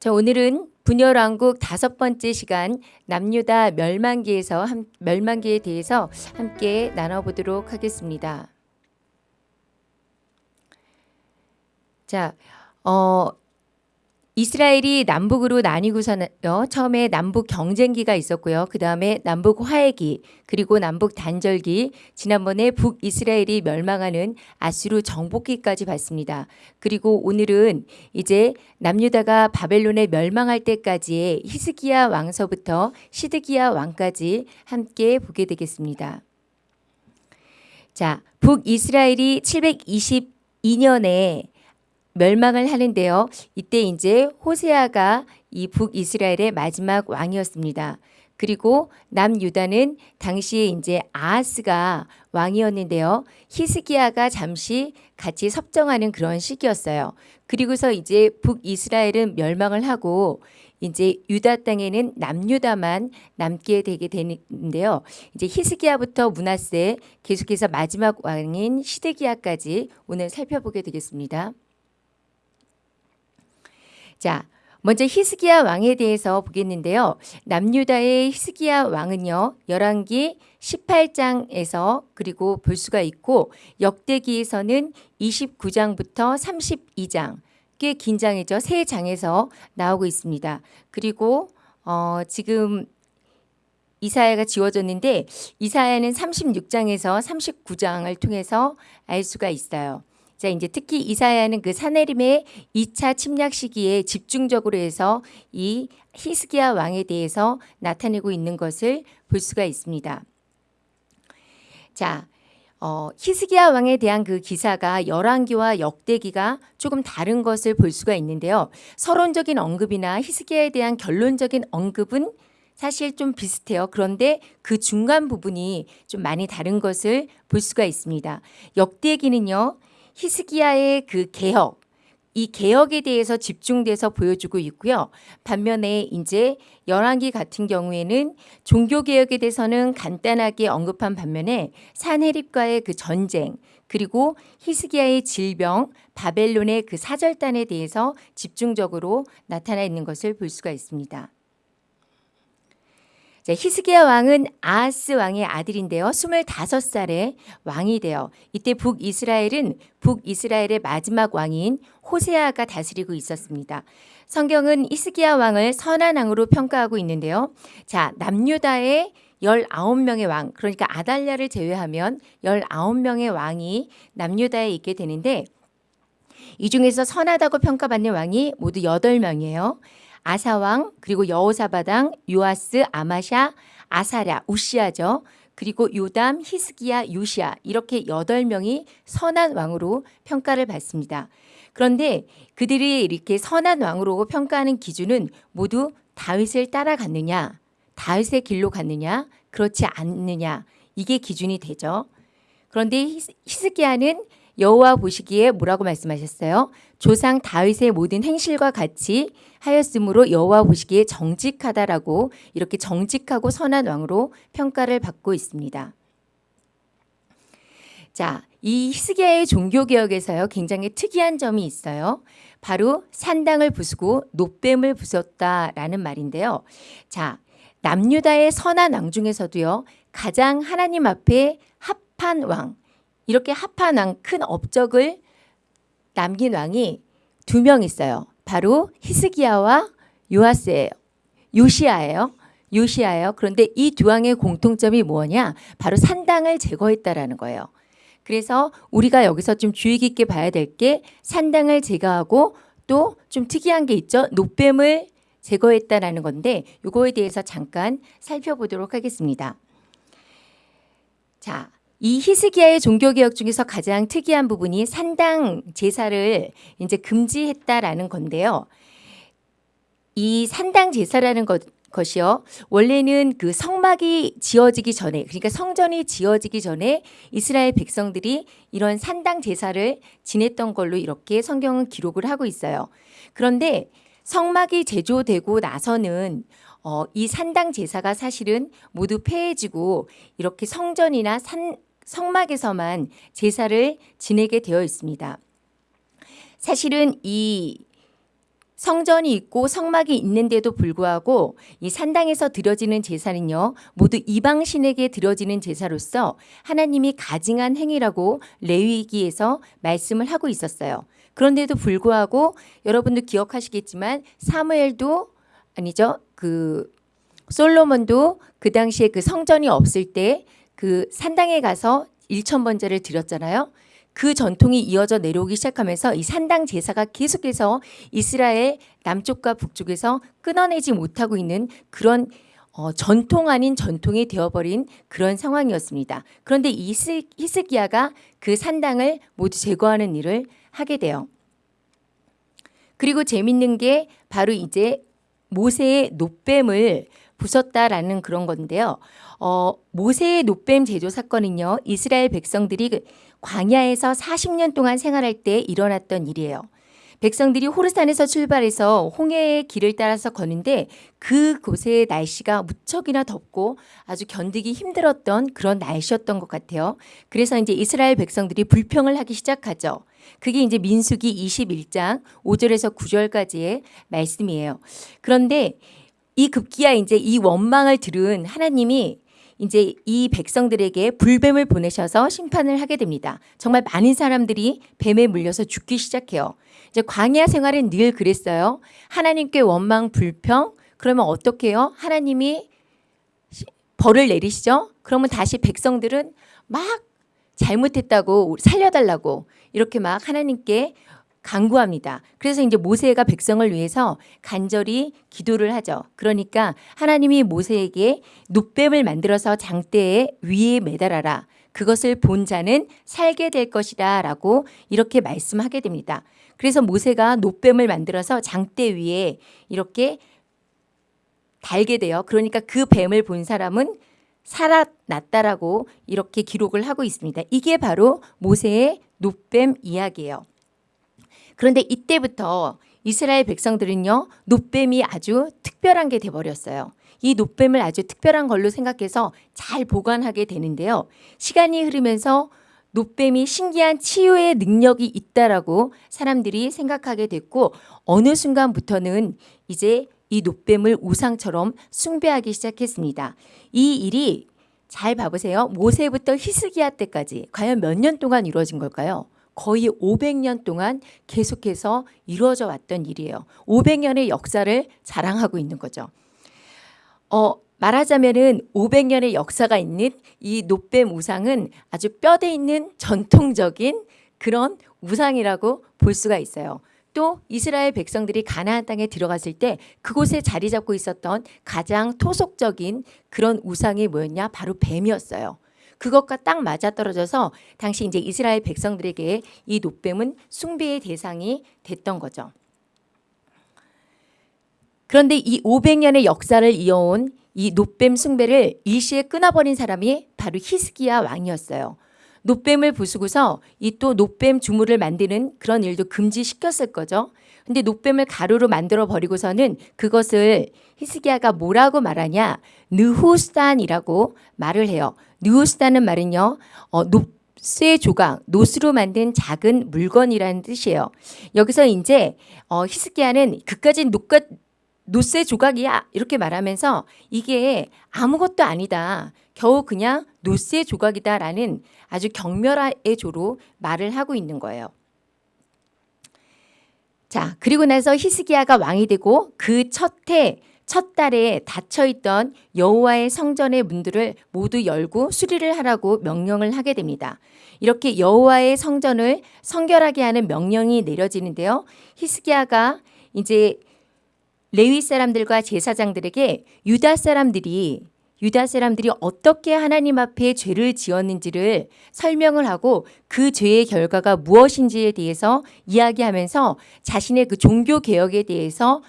자, 오늘은 분열왕국 다섯 번째 시간 남유다 멸망기에서 한, 멸망기에 대해서 함께 나눠보도록 하겠습니다. 자, 어, 이스라엘이 남북으로 나뉘고서는 처음에 남북 경쟁기가 있었고요. 그 다음에 남북 화해기 그리고 남북 단절기 지난번에 북이스라엘이 멸망하는 아수르 정복기까지 봤습니다. 그리고 오늘은 이제 남유다가 바벨론에 멸망할 때까지의 히스기야 왕서부터 시드기야 왕까지 함께 보게 되겠습니다. 자, 북이스라엘이 722년에 멸망을 하는데요. 이때 이제 호세아가 이 북이스라엘의 마지막 왕이었습니다. 그리고 남유다는 당시에 이제 아하스가 왕이었는데요. 히스기야가 잠시 같이 섭정하는 그런 시기였어요. 그리고서 이제 북이스라엘은 멸망을 하고 이제 유다 땅에는 남유다만 남게 되게 되는데요. 이제 히스기야부터 문하세 계속해서 마지막 왕인 시드기야까지 오늘 살펴보게 되겠습니다. 자, 먼저 히스기야 왕에 대해서 보겠는데요. 남유다의 히스기야 왕은요. 열왕기 18장에서 그리고 볼 수가 있고 역대기에서는 29장부터 32장 꽤 긴 장이죠. 세 장에서 나오고 있습니다. 그리고 어, 지금 이사야가 지워졌는데 이사야는 36장에서 39장을 통해서 알 수가 있어요. 자, 이제 특히 이사야는 그 사내림의 2차 침략 시기에 집중적으로 해서 이 히스기야 왕에 대해서 나타내고 있는 것을 볼 수가 있습니다. 자, 어, 히스기야 왕에 대한 그 기사가 열왕기와 역대기가 조금 다른 것을 볼 수가 있는데요. 서론적인 언급이나 히스기야에 대한 결론적인 언급은 사실 좀 비슷해요. 그런데 그 중간 부분이 좀 많이 다른 것을 볼 수가 있습니다. 역대기는요. 히스기야의 그 개혁, 이 개혁에 대해서 집중돼서 보여주고 있고요. 반면에 이제 열왕기 같은 경우에는 종교 개혁에 대해서는 간단하게 언급한 반면에 산헤립과의 그 전쟁 그리고 히스기야의 질병, 바벨론의 그 사절단에 대해서 집중적으로 나타나 있는 것을 볼 수가 있습니다. 자, 히스기야 왕은 아하스 왕의 아들인데요. 25살에 왕이 되어 이때 북이스라엘은 북이스라엘의 마지막 왕인 호세아가 다스리고 있었습니다. 성경은 히스기야 왕을 선한 왕으로 평가하고 있는데요. 자, 남유다의 19명의 왕, 그러니까 아달랴를 제외하면 19명의 왕이 남유다에 있게 되는데 이 중에서 선하다고 평가받는 왕이 모두 8명이에요. 아사왕 그리고 여호사바당 요아스 아마샤 아사랴 우시아죠. 그리고 요담 히스기야 요시아 이렇게 여덟 명이 선한 왕으로 평가를 받습니다. 그런데 그들이 이렇게 선한 왕으로 평가하는 기준은 모두 다윗을 따라갔느냐 다윗의 길로 갔느냐 그렇지 않느냐 이게 기준이 되죠. 그런데 히스기야는 여호와 보시기에 뭐라고 말씀하셨어요? 조상 다윗의 모든 행실과 같이 하였으므로 여호와 보시기에 정직하다라고 이렇게 정직하고 선한 왕으로 평가를 받고 있습니다. 자, 이 히스기야의 종교 개혁에서요 굉장히 특이한 점이 있어요. 바로 산당을 부수고 노뱀을 부쉈다라는 말인데요. 자, 남유다의 선한 왕 중에서도요 가장 하나님 앞에 합한 왕 이렇게 합한 왕 큰 업적을 남긴 왕이 두 명 있어요. 바로 히스기야와 요아스예요. 요시아예요. 요시아예요. 그런데 이 두 왕의 공통점이 뭐냐? 바로 산당을 제거했다라는 거예요. 그래서 우리가 여기서 좀 주의 깊게 봐야 될 게 산당을 제거하고 또 좀 특이한 게 있죠. 노뱀을 제거했다라는 건데 이거에 대해서 잠깐 살펴보도록 하겠습니다. 자, 이 히스기야의 종교개혁 중에서 가장 특이한 부분이 산당 제사를 이제 금지했다라는 건데요. 이 산당 제사라는 것, 것이요. 원래는 그 성막이 지어지기 전에, 그러니까 성전이 지어지기 전에 이스라엘 백성들이 이런 산당 제사를 지냈던 걸로 이렇게 성경은 기록을 하고 있어요. 그런데 성막이 제조되고 나서는 어, 이 산당 제사가 사실은 모두 폐해지고 이렇게 성전이나 산, 성막에서만 제사를 지내게 되어 있습니다. 사실은 이 성전이 있고 성막이 있는데도 불구하고 이 산당에서 드려지는 제사는요 모두 이방신에게 드려지는 제사로서 하나님이 가증한 행위라고 레위기에서 말씀을 하고 있었어요. 그런데도 불구하고 여러분도 기억하시겠지만 사무엘도 아니죠 그 솔로몬도 그 당시에 그 성전이 없을 때 그 산당에 가서 일천 번제를 드렸잖아요. 그 전통이 이어져 내려오기 시작하면서 이 산당 제사가 계속해서 이스라엘 남쪽과 북쪽에서 끊어내지 못하고 있는 그런 어, 전통 아닌 전통이 되어버린 그런 상황이었습니다. 그런데 이스, 히스기야가 그 산당을 모두 제거하는 일을 하게 돼요. 그리고 재밌는 게 바로 이제 모세의 노뱀을 부쉈다라는 그런 건데요. 어, 모세의 노뱀 제조 사건은요. 이스라엘 백성들이 그 광야에서 40년 동안 생활할 때 일어났던 일이에요. 백성들이 호르산에서 출발해서 홍해의 길을 따라서 걷는데 그곳의 날씨가 무척이나 덥고 아주 견디기 힘들었던 그런 날씨였던 것 같아요. 그래서 이제 이스라엘 백성들이 불평을 하기 시작하죠. 그게 이제 민수기 21장 5절에서 9절까지의 말씀이에요. 그런데 이 급기야 이제 이 원망을 들은 하나님이 이제 이 백성들에게 불뱀을 보내셔서 심판을 하게 됩니다. 정말 많은 사람들이 뱀에 물려서 죽기 시작해요. 이제 광야 생활은 늘 그랬어요. 하나님께 원망 불평 그러면 어떻게 해요? 하나님이 벌을 내리시죠. 그러면 다시 백성들은 막 잘못했다고 살려달라고 이렇게 막 하나님께 강구합니다. 그래서 이제 모세가 백성을 위해서 간절히 기도를 하죠. 그러니까 하나님이 모세에게 눕뱀을 만들어서 장대에 위에 매달아라. 그것을 본 자는 살게 될 것이다 라고 이렇게 말씀하게 됩니다. 그래서 모세가 노뱀을 만들어서 장대 위에 이렇게 달게 돼요. 그러니까 그 뱀을 본 사람은 살아났다라고 이렇게 기록을 하고 있습니다. 이게 바로 모세의 노뱀 이야기예요. 그런데 이때부터 이스라엘 백성들은요 노뱀이 아주 특별한 게 돼버렸어요. 이 노뱀을 아주 특별한 걸로 생각해서 잘 보관하게 되는데요. 시간이 흐르면서 노뱀이 신기한 치유의 능력이 있다라고 사람들이 생각하게 됐고 어느 순간부터는 이제 이 노뱀을 우상처럼 숭배하기 시작했습니다. 이 일이 잘 봐보세요. 모세부터 히스기야 때까지 과연 몇 년 동안 이루어진 걸까요? 거의 500년 동안 계속해서 이루어져 왔던 일이에요. 500년의 역사를 자랑하고 있는 거죠. 어, 말하자면은 500년의 역사가 있는 이 노뱀 우상은 아주 뼈대 있는 전통적인 그런 우상이라고 볼 수가 있어요. 또 이스라엘 백성들이 가나안 땅에 들어갔을 때 그곳에 자리 잡고 있었던 가장 토속적인 그런 우상이 뭐였냐? 바로 뱀이었어요. 그것과 딱 맞아떨어져서 당시 이제 이스라엘 백성들에게 이 노뱀은 숭배의 대상이 됐던 거죠. 그런데 이 500년의 역사를 이어온 이 노뱀 숭배를 일시에 끊어버린 사람이 바로 히스기야 왕이었어요. 놋뱀을 부수고서 이 또 놋뱀 주물을 만드는 그런 일도 금지시켰을 거죠. 근데 놋뱀을 가루로 만들어 버리고서는 그것을 히스기야가 뭐라고 말하냐? 느후스단이라고 말을 해요. 느후스단은 말은요. 어, 놋쇠 조각, 놋으로 만든 작은 물건이라는 뜻이에요. 여기서 이제 어, 히스기야는 그까짓 놋 놋쇠 조각이야 이렇게 말하면서 이게 아무것도 아니다. 겨우 그냥 놋쇠 조각이다라는 아주 경멸의 조로 말을 하고 있는 거예요. 자, 그리고 나서 히스기야가 왕이 되고 그첫 해, 첫 달에 닫혀 있던 여호와의 성전의 문들을 모두 열고 수리를 하라고 명령을 하게 됩니다. 이렇게 여호와의 성전을 성결하게 하는 명령이 내려지는데요. 히스기야가 이제 레위 사람들과 제사장들에게 유다 사람들이 유다 사람들이 어떻게 하나님 앞에 죄를 지었는지를 설명을 하고 그 죄의 결과가 무엇인지에 대해서 이야기하면서 자신의 그 종교 개혁에 대해서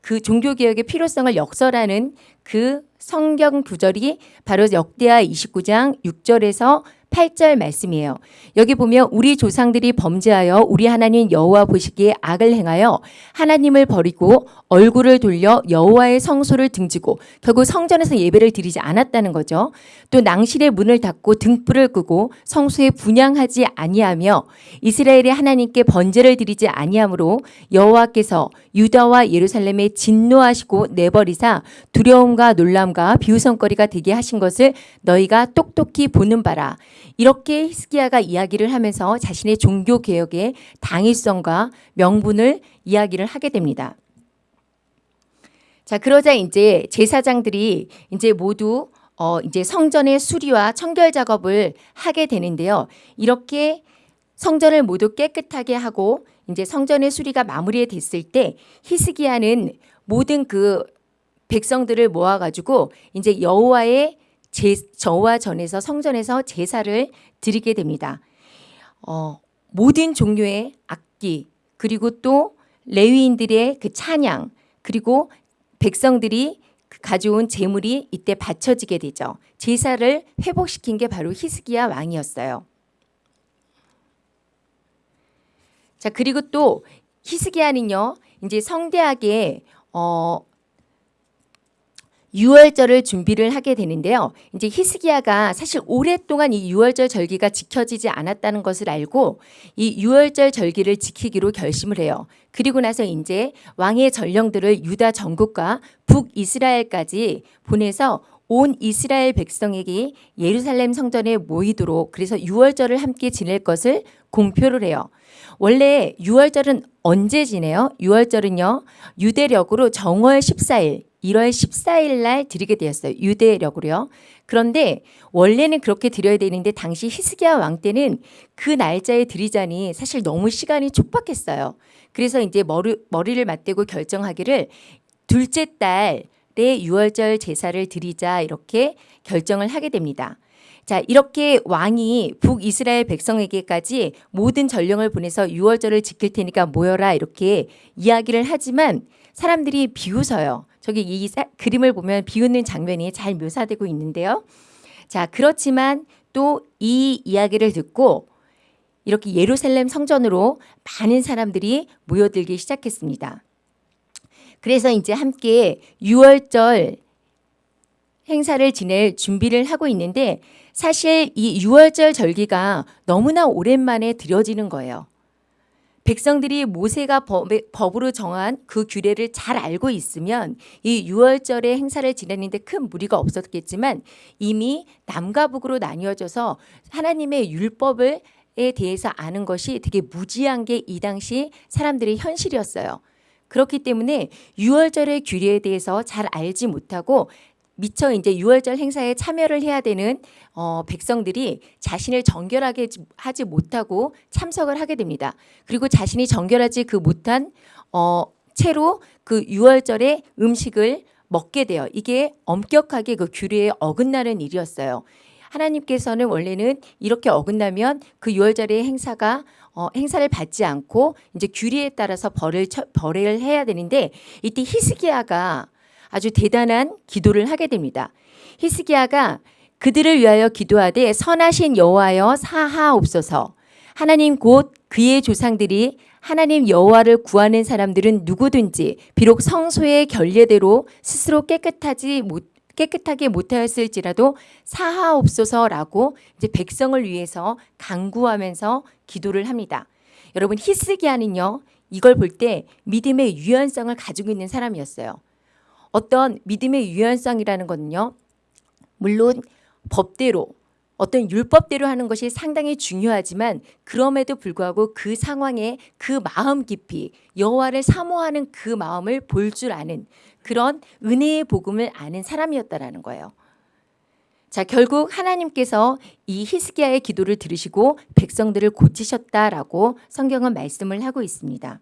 그 종교 개혁의 필요성을 역설하는 그 성경 구절이 바로 역대하 29장 6절에서 8절 말씀이에요. 여기 보면 우리 조상들이 범죄하여 우리 하나님 여호와 보시기에 악을 행하여 하나님을 버리고 얼굴을 돌려 여호와의 성소를 등지고 결국 성전에서 예배를 드리지 않았다는 거죠. 또 낭실의 문을 닫고 등불을 끄고 성소에 분양하지 아니하며 이스라엘의 하나님께 번제를 드리지 아니하므로 여호와께서 유다와 예루살렘에 진노하시고 내버리사 두려움과 놀람과 비웃음거리가 되게 하신 것을 너희가 똑똑히 보는 바라. 이렇게 히스기야가 이야기를 하면서 자신의 종교 개혁의 당위성과 명분을 이야기를 하게 됩니다. 자, 그러자 이제 제사장들이 이제 모두 어 이제 성전의 수리와 청결 작업을 하게 되는데요. 이렇게 성전을 모두 깨끗하게 하고 이제 성전의 수리가 마무리됐을 때 히스기야는 모든 그 백성들을 모아가지고 이제 여호와의 제, 저와 전에서 성전에서 제사를 드리게 됩니다. 어, 모든 종류의 악기 그리고 또 레위인들의 그 찬양 그리고 백성들이 그 가져온 재물이 이때 바쳐지게 되죠. 제사를 회복시킨 게 바로 히스기야 왕이었어요. 자 그리고 또 히스기야는요 이제 성대하게 어 유월절을 준비를 하게 되는데요. 이제 히스기야가 사실 오랫동안 이 유월절 절기가 지켜지지 않았다는 것을 알고 이 유월절 절기를 지키기로 결심을 해요. 그리고 나서 이제 왕의 전령들을 유다 전국과 북이스라엘까지 보내서 온 이스라엘 백성에게 예루살렘 성전에 모이도록 그래서 유월절을 함께 지낼 것을 공표를 해요. 원래 유월절은 언제 지내요? 유월절은요. 유대력으로 정월 14일 1월 14일 날 드리게 되었어요. 유대력으로요. 그런데 원래는 그렇게 드려야 되는데 당시 히스기야 왕 때는 그 날짜에 드리자니 사실 너무 시간이 촉박했어요. 그래서 이제 머리, 머리를 맞대고 결정하기를 둘째 달에 유월절 제사를 드리자 이렇게 결정을 하게 됩니다. 자, 이렇게 왕이 북이스라엘 백성에게까지 모든 전령을 보내서 유월절을 지킬 테니까 모여라 이렇게 이야기를 하지만 사람들이 비웃어요. 저기 이 사, 그림을 보면 비웃는 장면이 잘 묘사되고 있는데요. 자, 그렇지만 또 이 이야기를 듣고 이렇게 예루살렘 성전으로 많은 사람들이 모여들기 시작했습니다. 그래서 이제 함께 6월절 행사를 지낼 준비를 하고 있는데 사실 이 6월절 절기가 너무나 오랜만에 드려지는 거예요. 백성들이 모세가 법, 으로 정한 그 규례를 잘 알고 있으면 이 유월절의 행사를 지내는데 큰 무리가 없었겠지만 이미 남과 북으로 나뉘어져서 하나님의 율법을 에 대해서 아는 것이 되게 무지한 게 이 당시 사람들의 현실이었어요. 그렇기 때문에 유월절의 규례에 대해서 잘 알지 못하고 미처 이제 유월절 행사에 참여를 해야 되는 어, 백성들이 자신을 정결하게 하지 못하고 참석을 하게 됩니다. 그리고 자신이 정결하지 그 못한 어, 채로 그 유월절의 음식을 먹게 돼요. 이게 엄격하게 그 규례에 어긋나는 일이었어요. 하나님께서는 원래는 이렇게 어긋나면 그 유월절의 행사가 어, 행사를 받지 않고 이제 규례에 따라서 벌을 처, 벌을 해야 되는데 이때 히스기야가 아주 대단한 기도를 하게 됩니다. 히스기야가 그들을 위하여 기도하되 선하신 여호와여 사하옵소서. 하나님 곧 그의 조상들이 하나님 여호와를 구하는 사람들은 누구든지 비록 성소의 결례대로 스스로 깨끗하지 못 깨끗하게 못하였을지라도 사하옵소서라고 이제 백성을 위해서 강구하면서 기도를 합니다. 여러분 히스기야는요 이걸 볼 때 믿음의 유연성을 가지고 있는 사람이었어요. 어떤 믿음의 유연성이라는 것은요. 물론 법대로 어떤 율법대로 하는 것이 상당히 중요하지만 그럼에도 불구하고 그 상황에 그 마음 깊이 여호와를 사모하는 그 마음을 볼 줄 아는 그런 은혜의 복음을 아는 사람이었다라는 거예요. 자, 결국 하나님께서 이 히스기야의 기도를 들으시고 백성들을 고치셨다라고 성경은 말씀을 하고 있습니다.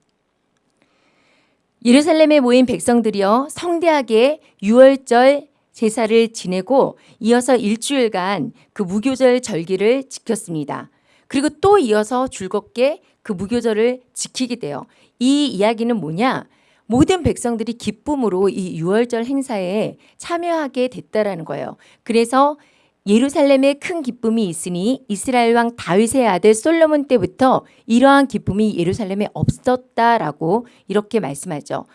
예루살렘에 모인 백성들이여 성대하게 유월절 제사를 지내고 이어서 일주일간 그 무교절 절기를 지켰습니다. 그리고 또 이어서 즐겁게 그 무교절을 지키게 돼요. 이 이야기는 뭐냐? 모든 백성들이 기쁨으로 이 유월절 행사에 참여하게 됐다라는 거예요. 그래서 예루살렘에 큰 기쁨이 있으니 이스라엘 왕 다윗의 아들 솔로몬 때부터 이러한 기쁨이 예루살렘에 없었다라고 이렇게 말씀하죠.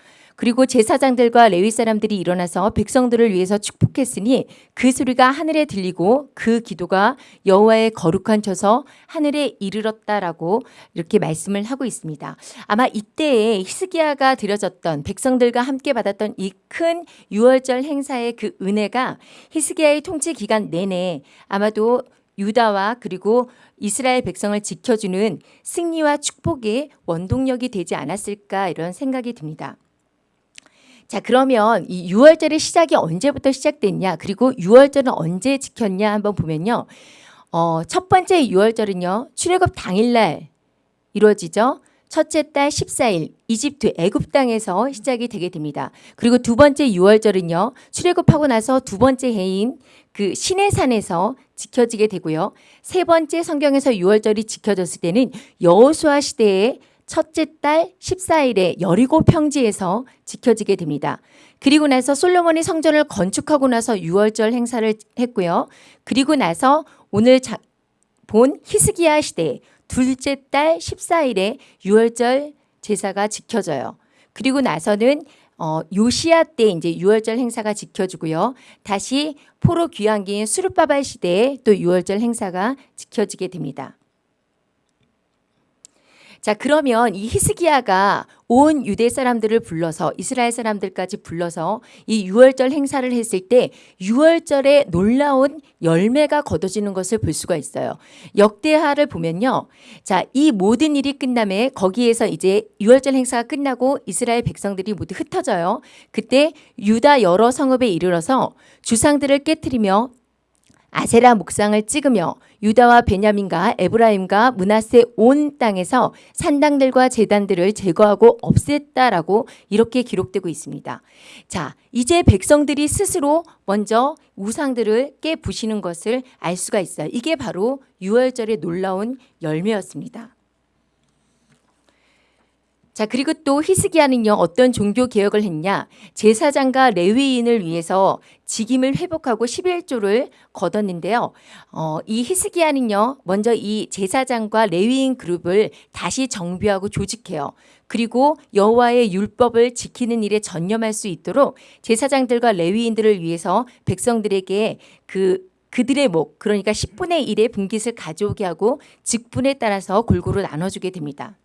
그리고 제사장들과 레위 사람들이 일어나서 백성들을 위해서 축복했으니 그 소리가 하늘에 들리고 그 기도가 여호와의 거룩한 처서 하늘에 이르렀다라고 이렇게 말씀을 하고 있습니다. 아마 이때에 히스기야가 드려졌던 백성들과 함께 받았던 이 큰 유월절 행사의 그 은혜가 히스기야의 통치 기간 내내 아마도 유다와 그리고 이스라엘 백성을 지켜주는 승리와 축복의 원동력이 되지 않았을까 이런 생각이 듭니다. 자, 그러면 이 6월절의 시작이 언제부터 시작됐냐? 그리고 6월절은 언제 지켰냐? 한번 보면요. 어, 첫 번째 6월절은요. 출애굽 당일날 이루어지죠. 첫째 달 14일 이집트 애굽 땅에서 시작이 되게 됩니다. 그리고 두 번째 6월절은요. 출애굽하고 나서 두 번째 해인 그 시내산에서 지켜지게 되고요. 세 번째 성경에서 6월절이 지켜졌을 때는 여호수아 시대에 첫째 달 14일에 여리고 평지에서 지켜지게 됩니다. 그리고 나서 솔로몬이 성전을 건축하고 나서 6월절 행사를 했고요. 그리고 나서 오늘 자, 본 히스기야 시대 둘째 달 14일에 6월절 제사가 지켜져요. 그리고 나서는 어, 요시아 때 이제 6월절 행사가 지켜지고요. 다시 포로 귀환기인 수르바발 시대에 또 6월절 행사가 지켜지게 됩니다. 자, 그러면 이 히스기야가 온 유대 사람들을 불러서 이스라엘 사람들까지 불러서 이 유월절 행사를 했을 때 유월절에 놀라운 열매가 거둬지는 것을 볼 수가 있어요. 역대하를 보면요. 자, 이 모든 일이 끝남에 거기에서 이제 유월절 행사가 끝나고 이스라엘 백성들이 모두 흩어져요. 그때 유다 여러 성읍에 이르러서 주상들을 깨뜨리며 아세라 목상을 찍으며 유다와 베냐민과 에브라임과 문하세 온 땅에서 산당들과 제단들을 제거하고 없앴다라고 이렇게 기록되고 있습니다. 자, 이제 백성들이 스스로 먼저 우상들을 깨부시는 것을 알 수가 있어요. 이게 바로 유월절의 놀라운 열매였습니다. 자, 그리고 또 히스기야는요, 어떤 종교 개혁을 했냐? 제사장과 레위인을 위해서 직임을 회복하고 11조를 거뒀는데요. 어, 이 히스기야는요, 먼저 이 제사장과 레위인 그룹을 다시 정비하고 조직해요. 그리고 여호와의 율법을 지키는 일에 전념할 수 있도록 제사장들과 레위인들을 위해서 백성들에게 그 그들의 목, 그러니까 10분의 1의 분깃을 가져오게 하고 직분에 따라서 골고루 나눠주게 됩니다.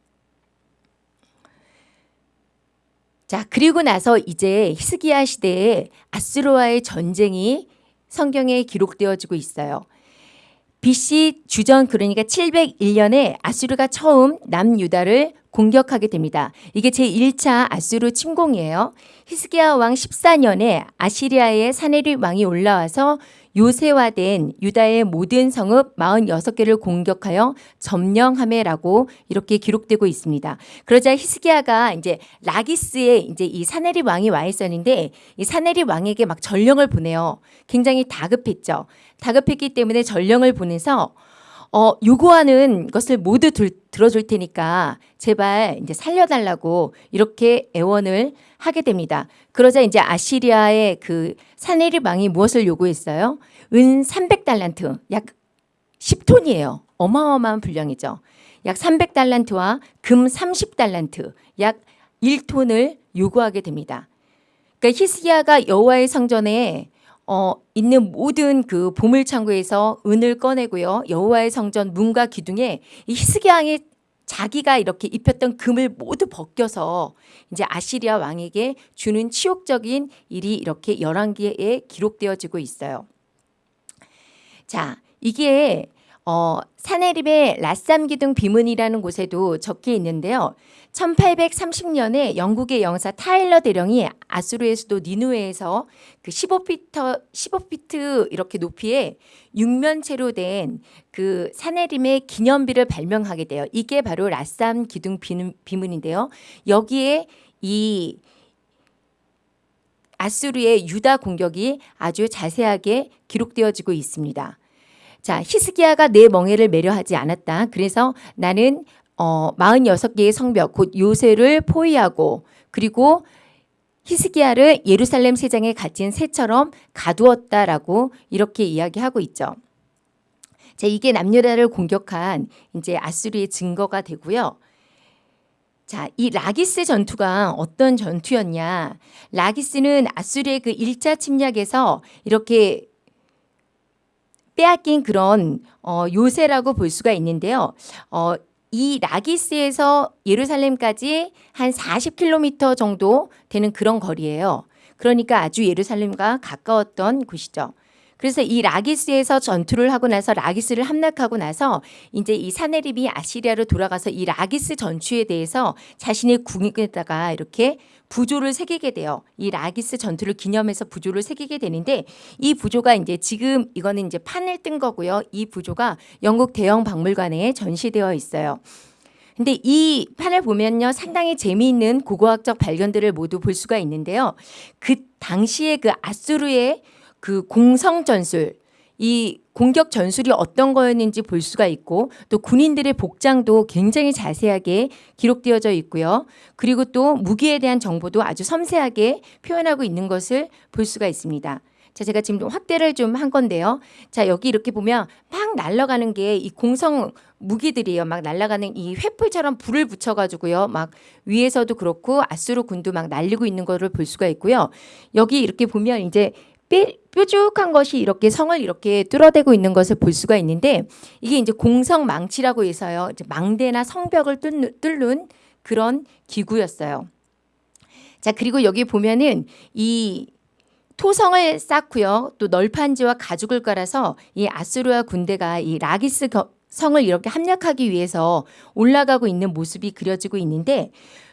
자, 그리고 나서 이제 히스기야 시대에 아스로와의 전쟁이 성경에 기록되어지고 있어요. BC 주전 그러니까 701년에 아수르가 처음 남유다를 공격하게 됩니다. 이게 제1차 아수르 침공이에요. 히스기야 왕 14년에 아시리아의 사네립 왕이 올라와서 요새화된 유다의 모든 성읍 46개를 공격하여 점령함에라고 이렇게 기록되고 있습니다. 그러자 히스기야가 이제 라기스에 이제 이 사네립 왕이 와 있었는데 이 사네립 왕에게 막 전령을 보내요. 굉장히 다급했죠. 다급했기 때문에 전령을 보내서 어, 요구하는 것을 모두 들, 들어줄 테니까 제발 이제 살려달라고 이렇게 애원을 하게 됩니다. 그러자 이제 아시리아의 그 사네립 왕이 무엇을 요구했어요? 은 300달란트, 약 10톤이에요. 어마어마한 분량이죠. 약 300달란트와 금 30달란트, 약 1톤을 요구하게 됩니다. 그러니까 히스기야가 여호와의 성전에 어, 있는 모든 그 보물 창고에서 은을 꺼내고요. 여호와의 성전 문과 기둥에 이 히스기야의 자기가 이렇게 입혔던 금을 모두 벗겨서 이제 아시리아 왕에게 주는 치욕적인 일이 이렇게 열왕기에 기록되어지고 있어요. 자, 이게 어, 사내립의 라쌈 기둥 비문이라는 곳에도 적혀 있는데요. 1830년에 영국의 영사 타일러 대령이 아수르의 수도 니누에에서 그 15피터 15피트 이렇게 높이의 육면체로 된 그 사내림의 기념비를 발명하게 돼요. 이게 바로 라쌈 기둥 비문인데요. 여기에 이 아수르의 유다 공격이 아주 자세하게 기록되어지고 있습니다. 자, 히스기야가 내 멍에를 매려 하지 않았다. 그래서 나는 어, 46개의 성벽, 곧 요새를 포위하고 그리고 히스기야를 예루살렘 세장에 갇힌 새처럼 가두었다라고 이렇게 이야기하고 있죠. 자, 이게 남유다를 공격한 이제 아수리의 증거가 되고요. 자, 이 라기스 전투가 어떤 전투였냐? 라기스는 아수리의 그 1차 침략에서 이렇게 빼앗긴 그런 어, 요새라고 볼 수가 있는데요. 어, 이 라기스에서 예루살렘까지 한 40km 정도 되는 그런 거리예요. 그러니까 아주 예루살렘과 가까웠던 곳이죠. 그래서 이 라기스에서 전투를 하고 나서 라기스를 함락하고 나서 이제 이 사네립이 아시리아로 돌아가서 이 라기스 전투에 대해서 자신의 궁에다가 이렇게 부조를 새기게 돼요. 이 라기스 전투를 기념해서 부조를 새기게 되는데 이 부조가 이제 지금 이거는 이제 판을 뜬 거고요. 이 부조가 영국 대형 박물관에 전시되어 있어요. 근데 이 판을 보면요 상당히 재미있는 고고학적 발견들을 모두 볼 수가 있는데요. 그 당시에 그 아수르의 그 공성 전술 이 공격 전술이 어떤 거였는지 볼 수가 있고 또 군인들의 복장도 굉장히 자세하게 기록되어져 있고요. 그리고 또 무기에 대한 정보도 아주 섬세하게 표현하고 있는 것을 볼 수가 있습니다. 자, 제가 지금 좀 확대를 좀 한 건데요. 자, 여기 이렇게 보면 막 날아가는 게 이 공성 무기들이에요. 막 날아가는 이 횃불처럼 불을 붙여가지고요. 막 위에서도 그렇고 아수르 군도 막 날리고 있는 거를 볼 수가 있고요. 여기 이렇게 보면 이제 삐, 뾰족한 것이 이렇게 성을 이렇게 뚫어대고 있는 것을 볼 수가 있는데 이게 이제 공성 망치라고 해서요. 이제 망대나 성벽을 뚫는, 그런 기구였어요. 자, 그리고 여기 보면은 이 토성을 쌓고요. 또 널판지와 가죽을 깔아서 이 아수르아 군대가 이 라기스 성을 이렇게 함락하기 위해서 올라가고 있는 모습이 그려지고 있는데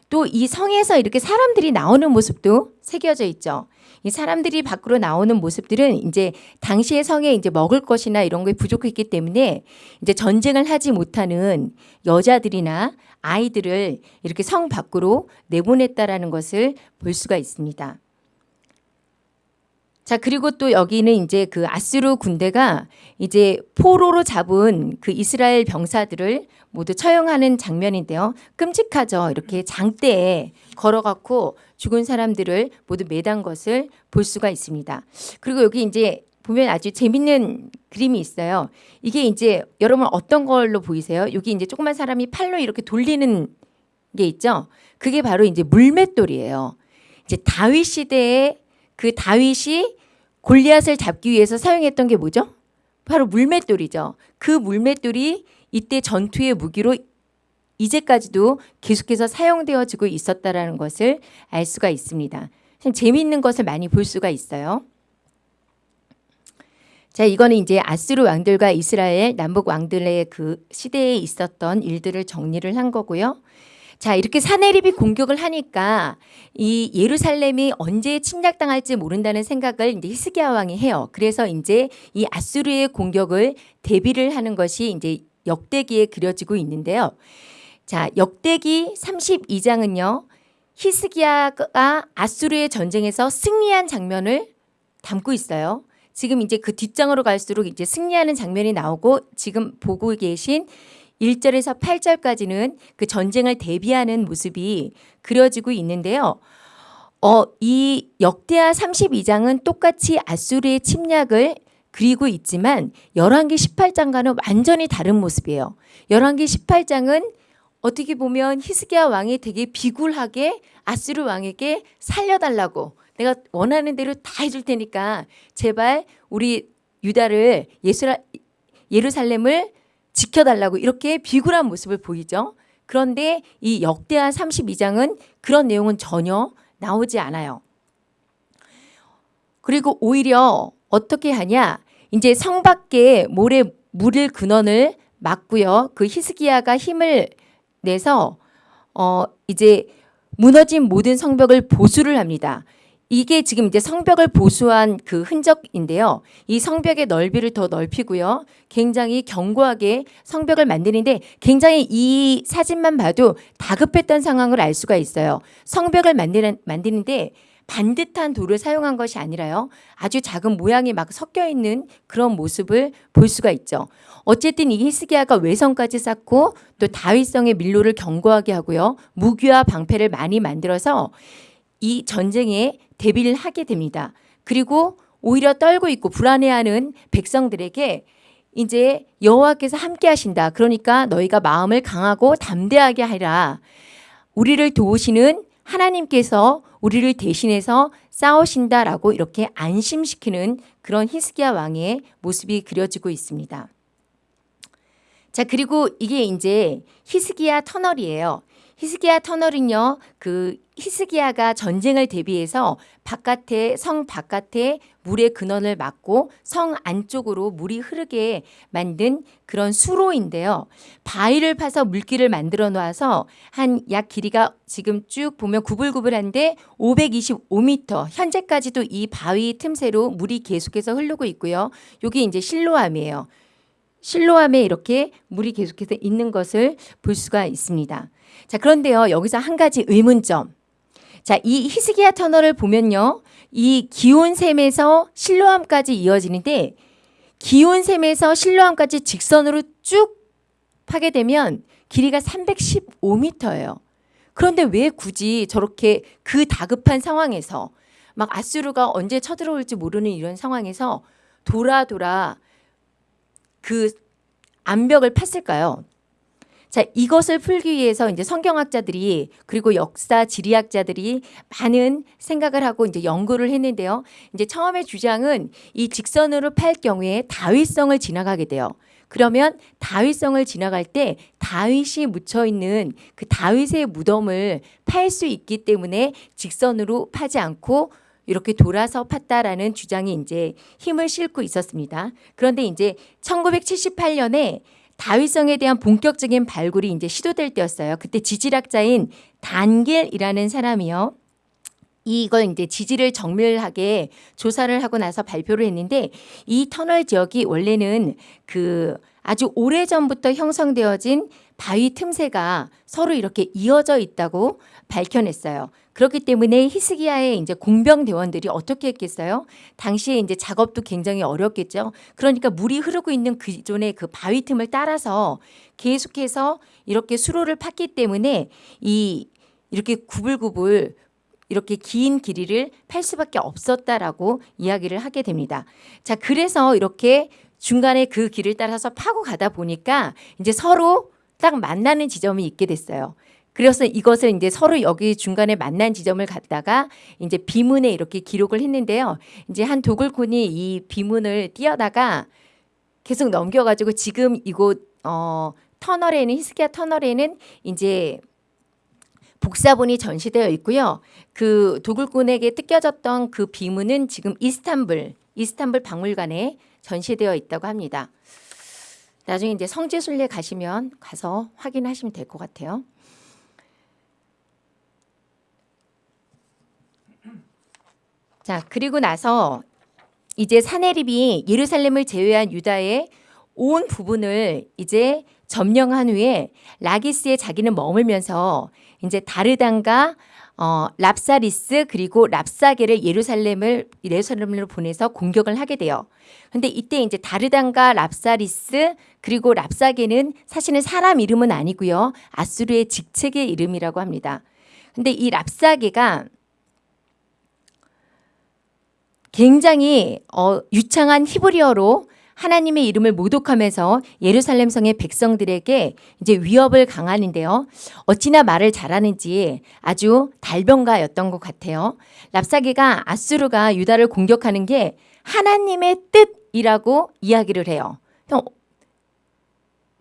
또 이 성에서 이렇게 사람들이 나오는 모습도 새겨져 있죠. 이 사람들이 밖으로 나오는 모습들은 이제 당시의 성에 이제 먹을 것이나 이런 게 부족했기 때문에 이제 전쟁을 하지 못하는 여자들이나 아이들을 이렇게 성 밖으로 내보냈다라는 것을 볼 수가 있습니다. 자, 그리고 또 여기는 이제 그 아스루 군대가 이제 포로로 잡은 그 이스라엘 병사들을 모두 처형하는 장면인데요. 끔찍하죠. 이렇게 장대에 걸어갖고 죽은 사람들을 모두 매단 것을 볼 수가 있습니다. 그리고 여기 이제 보면 아주 재밌는 그림이 있어요. 이게 이제 여러분 어떤 걸로 보이세요? 여기 이제 조그만 사람이 팔로 이렇게 돌리는 게 있죠. 그게 바로 이제 물맷돌이에요. 이제 다윗 시대에 그 다윗이 골리앗을 잡기 위해서 사용했던 게 뭐죠? 바로 물맷돌이죠. 그 물맷돌이 이때 전투의 무기로 이제까지도 계속해서 사용되어지고 있었다라는 것을 알 수가 있습니다. 재미있는 것을 많이 볼 수가 있어요. 자, 이거는 이제 아스루 왕들과 이스라엘 남북 왕들의 그 시대에 있었던 일들을 정리를 한 거고요. 자, 이렇게 사내립이 공격을 하니까 이 예루살렘이 언제 침략당할지 모른다는 생각을 이제 히스기야 왕이 해요. 그래서 이제 이 아수르의 공격을 대비를 하는 것이 이제 역대기에 그려지고 있는데요. 자, 역대기 32장은요. 히스기야가 아수르의 전쟁에서 승리한 장면을 담고 있어요. 지금 이제 그 뒷장으로 갈수록 이제 승리하는 장면이 나오고 지금 보고 계신 1절에서 8절까지는 그 전쟁을 대비하는 모습이 그려지고 있는데요. 어, 이 역대하 32장은 똑같이 아수르의 침략을 그리고 있지만 11기 18장과는 완전히 다른 모습이에요. 11기 18장은 어떻게 보면 히스기야 왕이 되게 비굴하게 아수르 왕에게 살려달라고 내가 원하는 대로 다 해줄 테니까 제발 우리 유다를 예수라, 예루살렘을 지켜달라고 이렇게 비굴한 모습을 보이죠. 그런데 이 역대하 32장은 그런 내용은 전혀 나오지 않아요. 그리고 오히려 어떻게 하냐? 이제 성 밖에 모래 물을 근원을 막고요. 그 히스기야가 힘을 내서 어 이제 무너진 모든 성벽을 보수를 합니다. 이게 지금 이제 성벽을 보수한 그 흔적인데요. 이 성벽의 넓이를 더 넓히고요. 굉장히 견고하게 성벽을 만드는데 굉장히 이 사진만 봐도 다급했던 상황을 알 수가 있어요. 성벽을 만드는, 만드는데 반듯한 돌을 사용한 것이 아니라요. 아주 작은 모양이 막 섞여 있는 그런 모습을 볼 수가 있죠. 어쨌든 이 히스기야가 외성까지 쌓고 또 다윗성의 밀로를 견고하게 하고요. 무기와 방패를 많이 만들어서 이 전쟁에 대비를 하게 됩니다. 그리고 오히려 떨고 있고 불안해하는 백성들에게 이제 여호와께서 함께 하신다. 그러니까 너희가 마음을 강하고 담대하게 하라. 우리를 도우시는 하나님께서 우리를 대신해서 싸우신다라고 이렇게 안심시키는 그런 히스기야 왕의 모습이 그려지고 있습니다. 자, 그리고 이게 이제 히스기야 터널이에요. 히스기야 터널은요, 그 히스기야가 전쟁을 대비해서 바깥에 성 바깥에 물의 근원을 막고 성 안쪽으로 물이 흐르게 만든 그런 수로인데요. 바위를 파서 물길을 만들어 놓아서 한 약 길이가 지금 쭉 보면 구불구불한데 525m 현재까지도 이 바위 틈새로 물이 계속해서 흐르고 있고요. 여기 이제 실로암이에요. 실로암에 이렇게 물이 계속해서 있는 것을 볼 수가 있습니다. 자, 그런데요. 여기서 한 가지 의문점. 자, 이 히스기야 터널을 보면요. 이 기온샘에서 실로암까지 이어지는데 기온샘에서 실로암까지 직선으로 쭉 파게 되면 길이가 315m예요. 그런데 왜 굳이 저렇게 그 다급한 상황에서 막 아수르가 언제 쳐들어올지 모르는 이런 상황에서 돌아 돌아 그 암벽을 팠을까요? 자, 이것을 풀기 위해서 이제 성경학자들이 그리고 역사 지리학자들이 많은 생각을 하고 이제 연구를 했는데요. 이제 처음에 주장은 이 직선으로 팔 경우에 다윗성을 지나가게 돼요. 그러면 다윗성을 지나갈 때 다윗이 묻혀 있는 그 다윗의 무덤을 팔 수 있기 때문에 직선으로 파지 않고 이렇게 돌아서 팠다라는 주장이 이제 힘을 싣고 있었습니다. 그런데 이제 1978년에 다윗성에 대한 본격적인 발굴이 이제 시도될 때였어요. 그때 지질학자인 단길이라는 사람이요. 이걸 이제 지지를 정밀하게 조사를 하고 나서 발표를 했는데 이 터널 지역이 원래는 그 아주 오래 전부터 형성되어진 바위 틈새가 서로 이렇게 이어져 있다고 밝혀냈어요. 그렇기 때문에 히스기야의 이제 공병 대원들이 어떻게 했겠어요? 당시에 이제 작업도 굉장히 어렵겠죠. 그러니까 물이 흐르고 있는 기존의 그 바위 틈을 따라서 계속해서 이렇게 수로를 팠기 때문에 이 이렇게 구불구불 이렇게 긴 길이를 팔 수밖에 없었다라고 이야기를 하게 됩니다. 자, 그래서 이렇게 중간에 그 길을 따라서 파고 가다 보니까 이제 서로 딱 만나는 지점이 있게 됐어요. 그래서 이것을 이제 서로 여기 중간에 만난 지점을 갖다가 이제 비문에 이렇게 기록을 했는데요. 이제 한 도굴꾼이 이 비문을 띄어다가 계속 넘겨가지고 지금 이곳 어 터널에는 히스기야 터널에는 이제 복사본이 전시되어 있고요. 그 도굴꾼에게 뜯겨졌던 그 비문은 지금 이스탄불 이스탄불 박물관에 전시되어 있다고 합니다. 나중에 이제 성지순례 가시면 가서 확인하시면 될 것 같아요. 자, 그리고 나서 이제 사내립이 예루살렘을 제외한 유다의 온 부분을 이제 점령한 후에 라기스에 자기는 머물면서 이제 다르단과 어, 랍사리스 그리고 랍사게를 예루살렘을 예루살렘으로 보내서 공격을 하게 돼요. 근데 이때 이제 다르단과 랍사리스 그리고 랍사게는 사실은 사람 이름은 아니고요. 아수르의 직책의 이름이라고 합니다. 근데 이 랍사게가 굉장히 어, 유창한 히브리어로 하나님의 이름을 모독하면서 예루살렘 성의 백성들에게 이제 위협을 강하는데요. 어찌나 말을 잘하는지 아주 달변가였던 것 같아요. 랍사게가 아수르가 유다를 공격하는 게 하나님의 뜻이라고 이야기를 해요.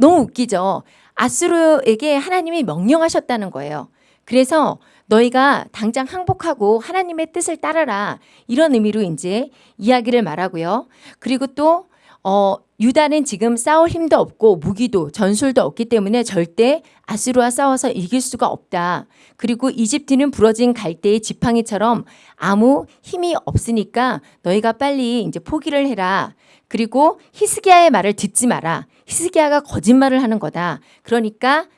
너무 웃기죠. 아수르에게 하나님이 명령하셨다는 거예요. 그래서 너희가 당장 항복하고 하나님의 뜻을 따르라. 이런 의미로 이제 이야기를 말하고요. 그리고 또 어, 유다는 지금 싸울 힘도 없고 무기도 전술도 없기 때문에 절대 아수르와 싸워서 이길 수가 없다. 그리고 이집트는 부러진 갈대의 지팡이처럼 아무 힘이 없으니까 너희가 빨리 이제 포기를 해라. 그리고 히스기야의 말을 듣지 마라. 히스기야가 거짓말을 하는 거다. 그러니까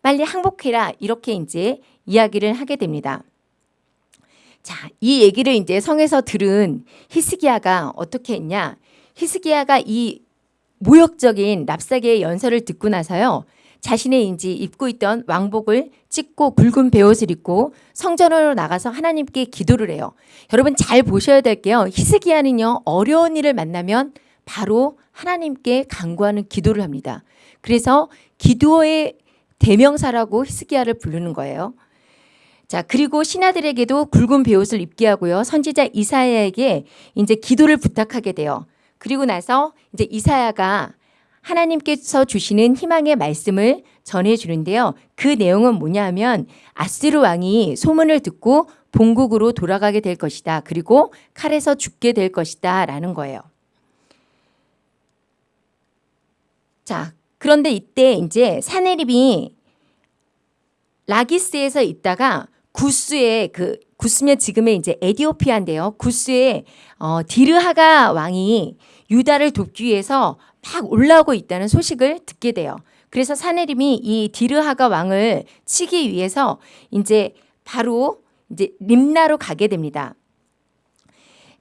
빨리 항복해라. 이렇게 이제 이야기를 하게 됩니다. 자, 이 얘기를 이제 성에서 들은 히스기야가 어떻게 했냐? 히스기야가 이 모욕적인 랍사게의 연설을 듣고 나서요. 자신의 인지 입고 있던 왕복을 찢고 굵은 베옷을 입고 성전으로 나가서 하나님께 기도를 해요. 여러분 잘 보셔야 될 게요. 히스기야는요. 어려운 일을 만나면 바로 하나님께 간구하는 기도를 합니다. 그래서 기도의 대명사라고 히스기야를 부르는 거예요. 자, 그리고 신하들에게도 굵은 베옷을 입게 하고요. 선지자 이사야에게 이제 기도를 부탁하게 돼요. 그리고 나서 이제 이사야가 하나님께서 주시는 희망의 말씀을 전해 주는데요. 그 내용은 뭐냐 하면 아스르 왕이 소문을 듣고 본국으로 돌아가게 될 것이다. 그리고 칼에서 죽게 될 것이다. 라는 거예요. 자, 그런데 이때 이제 사내립이 라기스에서 있다가 구스의 그 구스면 지금의 이제 에디오피아인데요. 구스의 어, 디르하가 왕이 유다를 돕기 위해서 막 올라오고 있다는 소식을 듣게 돼요. 그래서 사내림이 이 디르하가 왕을 치기 위해서 이제 바로 이제 림나로 가게 됩니다.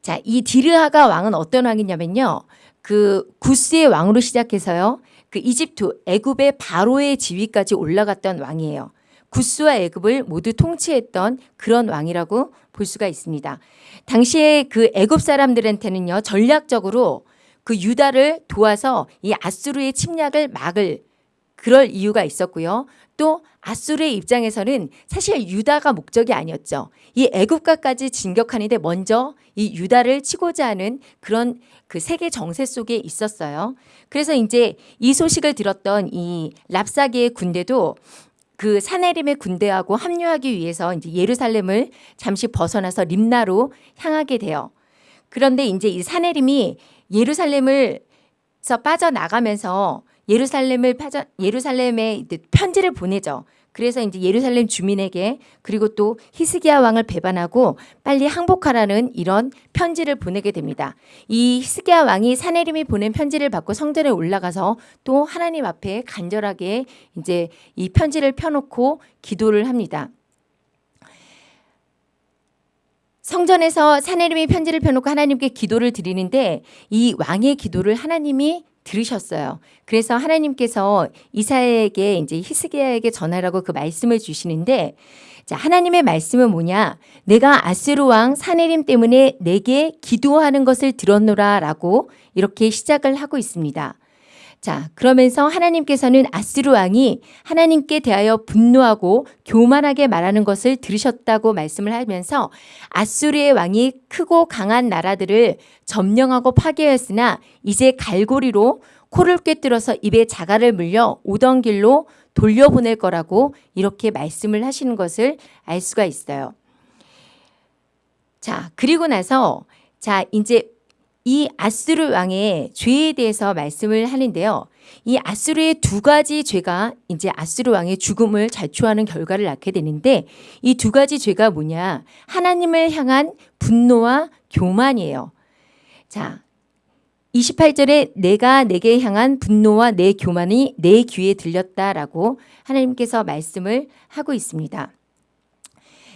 자, 이 디르하가 왕은 어떤 왕이냐면요. 그 구스의 왕으로 시작해서요. 그 이집트 애굽의 바로의 지위까지 올라갔던 왕이에요. 구스와 애굽을 모두 통치했던 그런 왕이라고 볼 수가 있습니다. 당시에 그 애굽 사람들한테는요 전략적으로 그 유다를 도와서 이 아수르의 침략을 막을 그럴 이유가 있었고요. 또 아수르의 입장에서는 사실 유다가 목적이 아니었죠. 이 애국가까지 진격하는데 먼저 이 유다를 치고자 하는 그런 그 세계 정세 속에 있었어요. 그래서 이제 이 소식을 들었던 이 랍사기의 군대도 그 사내림의 군대하고 합류하기 위해서 이제 예루살렘을 잠시 벗어나서 림나로 향하게 돼요. 그런데 이제 이 사내림이 예루살렘을서 빠져나가면서 예루살렘을 빠져 예루살렘에 편지를 보내죠. 그래서 이제 예루살렘 주민에게 그리고 또 히스기야 왕을 배반하고 빨리 항복하라는 이런 편지를 보내게 됩니다. 이 히스기야 왕이 사내림이 보낸 편지를 받고 성전에 올라가서 또 하나님 앞에 간절하게 이제 이 편지를 펴놓고 기도를 합니다. 성전에서 사내림이 편지를 펴놓고 하나님께 기도를 드리는데 이 왕의 기도를 하나님이 들으셨어요. 그래서 하나님께서 이사야에게 이제 히스기야에게 전하라고 그 말씀을 주시는데 자, 하나님의 말씀은 뭐냐? 내가 아스루 왕 사내림 때문에 내게 기도하는 것을 들었노라라고 이렇게 시작을 하고 있습니다. 자, 그러면서 하나님께서는 아스루 왕이 하나님께 대하여 분노하고 교만하게 말하는 것을 들으셨다고 말씀을 하면서 아수르의 왕이 크고 강한 나라들을 점령하고 파괴했으나 이제 갈고리로 코를 꿰뚫어서 입에 자갈을 물려 오던 길로 돌려보낼 거라고 이렇게 말씀을 하시는 것을 알 수가 있어요. 자, 그리고 나서 자, 이제 이 아수르 왕의 죄에 대해서 말씀을 하는데요. 이 아수르의 두 가지 죄가 이제 아수르 왕의 죽음을 자초하는 결과를 낳게 되는데 이 두 가지 죄가 뭐냐? 하나님을 향한 분노와 교만이에요. 자, 28절에 내가 내게 향한 분노와 내 교만이 내 귀에 들렸다라고 하나님께서 말씀을 하고 있습니다.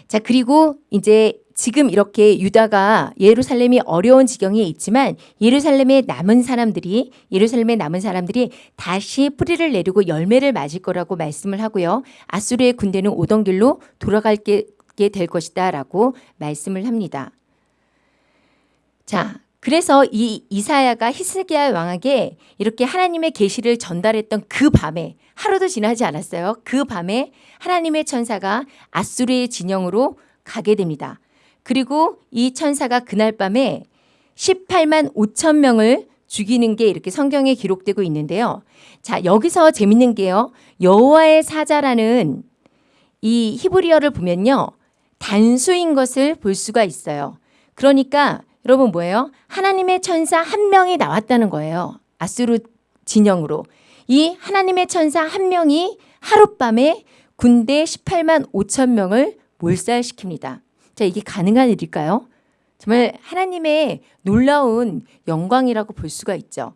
자, 그리고 이제 지금 이렇게 유다가 예루살렘이 어려운 지경에 있지만 예루살렘에 남은 사람들이 예루살렘에 남은 사람들이 다시 뿌리를 내리고 열매를 맞을 거라고 말씀을 하고요. 아수르의 군대는 오던 길로 돌아갈게 될 것이다라고 말씀을 합니다. 자, 그래서 이 이사야가 히스기야 왕에게 이렇게 하나님의 계시를 전달했던 그 밤에 하루도 지나지 않았어요. 그 밤에 하나님의 천사가 아수르의 진영으로 가게 됩니다. 그리고 이 천사가 그날 밤에 18만 5천 명을 죽이는 게 이렇게 성경에 기록되고 있는데요. 자, 여기서 재밌는 게요. 여호와의 사자라는 이 히브리어를 보면요. 단수인 것을 볼 수가 있어요. 그러니까 여러분 뭐예요? 하나님의 천사 한 명이 나왔다는 거예요. 아수르 진영으로. 이 하나님의 천사 한 명이 하룻밤에 군대 18만 5천 명을 몰살시킵니다. 자, 이게 가능한 일일까요? 정말 하나님의 놀라운 영광이라고 볼 수가 있죠.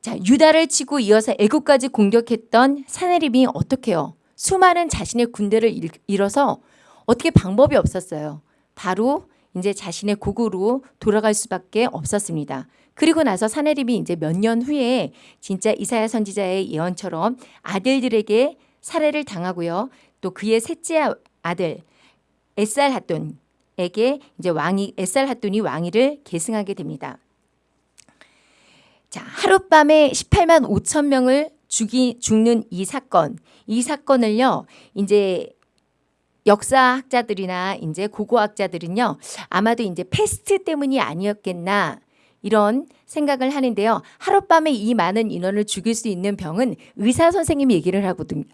자, 유다를 치고 이어서 애국까지 공격했던 사내립이 어떻게요? 수많은 자신의 군대를 잃어서 어떻게 방법이 없었어요. 바로 이제 자신의 고국으로 돌아갈 수밖에 없었습니다. 그리고 나서 사내림이 이제 몇 년 후에 진짜 이사야 선지자의 예언처럼 아들들에게 살해를 당하고요. 또 그의 셋째 아들 에살 핫돈에게 이제 왕이 에살 핫돈이 왕위를 계승하게 됩니다. 자, 하룻밤에 18만 5천 명을 죽이 죽는 이 사건. 이 사건을요. 이제 역사학자들이나 이제 고고학자들은요. 아마도 이제 패스트 때문이 아니었겠나 이런 생각을 하는데요. 하룻밤에 이 많은 인원을 죽일 수 있는 병은 의사 선생님이 얘기를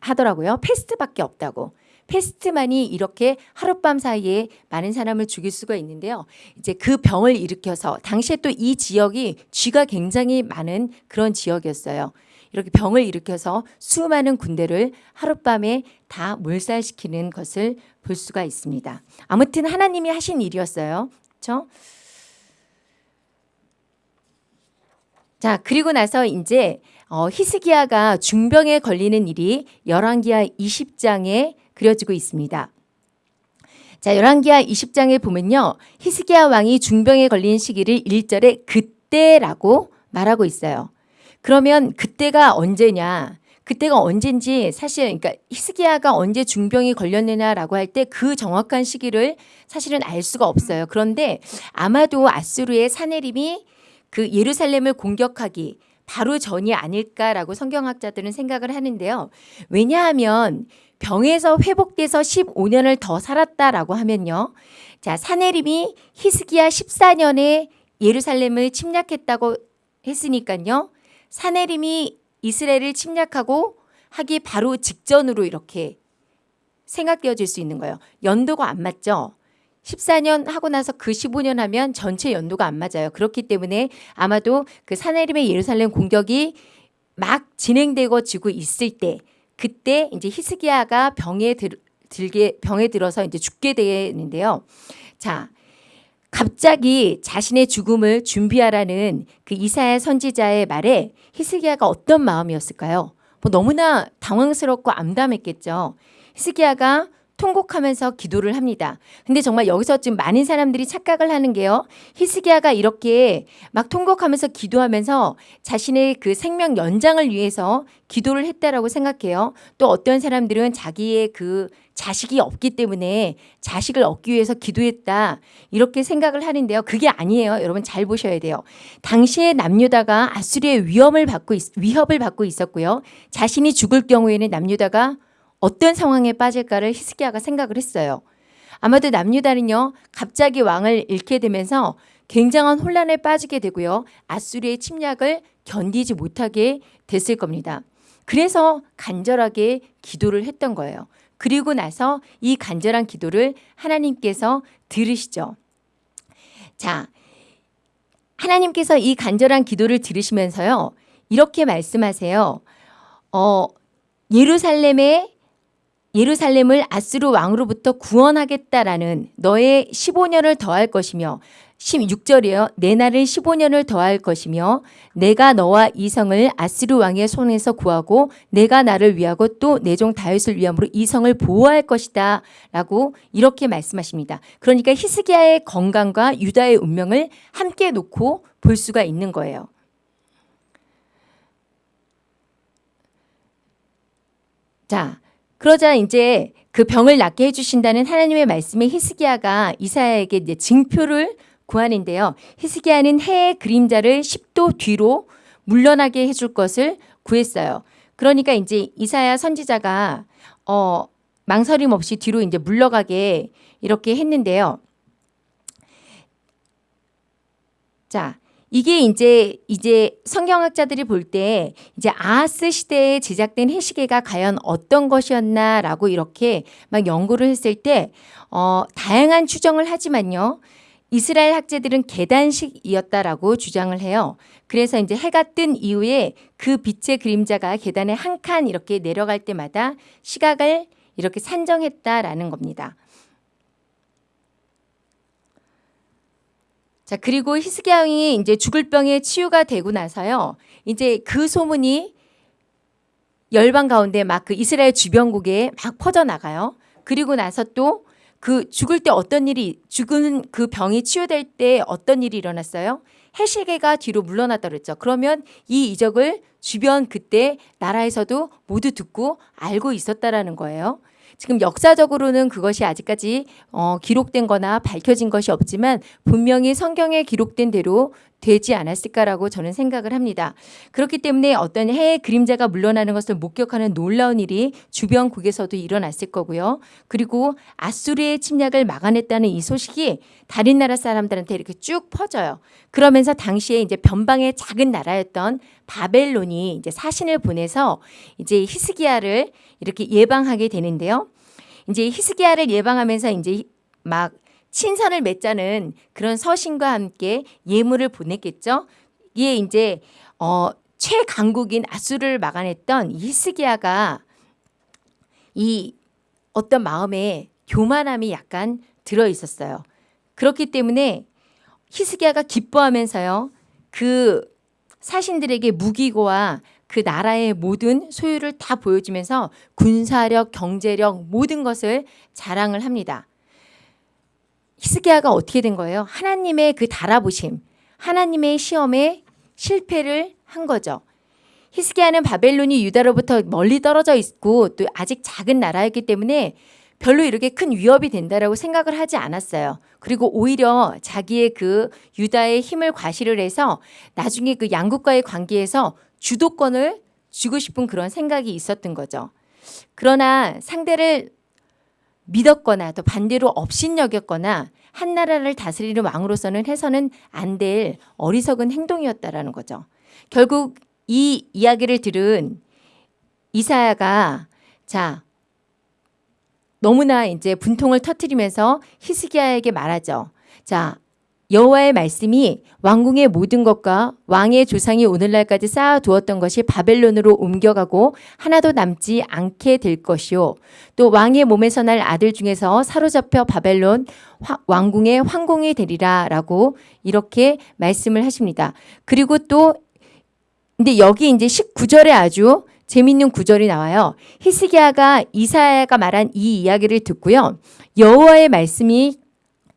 하더라고요. 패스트밖에 없다고. 패스트만이 이렇게 하룻밤 사이에 많은 사람을 죽일 수가 있는데요. 이제 그 병을 일으켜서 당시에 또 이 지역이 쥐가 굉장히 많은 그런 지역이었어요. 이렇게 병을 일으켜서 수많은 군대를 하룻밤에 다 몰살시키는 것을 볼 수가 있습니다. 아무튼 하나님이 하신 일이었어요. 그렇죠? 자, 그리고 나서 이제 어, 히스기야가 중병에 걸리는 일이 열왕기하 20장에 그려지고 있습니다. 자, 열왕기하 20장에 보면요. 히스기야 왕이 중병에 걸린 시기를 1절에 그때라고 말하고 있어요. 그러면 그때가 언제냐? 그때가 언젠지 사실 그러니까 히스기야가 언제 중병이 걸렸느냐라고 할 때 그 정확한 시기를 사실은 알 수가 없어요. 그런데 아마도 아수르의 사내림이 그 예루살렘을 공격하기 바로 전이 아닐까라고 성경학자들은 생각을 하는데요. 왜냐하면 병에서 회복돼서 15년을 더 살았다라고 하면요. 자, 사내림이 히스기야 14년에 예루살렘을 침략했다고 했으니까요. 사내림이 이스라엘을 침략하고 하기 바로 직전으로 이렇게 생각되어질 수 있는 거예요. 연도가 안 맞죠? 14년 하고 나서 그 15년 하면 전체 연도가 안 맞아요. 그렇기 때문에 아마도 그 사내림의 예루살렘 공격이 막 진행되고 지고 있을 때 그때 이제 히스기야가 병에 들, 들게 병에 들어서 이제 죽게 되는데요. 자, 갑자기 자신의 죽음을 준비하라는 그 이사야 선지자의 말에 히스기야가 어떤 마음이었을까요? 뭐 너무나 당황스럽고 암담했겠죠. 히스기야가 통곡하면서 기도를 합니다. 근데 정말 여기서 지금 많은 사람들이 착각을 하는 게요. 히스기야가 이렇게 막 통곡하면서 기도하면서 자신의 그 생명 연장을 위해서 기도를 했다라고 생각해요. 또 어떤 사람들은 자기의 그 자식이 없기 때문에 자식을 얻기 위해서 기도했다. 이렇게 생각을 하는데요. 그게 아니에요. 여러분 잘 보셔야 돼요. 당시에 남유다가 아수리의 위험을 받고 있, 위협을 받고 있었고요. 자신이 죽을 경우에는 남유다가 어떤 상황에 빠질까를 히스기야가 생각을 했어요. 아마도 남유다는요. 갑자기 왕을 잃게 되면서 굉장한 혼란에 빠지게 되고요. 아수리의 침략을 견디지 못하게 됐을 겁니다. 그래서 간절하게 기도를 했던 거예요. 그리고 나서 이 간절한 기도를 하나님께서 들으시죠. 자, 하나님께서 이 간절한 기도를 들으시면서요. 이렇게 말씀하세요. 어, 예루살렘에 예루살렘을 아스루 왕으로부터 구원하겠다라는 너의 15년을 더할 것이며 16절이에요. 내 날은 15년을 더할 것이며 내가 너와 이성을 아스루 왕의 손에서 구하고 내가 나를 위하고 또 내 종 다윗을 위함으로 이성을 보호할 것이다 라고 이렇게 말씀하십니다. 그러니까 히스기야의 건강과 유다의 운명을 함께 놓고 볼 수가 있는 거예요. 자, 그러자 이제 그 병을 낫게 해주신다는 하나님의 말씀에 히스기야가 이사야에게 이제 징표를 구하는데요. 히스기야는 해의 그림자를 10도 뒤로 물러나게 해줄 것을 구했어요. 그러니까 이제 이사야 선지자가 어, 망설임 없이 뒤로 이제 물러가게 이렇게 했는데요. 자, 이게 이제 이제 성경학자들이 볼 때 이제 아하스 시대에 제작된 해시계가 과연 어떤 것이었나라고 이렇게 막 연구를 했을 때 어, 다양한 추정을 하지만요. 이스라엘 학자들은 계단식이었다라고 주장을 해요. 그래서 이제 해가 뜬 이후에 그 빛의 그림자가 계단에 한 칸 이렇게 내려갈 때마다 시각을 이렇게 산정했다라는 겁니다. 자, 그리고 히스기야 왕이 이제 죽을 병에 치유가 되고 나서요. 이제 그 소문이 열방 가운데 막 그 이스라엘 주변국에 막 퍼져 나가요. 그리고 나서 또 그 죽을 때 어떤 일이 죽은 그 병이 치유될 때 어떤 일이 일어났어요? 해시계가 뒤로 물러났다 그랬죠. 그러면 이 이적을 주변 그때 나라에서도 모두 듣고 알고 있었다라는 거예요. 지금 역사적으로는 그것이 아직까지 어, 기록된 거나 밝혀진 것이 없지만 분명히 성경에 기록된 대로 되지 않았을까라고 저는 생각을 합니다. 그렇기 때문에 어떤 해의 그림자가 물러나는 것을 목격하는 놀라운 일이 주변국에서도 일어났을 거고요. 그리고 아수르의 침략을 막아냈다는 이 소식이 다른 나라 사람들한테 이렇게 쭉 퍼져요. 그러면서 당시에 이제 변방의 작은 나라였던 바벨론이 이제 사신을 보내서 이제 히스기야를 이렇게 예방하게 되는데요. 이제 히스기야를 예방하면서 이제 막 친선을 맺자는 그런 서신과 함께 예물을 보냈겠죠. 이게 이제 어 최강국인 아수르를 막아냈던 이 히스기야가 이 어떤 마음에 교만함이 약간 들어 있었어요. 그렇기 때문에 히스기야가 기뻐하면서요. 그 사신들에게 무기고와 그 나라의 모든 소유를 다 보여주면서 군사력, 경제력 모든 것을 자랑을 합니다. 히스기야가 어떻게 된 거예요? 하나님의 그 달아보심, 하나님의 시험에 실패를 한 거죠. 히스기야는 바벨론이 유다로부터 멀리 떨어져 있고 또 아직 작은 나라였기 때문에 별로 이렇게 큰 위협이 된다라고 생각을 하지 않았어요. 그리고 오히려 자기의 그 유다의 힘을 과시를 해서 나중에 그 양국과의 관계에서 주도권을 주고 싶은 그런 생각이 있었던 거죠. 그러나 상대를 믿었거나 또 반대로 업신여겼거나 한 나라를 다스리는 왕으로서는 해서는 안 될 어리석은 행동이었다라는 거죠. 결국 이 이야기를 들은 이사야가 자 너무나 이제 분통을 터뜨리면서 히스기야에게 말하죠. 자 여호와의 말씀이 왕궁의 모든 것과 왕의 조상이 오늘날까지 쌓아두었던 것이 바벨론으로 옮겨가고 하나도 남지 않게 될 것이요. 또 왕의 몸에서 날 아들 중에서 사로잡혀 바벨론 왕궁의 황공이 되리라 라고 이렇게 말씀을 하십니다. 그리고 또 근데 여기 이제 19절에 아주 재밌는 구절이 나와요. 히스기야가 이사야가 말한 이 이야기를 듣고요. 여호와의 말씀이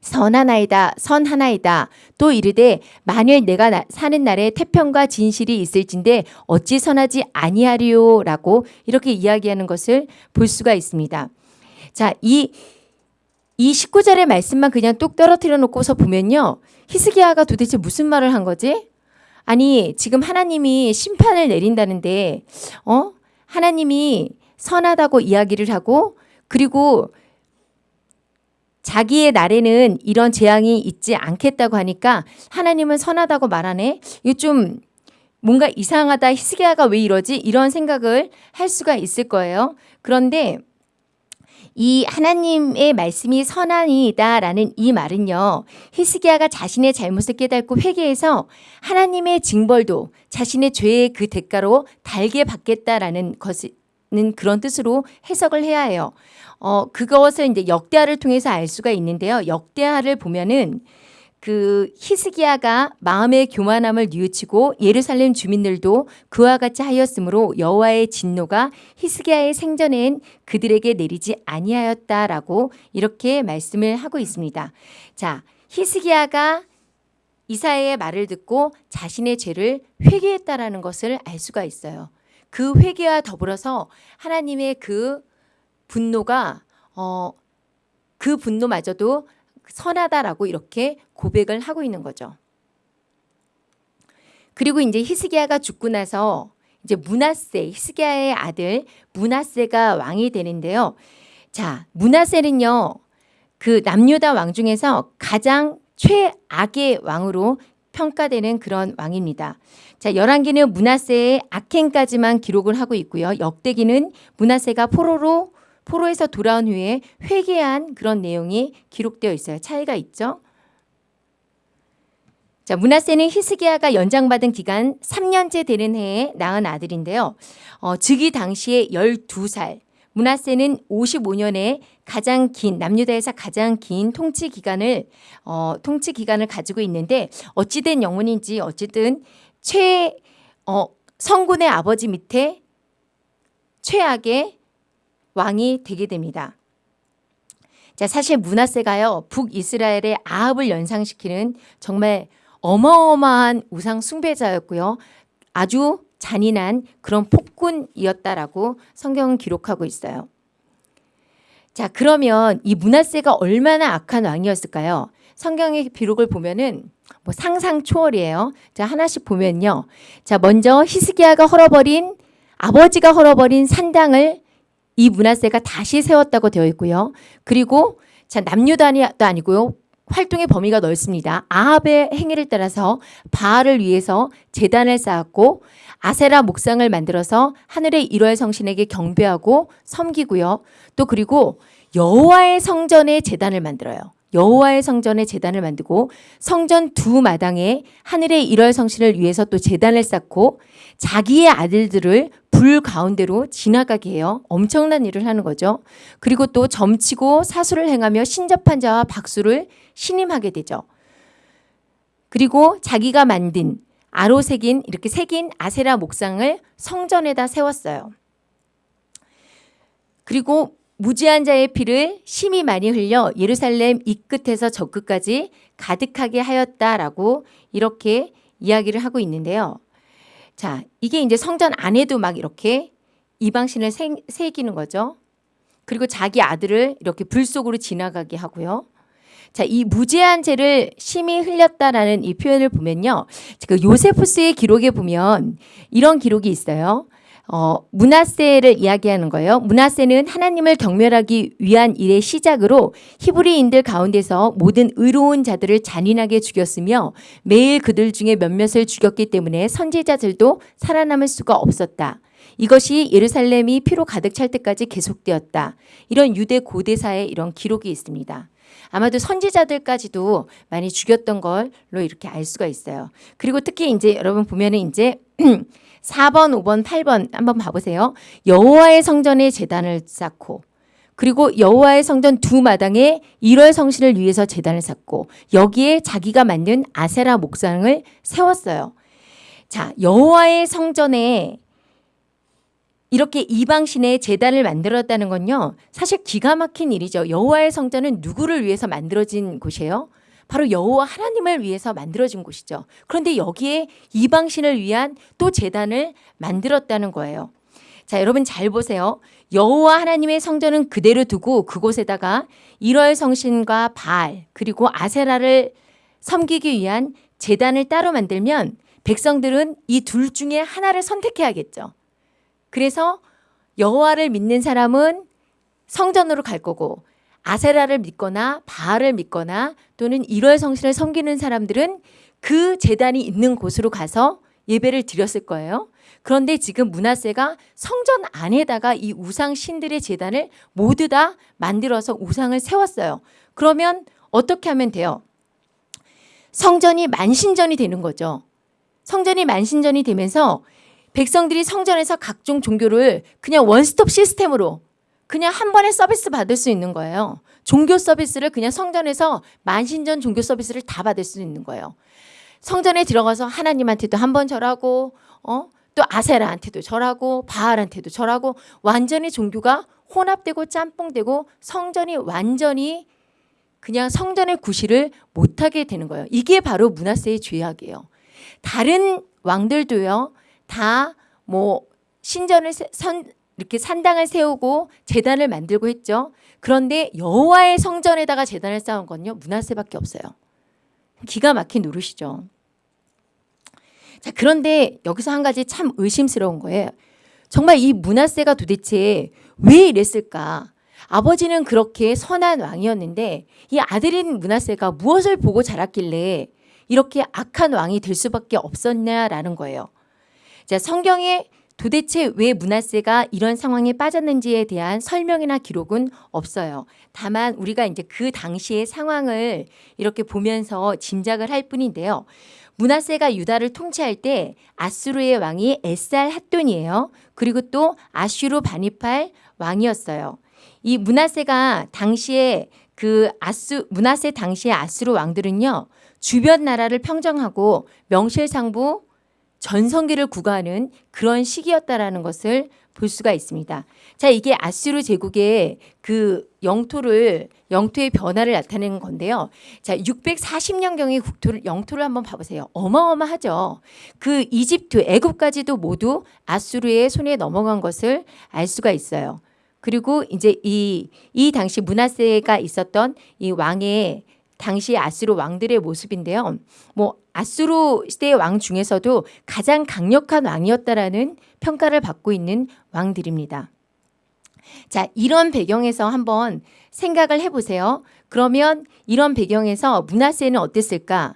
선하나이다 선하나이다 또 이르되 만일 내가 나, 사는 날에 태평과 진실이 있을진데 어찌 선하지 아니하리요라고 이렇게 이야기하는 것을 볼 수가 있습니다. 자, 이, 이 19절의 말씀만 그냥 뚝 떨어뜨려 놓고서 보면요. 히스기야가 도대체 무슨 말을 한 거지? 아니, 지금 하나님이 심판을 내린다는데, 어? 하나님이 선하다고 이야기를 하고, 그리고 자기의 날에는 이런 재앙이 있지 않겠다고 하니까 하나님은 선하다고 말하네. 이거 좀 뭔가 이상하다. 히스기야가 왜 이러지? 이런 생각을 할 수가 있을 거예요. 그런데 이 하나님의 말씀이 선한이다라는 이 말은요. 히스기야가 자신의 잘못을 깨닫고 회개해서 하나님의 징벌도 자신의 죄의 그 대가로 달게 받겠다라는 것 은 그런 뜻으로 해석을 해야 해요. 어, 그것을 이제 역대하를 통해서 알 수가 있는데요. 역대하를 보면은 그 히스기야가 마음의 교만함을 뉘우치고 예루살렘 주민들도 그와 같이 하였으므로 여호와의 진노가 히스기야의 생전엔 그들에게 내리지 아니하였다라고 이렇게 말씀을 하고 있습니다. 자, 히스기야가 이사야의 말을 듣고 자신의 죄를 회개했다라는 것을 알 수가 있어요. 그 회개와 더불어서 하나님의 그 분노가 어, 그 분노마저도 선하다라고 이렇게 고백을 하고 있는 거죠. 그리고 이제 히스기야가 죽고 나서 이제 문하세 히스기야의 아들 문하세가 왕이 되는데요. 자, 문하세는요. 그 남유다 왕 중에서 가장 최악의 왕으로 평가되는 그런 왕입니다. 자, 열왕기는 문하세의 악행까지만 기록을 하고 있고요. 역대기는 문하세가 포로로 포로에서 돌아온 후에 회개한 그런 내용이 기록되어 있어요. 차이가 있죠. 자, 문하세는 히스기야가 연장받은 기간 3년째 되는 해에 낳은 아들인데요. 어, 즉위 당시에 12살. 문하세는 55년에 가장 긴 남유다에서 가장 긴 통치 기간을 어, 통치 기간을 가지고 있는데 어찌된 영혼인지 어쨌든 최 어, 성군의 아버지 밑에 최악의 왕이 되게 됩니다. 자, 사실 문하세가요, 북이스라엘의 아합을 연상시키는 정말 어마어마한 우상 숭배자였고요. 아주 잔인한 그런 폭군이었다라고 성경은 기록하고 있어요. 자, 그러면 이 문하세가 얼마나 악한 왕이었을까요? 성경의 기록을 보면은 뭐 상상 초월이에요. 자, 하나씩 보면요. 자, 먼저 히스기야가 헐어버린 아버지가 헐어버린 산당을 이 문하세가 다시 세웠다고 되어 있고요. 그리고 자, 남유단이도 아니고요. 활동의 범위가 넓습니다. 아합의 행위를 따라서 바알을 위해서 재단을 쌓았고 아세라 목상을 만들어서 하늘의 일월 성신에게 경배하고 섬기고요. 또 그리고 여호와의 성전에 재단을 만들어요. 여호와의 성전에 재단을 만들고 성전 두 마당에 하늘의 일월 성신을 위해서 또 재단을 쌓고 자기의 아들들을 불 가운데로 지나가게 해요. 엄청난 일을 하는 거죠. 그리고 또 점치고 사수를 행하며 신접한 자와 박수를 신임하게 되죠. 그리고 자기가 만든 아로 새긴 이렇게 새긴 아세라 목상을 성전에다 세웠어요. 그리고 무지한 자의 피를 심히 많이 흘려 예루살렘 이 끝에서 저 끝까지 가득하게 하였다라고 이렇게 이야기를 하고 있는데요. 자, 이게 이제 성전 안에도 막 이렇게 이방신을 새, 새기는 거죠. 그리고 자기 아들을 이렇게 불 속으로 지나가게 하고요. 자, 이 무제한 죄를 심히 흘렸다라는 이 표현을 보면요. 그 요세푸스의 기록에 보면 이런 기록이 있어요. 어, 문하세를 이야기하는 거예요. 문하세는 하나님을 경멸하기 위한 일의 시작으로 히브리인들 가운데서 모든 의로운 자들을 잔인하게 죽였으며 매일 그들 중에 몇몇을 죽였기 때문에 선지자들도 살아남을 수가 없었다. 이것이 예루살렘이 피로 가득 찰 때까지 계속되었다. 이런 유대 고대사의 이런 기록이 있습니다. 아마도 선지자들까지도 많이 죽였던 걸로 이렇게 알 수가 있어요. 그리고 특히 이제 여러분 보면은 이제 4번, 5번, 8번 한번 봐보세요. 여호와의 성전에 재단을 쌓고 그리고 여호와의 성전 두 마당에 1월 성신을 위해서 재단을 쌓고 여기에 자기가 만든 아세라 목상을 세웠어요. 자, 여호와의 성전에 이렇게 이방 신의 재단을 만들었다는 건요. 사실 기가 막힌 일이죠. 여호와의 성전은 누구를 위해서 만들어진 곳이에요? 바로 여호와 하나님을 위해서 만들어진 곳이죠. 그런데 여기에 이방 신을 위한 또 재단을 만들었다는 거예요. 자, 여러분 잘 보세요. 여호와 하나님의 성전은 그대로 두고 그곳에다가 일월 성신과 바알 그리고 아세라를 섬기기 위한 재단을 따로 만들면 백성들은 이 둘 중에 하나를 선택해야겠죠. 그래서 여호와를 믿는 사람은 성전으로 갈 거고 아세라를 믿거나 바알을 믿거나 또는 일월 성신을 섬기는 사람들은 그 재단이 있는 곳으로 가서 예배를 드렸을 거예요. 그런데 지금 문하세가 성전 안에다가 이 우상 신들의 재단을 모두 다 만들어서 우상을 세웠어요. 그러면 어떻게 하면 돼요? 성전이 만신전이 되는 거죠. 성전이 만신전이 되면서 백성들이 성전에서 각종 종교를 그냥 원스톱 시스템으로 그냥 한 번에 서비스 받을 수 있는 거예요. 종교 서비스를 그냥 성전에서 만신전 종교 서비스를 다 받을 수 있는 거예요. 성전에 들어가서 하나님한테도 한 번 절하고 어? 또 아세라한테도 절하고 바알한테도 절하고 완전히 종교가 혼합되고 짬뽕되고 성전이 완전히 그냥 성전의 구실을 못하게 되는 거예요. 이게 바로 문하세의 죄악이에요. 다른 왕들도요. 다 뭐 신전을 선 이렇게 산당을 세우고 재단을 만들고 했죠. 그런데 여호와의 성전에다가 재단을 쌓은 건요 문하세밖에 없어요. 기가 막힌 노릇이죠. 자 그런데 여기서 한 가지 참 의심스러운 거예요. 정말 이 문하세가 도대체 왜 이랬을까? 아버지는 그렇게 선한 왕이었는데 이 아들인 문하세가 무엇을 보고 자랐길래 이렇게 악한 왕이 될 수밖에 없었냐라는 거예요. 자, 성경에 도대체 왜 문하세가 이런 상황에 빠졌는지에 대한 설명이나 기록은 없어요. 다만 우리가 이제 그 당시의 상황을 이렇게 보면서 짐작을 할 뿐인데요. 문하세가 유다를 통치할 때 아수르의 왕이 에살 핫돈이에요. 그리고 또 아슈르 바니팔 왕이었어요. 이 문하세가 당시에 그 아수 문하세 당시의 아수르 왕들은요. 주변 나라를 평정하고 명실상부 전성기를 구가하는 그런 시기였다라는 것을 볼 수가 있습니다. 자, 이게 아수르 제국의 그 영토를 영토의 변화를 나타내는 건데요. 자, 640년경의 국토를 영토를 한번 봐 보세요. 어마어마하죠. 그 이집트, 애굽까지도 모두 아수르의 손에 넘어간 것을 알 수가 있어요. 그리고 이제 이, 이 당시 문하세가 있었던 이 왕의 당시 아수르 왕들의 모습인데요. 뭐 아수르 시대의 왕 중에서도 가장 강력한 왕이었다라는 평가를 받고 있는 왕들입니다. 자, 이런 배경에서 한번 생각을 해보세요. 그러면 이런 배경에서 문하세는 어땠을까?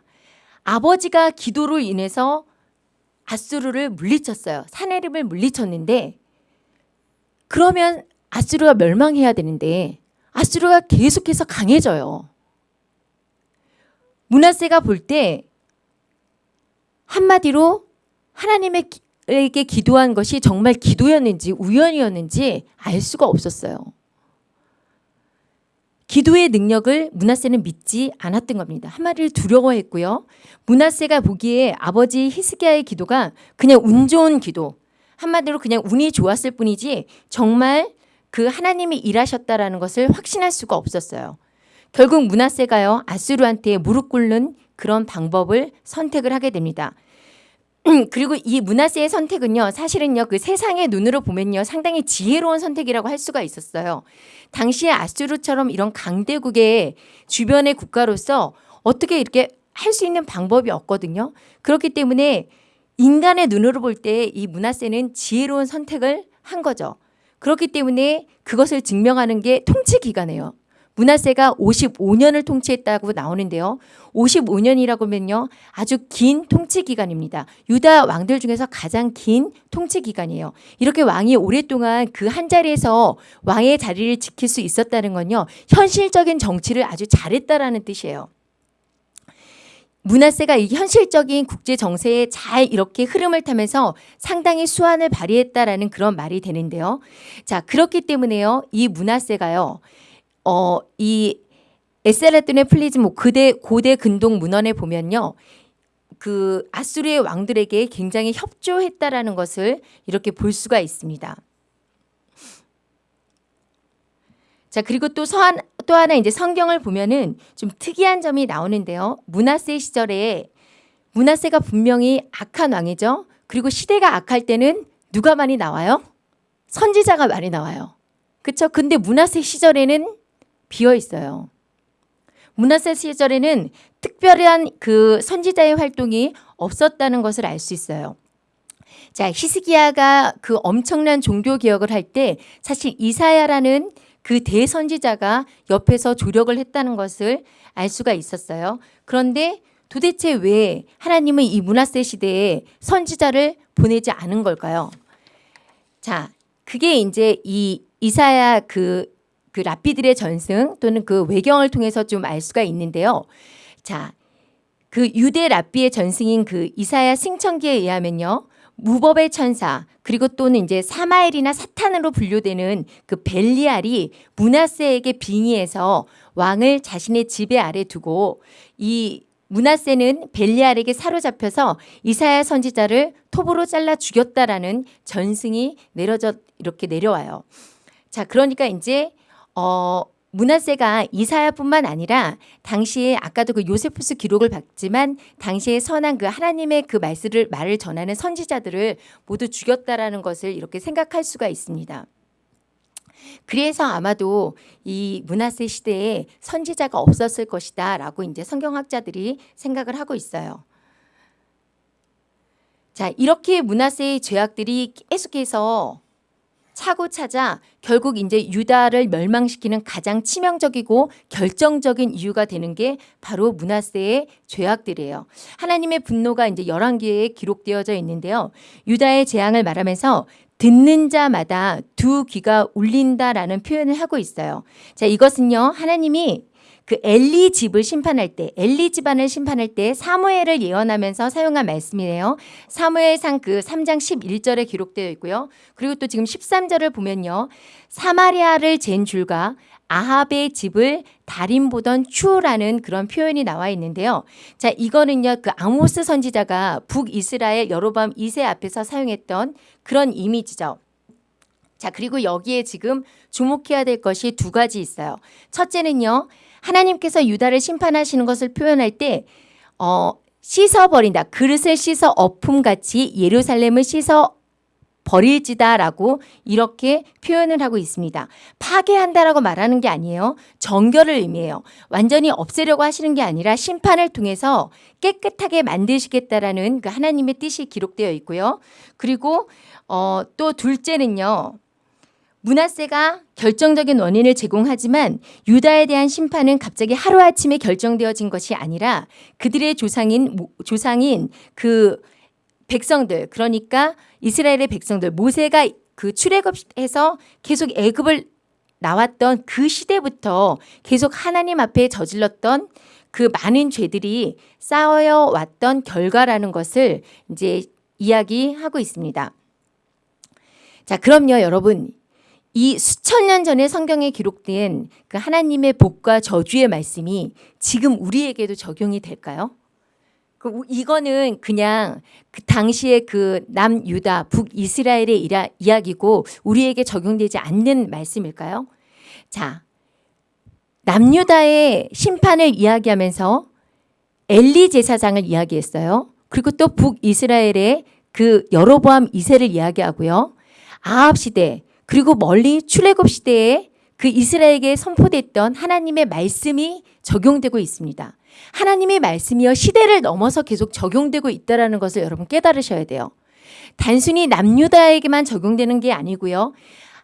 아버지가 기도로 인해서 아수르를 물리쳤어요. 사내림을 물리쳤는데 그러면 아수르가 멸망해야 되는데 아수르가 계속해서 강해져요. 문하세가 볼 때 한마디로 하나님에게 기도한 것이 정말 기도였는지 우연이었는지 알 수가 없었어요. 기도의 능력을 문하세는 믿지 않았던 겁니다. 한마디를 두려워했고요. 문하세가 보기에 아버지 히스기야의 기도가 그냥 운 좋은 기도, 한마디로 그냥 운이 좋았을 뿐이지 정말 그 하나님이 일하셨다라는 것을 확신할 수가 없었어요. 결국 문하세가요 아수르한테 무릎 꿇는 그런 방법을 선택을 하게 됩니다. 그리고 이 문하세의 선택은요 사실은요 그 세상의 눈으로 보면요 상당히 지혜로운 선택이라고 할 수가 있었어요. 당시에 아수르처럼 이런 강대국의 주변의 국가로서 어떻게 이렇게 할 수 있는 방법이 없거든요. 그렇기 때문에 인간의 눈으로 볼 때 이 문하세는 지혜로운 선택을 한 거죠. 그렇기 때문에 그것을 증명하는 게 통치 기간이에요. 문하세가 55년을 통치했다고 나오는데요. 55년이라고 하면요. 아주 긴 통치 기간입니다. 유다 왕들 중에서 가장 긴 통치 기간이에요. 이렇게 왕이 오랫동안 그 한 자리에서 왕의 자리를 지킬 수 있었다는 건요. 현실적인 정치를 아주 잘했다라는 뜻이에요. 므낫세가 이 현실적인 국제 정세에 잘 이렇게 흐름을 타면서 상당히 수완을 발휘했다라는 그런 말이 되는데요. 자, 그렇기 때문에요. 이 므낫세가요. 어, 이 에살핫돈의 프리즘 뭐 그대 고대 근동 문헌에 보면요. 그 앗수르의 왕들에게 굉장히 협조했다라는 것을 이렇게 볼 수가 있습니다. 자, 그리고 또 서한 또 하나 이제 성경을 보면은 좀 특이한 점이 나오는데요. 문하세 시절에 문하세가 분명히 악한 왕이죠. 그리고 시대가 악할 때는 누가 많이 나와요? 선지자가 많이 나와요. 그렇죠? 근데 문하세 시절에는 비어 있어요. 문하세 시절에는 특별한 그 선지자의 활동이 없었다는 것을 알 수 있어요. 자, 히스기야가 그 엄청난 종교 개혁을 할 때 사실 이사야라는 그 대선지자가 옆에서 조력을 했다는 것을 알 수가 있었어요. 그런데 도대체 왜 하나님은 이 문하세 시대에 선지자를 보내지 않은 걸까요? 자, 그게 이제 이 이사야 그 그 라피들의 전승 또는 그 외경을 통해서 좀 알 수가 있는데요. 자, 그 유대 라피의 전승인 그 이사야 승천기에 의하면요. 무법의 천사 그리고 또는 이제 사마엘이나 사탄으로 분류되는 그 벨리알이 문하세에게 빙의해서 왕을 자신의 지배 아래 두고 이 문하세는 벨리알에게 사로잡혀서 이사야 선지자를 톱으로 잘라 죽였다라는 전승이 내려져 이렇게 내려와요. 자, 그러니까 이제 어, 문하세가 이사야뿐만 아니라 당시에 아까도 그 요세푸스 기록을 봤지만 당시에 선한 그 하나님의 그 말씀을 말을 전하는 선지자들을 모두 죽였다라는 것을 이렇게 생각할 수가 있습니다. 그래서 아마도 이 문하세 시대에 선지자가 없었을 것이다 라고 이제 성경학자들이 생각을 하고 있어요. 자, 이렇게 문하세의 죄악들이 계속해서 차고 찾아 결국 이제 유다를 멸망시키는 가장 치명적이고 결정적인 이유가 되는 게 바로 문하세의 죄악들이에요. 하나님의 분노가 이제 열왕기에 기록되어져 있는데요. 유다의 재앙을 말하면서 듣는 자마다 두 귀가 울린다라는 표현을 하고 있어요. 자, 이것은요. 하나님이 그 엘리 집을 심판할 때 엘리 집안을 심판할 때 사무엘을 예언하면서 사용한 말씀이에요. 사무엘상 그 3장 11절에 기록되어 있고요. 그리고 또 지금 13절을 보면요. 사마리아를 잰 줄과 아합의 집을 달인 보던 추라는 그런 표현이 나와 있는데요. 자, 이거는요. 그 아모스 선지자가 북이스라엘 여로밤 2세 앞에서 사용했던 그런 이미지죠. 자, 그리고 여기에 지금 주목해야 될 것이 두 가지 있어요. 첫째는요. 하나님께서 유다를 심판하시는 것을 표현할 때 어, 씻어버린다. 그릇을 씻어 엎음같이 예루살렘을 씻어 버릴지다라고 이렇게 표현을 하고 있습니다. 파괴한다라고 말하는 게 아니에요. 정결을 의미해요. 완전히 없애려고 하시는 게 아니라 심판을 통해서 깨끗하게 만드시겠다라는 그 하나님의 뜻이 기록되어 있고요. 그리고 어, 또 둘째는요. 문하세가 결정적인 원인을 제공하지만 유다에 대한 심판은 갑자기 하루아침에 결정되어진 것이 아니라 그들의 조상인 조상인 그 백성들 그러니까 이스라엘의 백성들 모세가 그 출애굽해서 계속 애굽을 나왔던 그 시대부터 계속 하나님 앞에 저질렀던 그 많은 죄들이 쌓여 왔던 결과라는 것을 이제 이야기하고 있습니다. 자, 그럼요, 여러분. 이 수천 년 전에 성경에 기록된 그 하나님의 복과 저주의 말씀이 지금 우리에게도 적용이 될까요? 그 이거는 그냥 그 당시에 그 남유다, 북이스라엘의 이라, 이야기고 우리에게 적용되지 않는 말씀일까요? 자, 남유다의 심판을 이야기하면서 엘리 제사장을 이야기했어요. 그리고 또 북이스라엘의 그 여로보암 2세를 이야기하고요. 아합 시대, 그리고 멀리 출애굽 시대에 그 이스라엘에게 선포됐던 하나님의 말씀이 적용되고 있습니다. 하나님의 말씀이요 시대를 넘어서 계속 적용되고 있다라는 것을 여러분 깨달으셔야 돼요. 단순히 남유다에게만 적용되는 게 아니고요.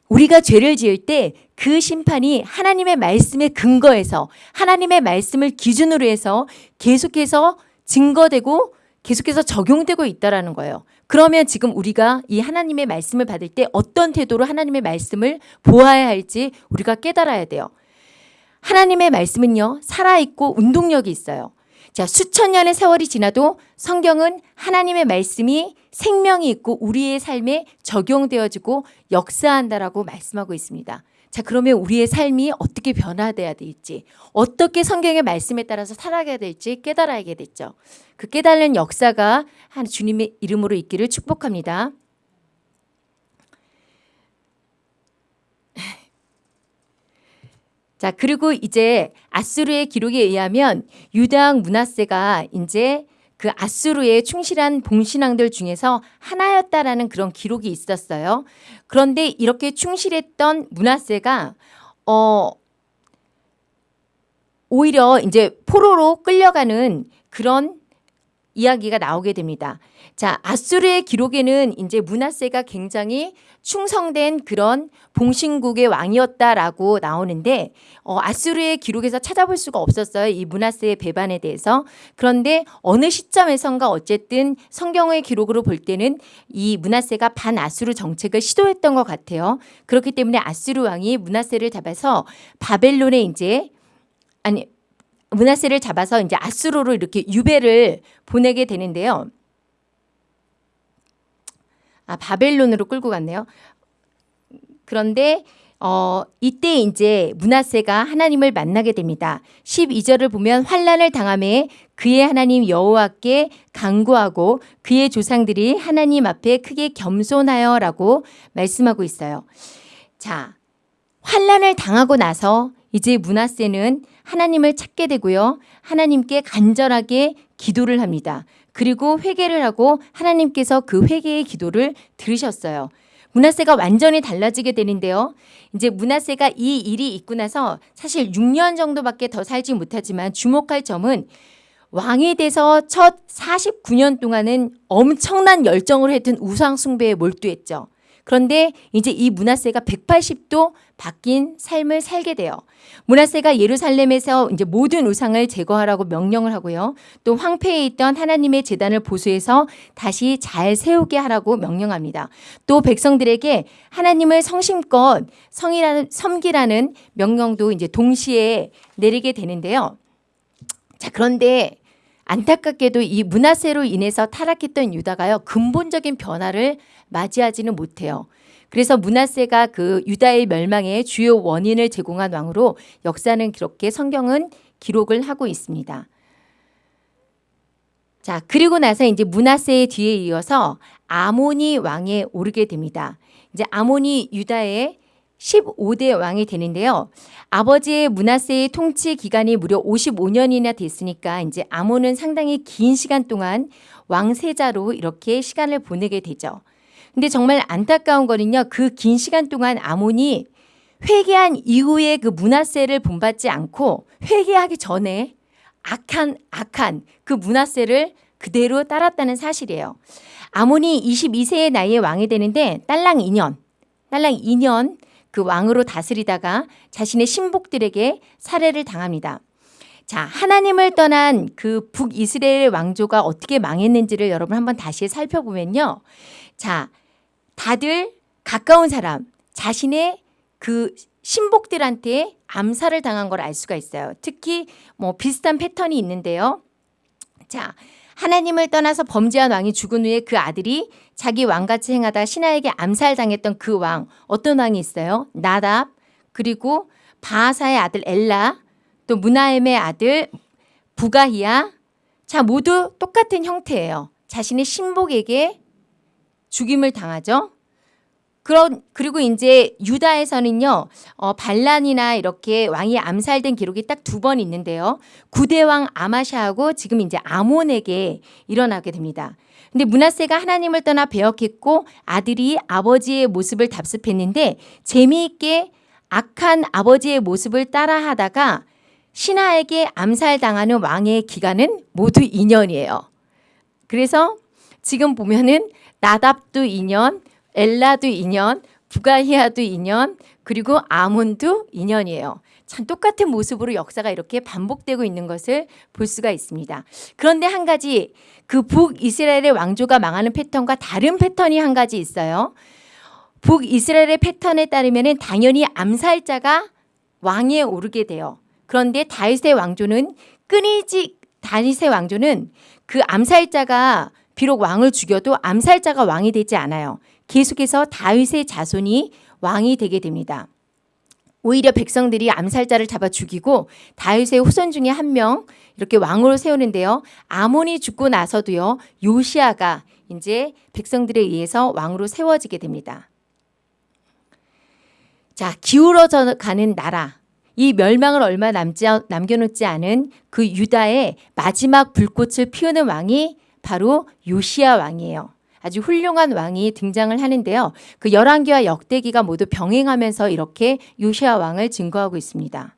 우리가 죄를 지을 때 그 심판이 하나님의 말씀에 근거해서 하나님의 말씀을 기준으로 해서 계속해서 증거되고 계속해서 적용되고 있다라는 거예요. 그러면 지금 우리가 이 하나님의 말씀을 받을 때 어떤 태도로 하나님의 말씀을 보아야 할지 우리가 깨달아야 돼요. 하나님의 말씀은요, 살아있고 운동력이 있어요. 자, 수천 년의 세월이 지나도 성경은 하나님의 말씀이 생명이 있고 우리의 삶에 적용되어지고 역사한다라고 말씀하고 있습니다. 자, 그러면 우리의 삶이 어떻게 변화돼야 될지, 어떻게 성경의 말씀에 따라서 살아가야 될지 깨달아야겠죠. 그 깨달는 역사가 한 주님의 이름으로 있기를 축복합니다. 자, 그리고 이제 아수르의 기록에 의하면 유다왕 문하세가 이제 그 아수르의 충실한 봉신왕들 중에서 하나였다라는 그런 기록이 있었어요. 그런데 이렇게 충실했던 문하세가 어 오히려 이제 포로로 끌려가는 그런 이야기가 나오게 됩니다. 자, 아수르의 기록에는 이제 문하세가 굉장히 충성된 그런 봉신국의 왕이었다라고 나오는데 어, 아수르의 기록에서 찾아볼 수가 없었어요. 이 문하세의 배반에 대해서. 그런데 어느 시점에선가 어쨌든 성경의 기록으로 볼 때는 이 문하세가 반아수르 정책을 시도했던 것 같아요. 그렇기 때문에 아수르 왕이 문하세를 잡아서 바벨론에 이제 아니 문하세를 잡아서 이제 아수르로 이렇게 유배를 보내게 되는데요. 아, 바벨론으로 끌고 갔네요. 그런데 어, 이때 이제 문하세가 하나님을 만나게 됩니다. 12절을 보면 환란을 당함에 그의 하나님 여호와께 간구하고 그의 조상들이 하나님 앞에 크게 겸손하여라고 말씀하고 있어요. 자, 환란을 당하고 나서 이제 문하세는 하나님을 찾게 되고요. 하나님께 간절하게 기도를 합니다. 그리고 회개를 하고 하나님께서 그 회개의 기도를 들으셨어요. 문하세가 완전히 달라지게 되는데요. 이제 문하세가 이 일이 있고 나서 사실 6년 정도밖에 더 살지 못하지만 주목할 점은 왕이 돼서 첫 49년 동안은 엄청난 열정을 했던 우상 숭배에 몰두했죠. 그런데 이제 이 문하세가 180도 바뀐 삶을 살게 돼요. 문하세가 예루살렘에서 이제 모든 우상을 제거하라고 명령을 하고요. 또 황폐해 있던 하나님의 재단을 보수해서 다시 잘 세우게 하라고 명령합니다. 또 백성들에게 하나님을 성심껏 성이라는 섬기라는 명령도 이제 동시에 내리게 되는데요. 자, 그런데 안타깝게도 이 문하세로 인해서 타락했던 유다가요. 근본적인 변화를 맞이하지는 못해요. 그래서 문하세가 그 유다의 멸망의 주요 원인을 제공한 왕으로 역사는 그렇게 성경은 기록을 하고 있습니다. 자, 그리고 나서 이제 문하세의 뒤에 이어서 아모니 왕에 오르게 됩니다. 이제 아모니 유다의 15대 왕이 되는데요. 아버지의 문하세의 통치 기간이 무려 55년이나 됐으니까 이제 아몬은 상당히 긴 시간 동안 왕세자로 이렇게 시간을 보내게 되죠. 근데 정말 안타까운 거는요. 그 긴 시간 동안 아몬이 회개한 이후에 그 문하세를 본받지 않고 회개하기 전에 악한 악한 그 문하세를 그대로 따랐다는 사실이에요. 아몬이 22세의 나이에 왕이 되는데 딸랑 2년, 딸랑 2년 그 왕으로 다스리다가 자신의 신복들에게 살해를 당합니다. 자, 하나님을 떠난 그 북이스라엘 왕조가 어떻게 망했는지를 여러분 한번 다시 살펴보면요. 자, 다들 가까운 사람, 자신의 그 신복들한테 암살을 당한 걸 알 수가 있어요. 특히 뭐 비슷한 패턴이 있는데요. 자, 하나님을 떠나서 범죄한 왕이 죽은 후에 그 아들이 자기 왕같이 행하다 신하에게 암살당했던 그 왕 어떤 왕이 있어요? 나답 그리고 바하사의 아들 엘라 또 무나엠의 아들 부가히야 자 모두 똑같은 형태예요. 자신의 신복에게 죽임을 당하죠. 그런 그리고 이제 유다에서는요 어, 반란이나 이렇게 왕이 암살된 기록이 딱 두 번 있는데요 구대왕 아마샤하고 지금 이제 아몬에게 일어나게 됩니다. 근데 문하세가 하나님을 떠나 배역했고 아들이 아버지의 모습을 답습했는데 재미있게 악한 아버지의 모습을 따라하다가 신하에게 암살당하는 왕의 기간은 모두 2년이에요. 그래서 지금 보면은 나답도 2년, 엘라도 2년, 부가히아도 2년, 그리고 아몬도 2년이에요. 참 똑같은 모습으로 역사가 이렇게 반복되고 있는 것을 볼 수가 있습니다. 그런데 한 가지 그 북이스라엘의 왕조가 망하는 패턴과 다른 패턴이 한 가지 있어요. 북이스라엘의 패턴에 따르면 당연히 암살자가 왕에 오르게 돼요. 그런데 다윗의 왕조는 끊이지 다윗의 왕조는 그 암살자가 비록 왕을 죽여도 암살자가 왕이 되지 않아요. 계속해서 다윗의 자손이 왕이 되게 됩니다. 오히려 백성들이 암살자를 잡아 죽이고 다윗의 후손 중에 한 명 이렇게 왕으로 세우는데요. 아몬이 죽고 나서도요. 요시아가 이제 백성들에 의해서 왕으로 세워지게 됩니다. 자, 기울어져 가는 나라. 이 멸망을 얼마 남지, 남겨놓지 않은 그 유다의 마지막 불꽃을 피우는 왕이 바로 요시아 왕이에요. 아주 훌륭한 왕이 등장을 하는데요. 그 열왕기와 역대기가 모두 병행하면서 이렇게 요시아 왕을 증거하고 있습니다.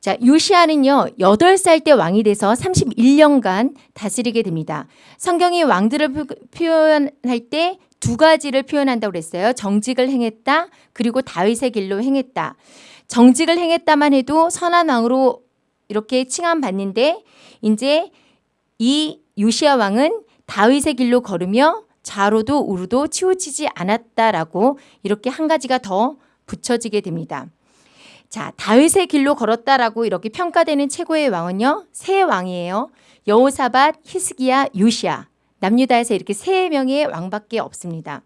자, 요시아는요, 8살 때 왕이 돼서 31년간 다스리게 됩니다. 성경이 왕들을 표현할 때 두 가지를 표현한다고 그랬어요. 정직을 행했다, 그리고 다윗의 길로 행했다. 정직을 행했다만 해도 선한 왕으로 이렇게 칭함받는데, 이제 이 요시아 왕은 다윗의 길로 걸으며 좌로도 우로도 치우치지 않았다라고 이렇게 한 가지가 더 붙여지게 됩니다. 자, 다윗의 길로 걸었다라고 이렇게 평가되는 최고의 왕은요. 세 왕이에요. 여호사밧, 히스기야, 요시아. 남유다에서 이렇게 세 명의 왕밖에 없습니다.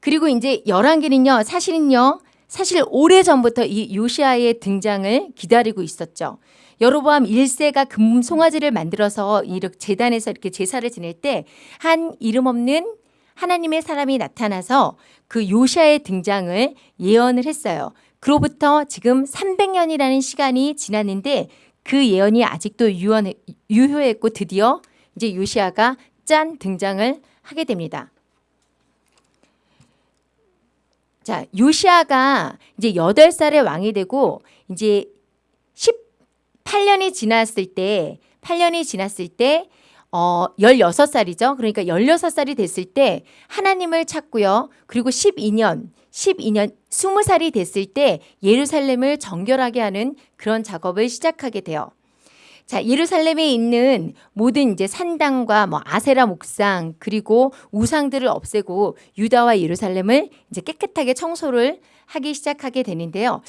그리고 이제 열왕기는요. 사실은요. 사실 오래전부터 이 요시아의 등장을 기다리고 있었죠. 여로보암 1세가 금 송아지를 만들어서 이렇게 재단에서 이렇게 제사를 지낼 때 한 이름 없는 하나님의 사람이 나타나서 그 요시아의 등장을 예언을 했어요. 그로부터 지금 300년이라는 시간이 지났는데 그 예언이 아직도 유언, 유효했고 드디어 이제 요시아가 짠 등장을 하게 됩니다. 자, 요시아가 이제 8살의 왕이 되고 이제 8년이 지났을 때 8년이 지났을 때 어 16살이죠. 그러니까 16살이 됐을 때 하나님을 찾고요. 그리고 12년 12년 20살이 됐을 때 예루살렘을 정결하게 하는 그런 작업을 시작하게 돼요. 자, 예루살렘에 있는 모든 이제 산당과 뭐 아세라 목상 그리고 우상들을 없애고 유다와 예루살렘을 이제 깨끗하게 청소를 하기 시작하게 되는데요.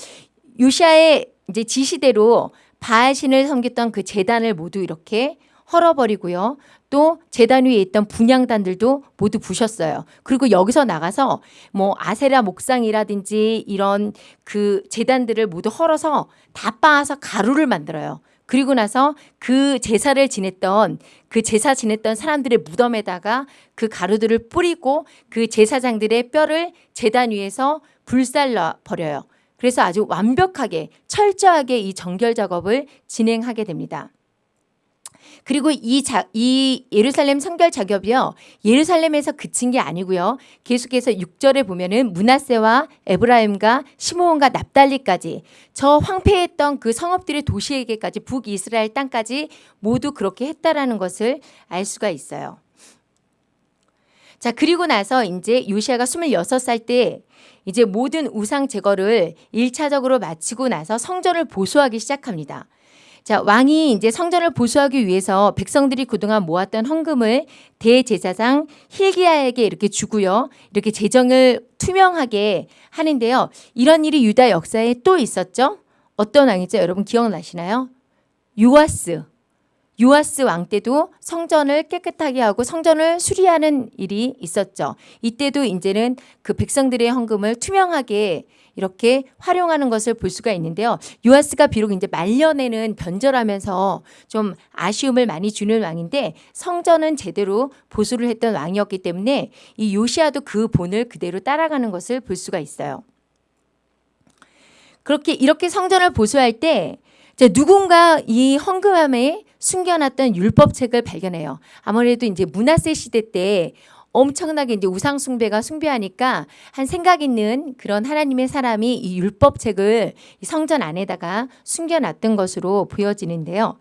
요시아의 이제 지시대로 바알신을 섬겼던 그 재단을 모두 이렇게 헐어버리고요. 또 재단 위에 있던 분양단들도 모두 부셨어요. 그리고 여기서 나가서 뭐 아세라 목상이라든지 이런 그 재단들을 모두 헐어서 다 빻아서 가루를 만들어요. 그리고 나서 그 제사를 지냈던 그 제사 지냈던 사람들의 무덤에다가 그 가루들을 뿌리고 그 제사장들의 뼈를 재단 위에서 불살라 버려요. 그래서 아주 완벽하게 철저하게 이 정결 작업을 진행하게 됩니다. 그리고 이, 자, 이 예루살렘 성결 작업이요. 예루살렘에서 그친 게 아니고요. 계속해서 6절에 보면은 문하세와 에브라임과 시므온과 납달리까지 저 황폐했던 그 성읍들의 도시에게까지 북이스라엘 땅까지 모두 그렇게 했다라는 것을 알 수가 있어요. 자, 그리고 나서 이제 요시아가 26살 때 이제 모든 우상 제거를 1차적으로 마치고 나서 성전을 보수하기 시작합니다. 자, 왕이 이제 성전을 보수하기 위해서 백성들이 그동안 모았던 헌금을 대제사장 힐기야에게 이렇게 주고요. 이렇게 재정을 투명하게 하는데요. 이런 일이 유다 역사에 또 있었죠. 어떤 왕이죠? 여러분 기억나시나요? 요아스. 요아스 왕 때도 성전을 깨끗하게 하고 성전을 수리하는 일이 있었죠. 이때도 이제는 그 백성들의 헌금을 투명하게 이렇게 활용하는 것을 볼 수가 있는데요. 요아스가 비록 이제 말년에는 변절하면서 좀 아쉬움을 많이 주는 왕인데 성전은 제대로 보수를 했던 왕이었기 때문에 이 요시아도 그 본을 그대로 따라가는 것을 볼 수가 있어요. 그렇게 이렇게 성전을 보수할 때 누군가 이 헌금함에 숨겨놨던 율법책을 발견해요. 아무래도 이제 문화세 시대 때 엄청나게 이제 우상 숭배가 숭배하니까 한 생각 있는 그런 하나님의 사람이 이 율법책을 성전 안에다가 숨겨놨던 것으로 보여지는데요.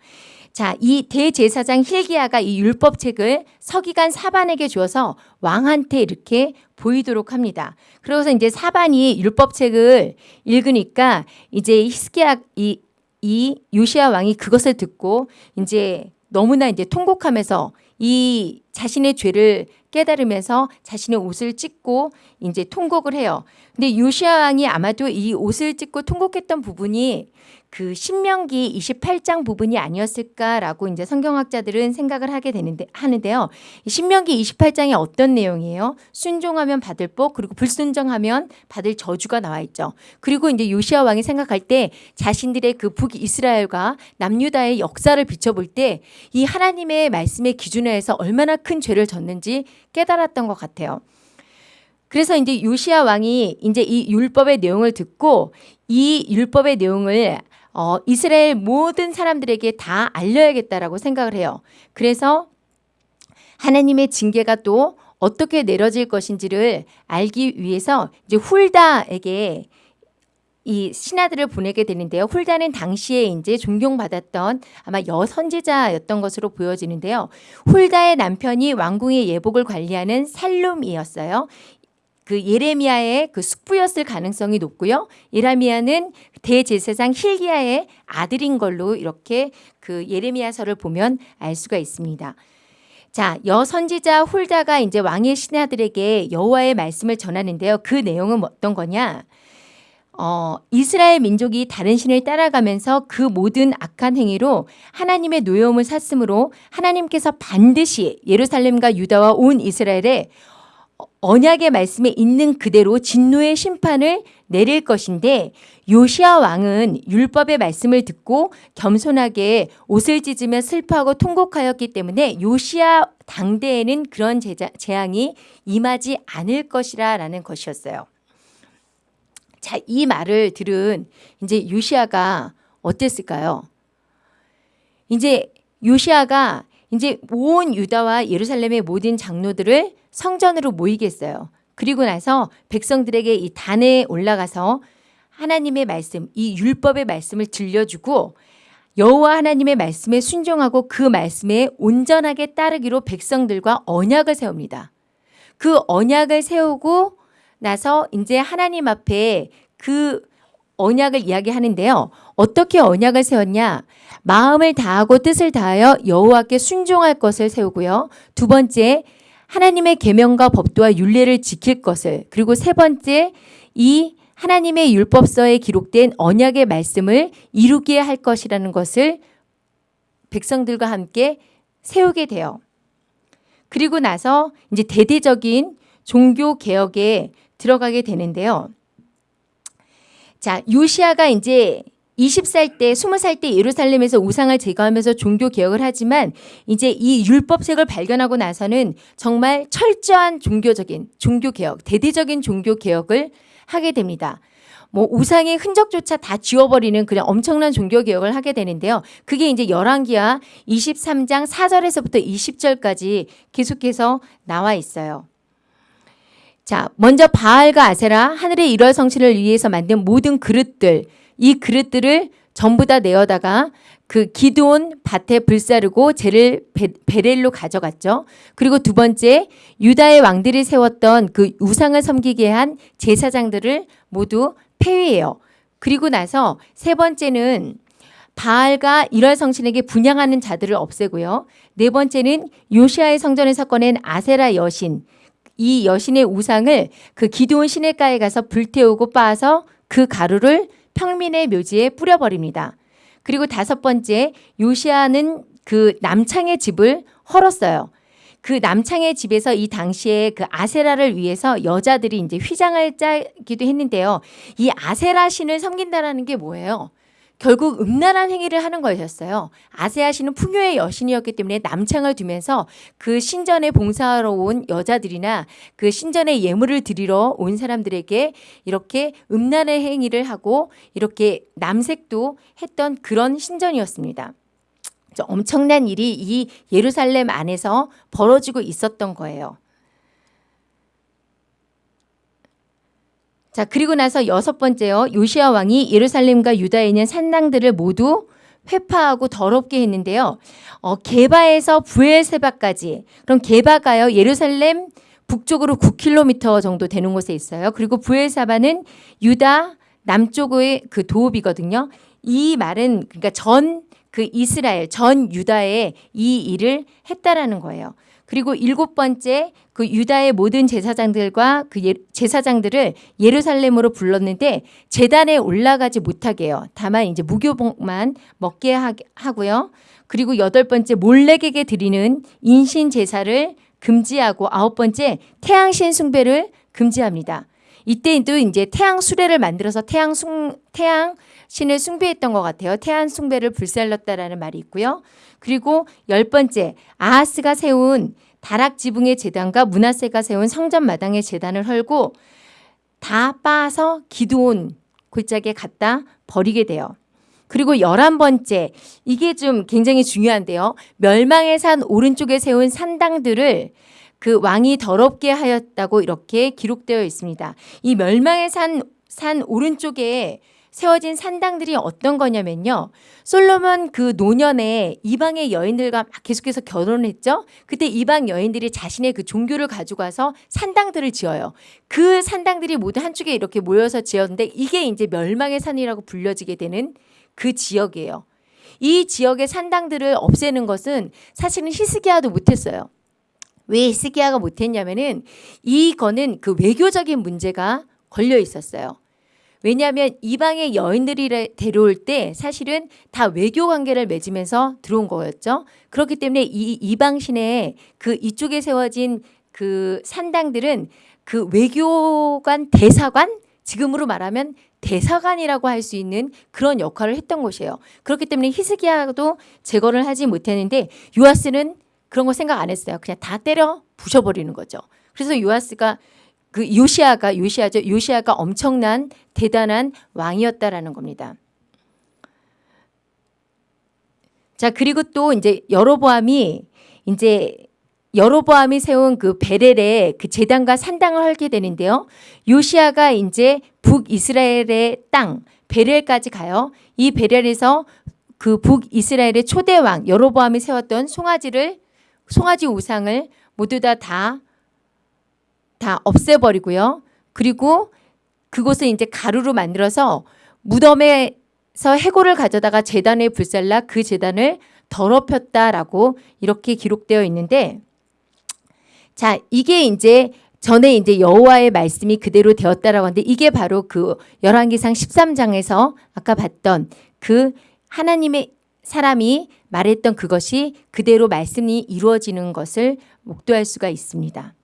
자, 이 대제사장 힐기야가 이 율법책을 서기관 사반에게 주어서 왕한테 이렇게 보이도록 합니다. 그러고서 이제 사반이 율법책을 읽으니까 이제 히스기야 이, 이 요시야 왕이 그것을 듣고 이제 너무나 이제 통곡하면서 이 자신의 죄를 깨달으면서 자신의 옷을 찢고 이제 통곡을 해요. 근데 요시아 왕이 아마도 이 옷을 찢고 통곡했던 부분이 그 신명기 28장 부분이 아니었을까라고 이제 성경학자들은 생각을 하게 되는데 하는데요. 신명기 28장에 어떤 내용이에요? 순종하면 받을 복 그리고 불순종하면 받을 저주가 나와 있죠. 그리고 이제 요시아 왕이 생각할 때 자신들의 그 북이스라엘과 남유다의 역사를 비춰볼 때 이 하나님의 말씀의 기준에서 얼마나 큰 죄를 졌는지 깨달았던 것 같아요. 그래서 이제 요시아 왕이 이제 이 율법의 내용을 듣고 이 율법의 내용을 어, 이스라엘 모든 사람들에게 다 알려야겠다라고 생각을 해요. 그래서 하나님의 징계가 또 어떻게 내려질 것인지를 알기 위해서 이제 훌다에게 이 신하들을 보내게 되는데요. 훌다는 당시에 이제 존경받았던 아마 여선지자였던 것으로 보여지는데요. 훌다의 남편이 왕궁의 예복을 관리하는 살룸이었어요. 그 예레미야의 그 숙부였을 가능성이 높고요. 예레미야는 대제사장 힐기야의 아들인 걸로 이렇게 그 예레미야서를 보면 알 수가 있습니다. 자, 여선지자 홀다가 이제 왕의 신하들에게 여호와의 말씀을 전하는데요. 그 내용은 어떤 거냐? 어, 이스라엘 민족이 다른 신을 따라가면서 그 모든 악한 행위로 하나님의 노여움을 샀으므로 하나님께서 반드시 예루살렘과 유다와 온 이스라엘에 언약의 말씀에 있는 그대로 진노의 심판을 내릴 것인데 요시아 왕은 율법의 말씀을 듣고 겸손하게 옷을 찢으며 슬퍼하고 통곡하였기 때문에 요시아 당대에는 그런 재앙이 임하지 않을 것이라라는 것이었어요. 자, 이 말을 들은 이제 요시아가 어땠을까요? 이제 요시아가 이제 온 유다와 예루살렘의 모든 장로들을 성전으로 모이게 했어요. 그리고 나서 백성들에게 이 단에 올라가서 하나님의 말씀, 이 율법의 말씀을 들려주고 여호와 하나님의 말씀에 순종하고 그 말씀에 온전하게 따르기로 백성들과 언약을 세웁니다. 그 언약을 세우고 나서 이제 하나님 앞에 그 언약을 이야기하는데요. 어떻게 언약을 세웠냐? 마음을 다하고 뜻을 다하여 여호와께 순종할 것을 세우고요. 두 번째, 하나님의 계명과 법도와 율례를 지킬 것을 그리고 세 번째, 이 하나님의 율법서에 기록된 언약의 말씀을 이루게 할 것이라는 것을 백성들과 함께 세우게 돼요. 그리고 나서 이제 대대적인 종교 개혁에 들어가게 되는데요. 자, 요시아가 이제 20살 때, 20살 때 예루살렘에서 우상을 제거하면서 종교 개혁을 하지만 이제 이 율법책을 발견하고 나서는 정말 철저한 종교적인 종교 개혁, 대대적인 종교 개혁을 하게 됩니다. 뭐 우상의 흔적조차 다 지워버리는 그냥 엄청난 종교 개혁을 하게 되는데요. 그게 이제 열왕기하 23장 4절에서부터 20절까지 계속해서 나와 있어요. 자, 먼저 바알과 아세라 하늘의 일월 성신을 위해서 만든 모든 그릇들 이 그릇들을 전부 다 내어다가 그 기드온 밭에 불사르고 재를 베렐로 가져갔죠. 그리고 두 번째 유다의 왕들이 세웠던 그 우상을 섬기게 한 제사장들을 모두 폐위해요. 그리고 나서 세 번째는 바알과 일월 성신에게 분양하는 자들을 없애고요. 네 번째는 요시아의 성전에서 꺼낸 아세라 여신 이 여신의 우상을 그 기드온 시내가에 가서 불태우고 빻아서 그 가루를 평민의 묘지에 뿌려버립니다. 그리고 다섯 번째 요시아는 그 남창의 집을 헐었어요. 그 남창의 집에서 이 당시에 그 아세라를 위해서 여자들이 이제 휘장을 짜기도 했는데요. 이 아세라 신을 섬긴다라는 게 뭐예요? 결국 음란한 행위를 하는 것이었어요. 아세아 신은 풍요의 여신이었기 때문에 남창을 두면서 그 신전에 봉사하러 온 여자들이나 그 신전에 예물을 드리러 온 사람들에게 이렇게 음란의 행위를 하고 이렇게 남색도 했던 그런 신전이었습니다. 엄청난 일이 이 예루살렘 안에서 벌어지고 있었던 거예요. 자, 그리고 나서 여섯 번째요. 요시아 왕이 예루살렘과 유다에 있는 산당들을 모두 회파하고 더럽게 했는데요. 어, 게바에서 부엘세바까지. 그럼 게바가요. 예루살렘 북쪽으로 9km 정도 되는 곳에 있어요. 그리고 부엘사바는 유다 남쪽의 그 도읍이거든요. 이 말은 그러니까 전 그 이스라엘 전 유다에 이 일을 했다라는 거예요. 그리고 일곱 번째 그 유다의 모든 제사장들과 그 예, 제사장들을 예루살렘으로 불렀는데 재단에 올라가지 못하게 해요. 다만 이제 무교복만 먹게 하고요. 그리고 여덟 번째 몰렉에게 드리는 인신 제사를 금지하고 아홉 번째 태양신 숭배를 금지합니다. 이때도 이제 태양 수레를 만들어서 태양 숭 태양 신을 숭배했던 것 같아요. 태양 숭배를 불살렀다라는 말이 있고요. 그리고 열 번째 아하스가 세운 다락 지붕의 재단과 문하세가 세운 성전 마당의 재단을 헐고 다 빻아서 기도온 골짜기에 갖다 버리게 돼요. 그리고 열한 번째 이게 좀 굉장히 중요한데요. 멸망의 산 오른쪽에 세운 산당들을 그 왕이 더럽게 하였다고 이렇게 기록되어 있습니다. 이 멸망의 산, 산 오른쪽에 세워진 산당들이 어떤 거냐면요. 솔로몬 그 노년에 이방의 여인들과 계속해서 결혼했죠. 그때 이방 여인들이 자신의 그 종교를 가지고 와서 산당들을 지어요. 그 산당들이 모두 한쪽에 이렇게 모여서 지었는데 이게 이제 멸망의 산이라고 불려지게 되는 그 지역이에요. 이 지역의 산당들을 없애는 것은 사실은 히스기야도 못했어요. 왜 히스기야가 못했냐면은 이거는 그 외교적인 문제가 걸려 있었어요. 왜냐하면 이방의 여인들이 데려올 때 사실은 다 외교 관계를 맺으면서 들어온 거였죠. 그렇기 때문에 이 이방 신의 그 이쪽에 세워진 그 산당들은 그 외교관 대사관 지금으로 말하면 대사관이라고 할 수 있는 그런 역할을 했던 곳이에요. 그렇기 때문에 히스기야도 제거를 하지 못했는데 요아스는 그런 거 생각 안 했어요. 그냥 다 때려 부셔버리는 거죠. 그래서 요아스가 그 요시아가 요시아죠. 요시아가 엄청난 대단한 왕이었다라는 겁니다. 자, 그리고 또 이제 여로보암이 이제 여로보암이 세운 그 베렐의 그 재단과 산당을 헐게 되는데요. 요시아가 이제 북이스라엘의 땅 베렐까지 가요. 이 베렐에서 그 북이스라엘의 초대 왕 여로보암이 세웠던 송아지를 송아지 우상을 모두 다다 다 없애버리고요. 그리고 그곳을 이제 가루로 만들어서 무덤에서 해골을 가져다가 재단에 불살라 그 재단을 더럽혔다라고 이렇게 기록되어 있는데 자 이게 이제 전에 이제 여호와의 말씀이 그대로 되었다라고 하는데 이게 바로 그 열왕기상 13장에서 아까 봤던 그 하나님의 사람이 말했던 그것이 그대로 말씀이 이루어지는 것을 목도할 수가 있습니다.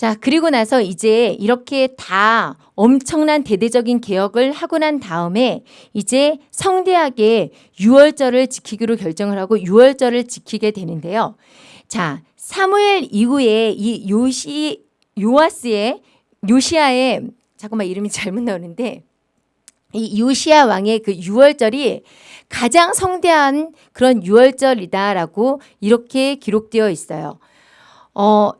자, 그리고 나서 이제 이렇게 다 엄청난 대대적인 개혁을 하고 난 다음에 이제 성대하게 유월절을 지키기로 결정을 하고 유월절을 지키게 되는데요. 자, 사무엘 이후에 이 요시 요아스의 요시아의 잠깐만 이름이 잘못 나오는데 이 요시아 왕의 그 유월절이 가장 성대한 그런 유월절이다라고 이렇게 기록되어 있어요. 어,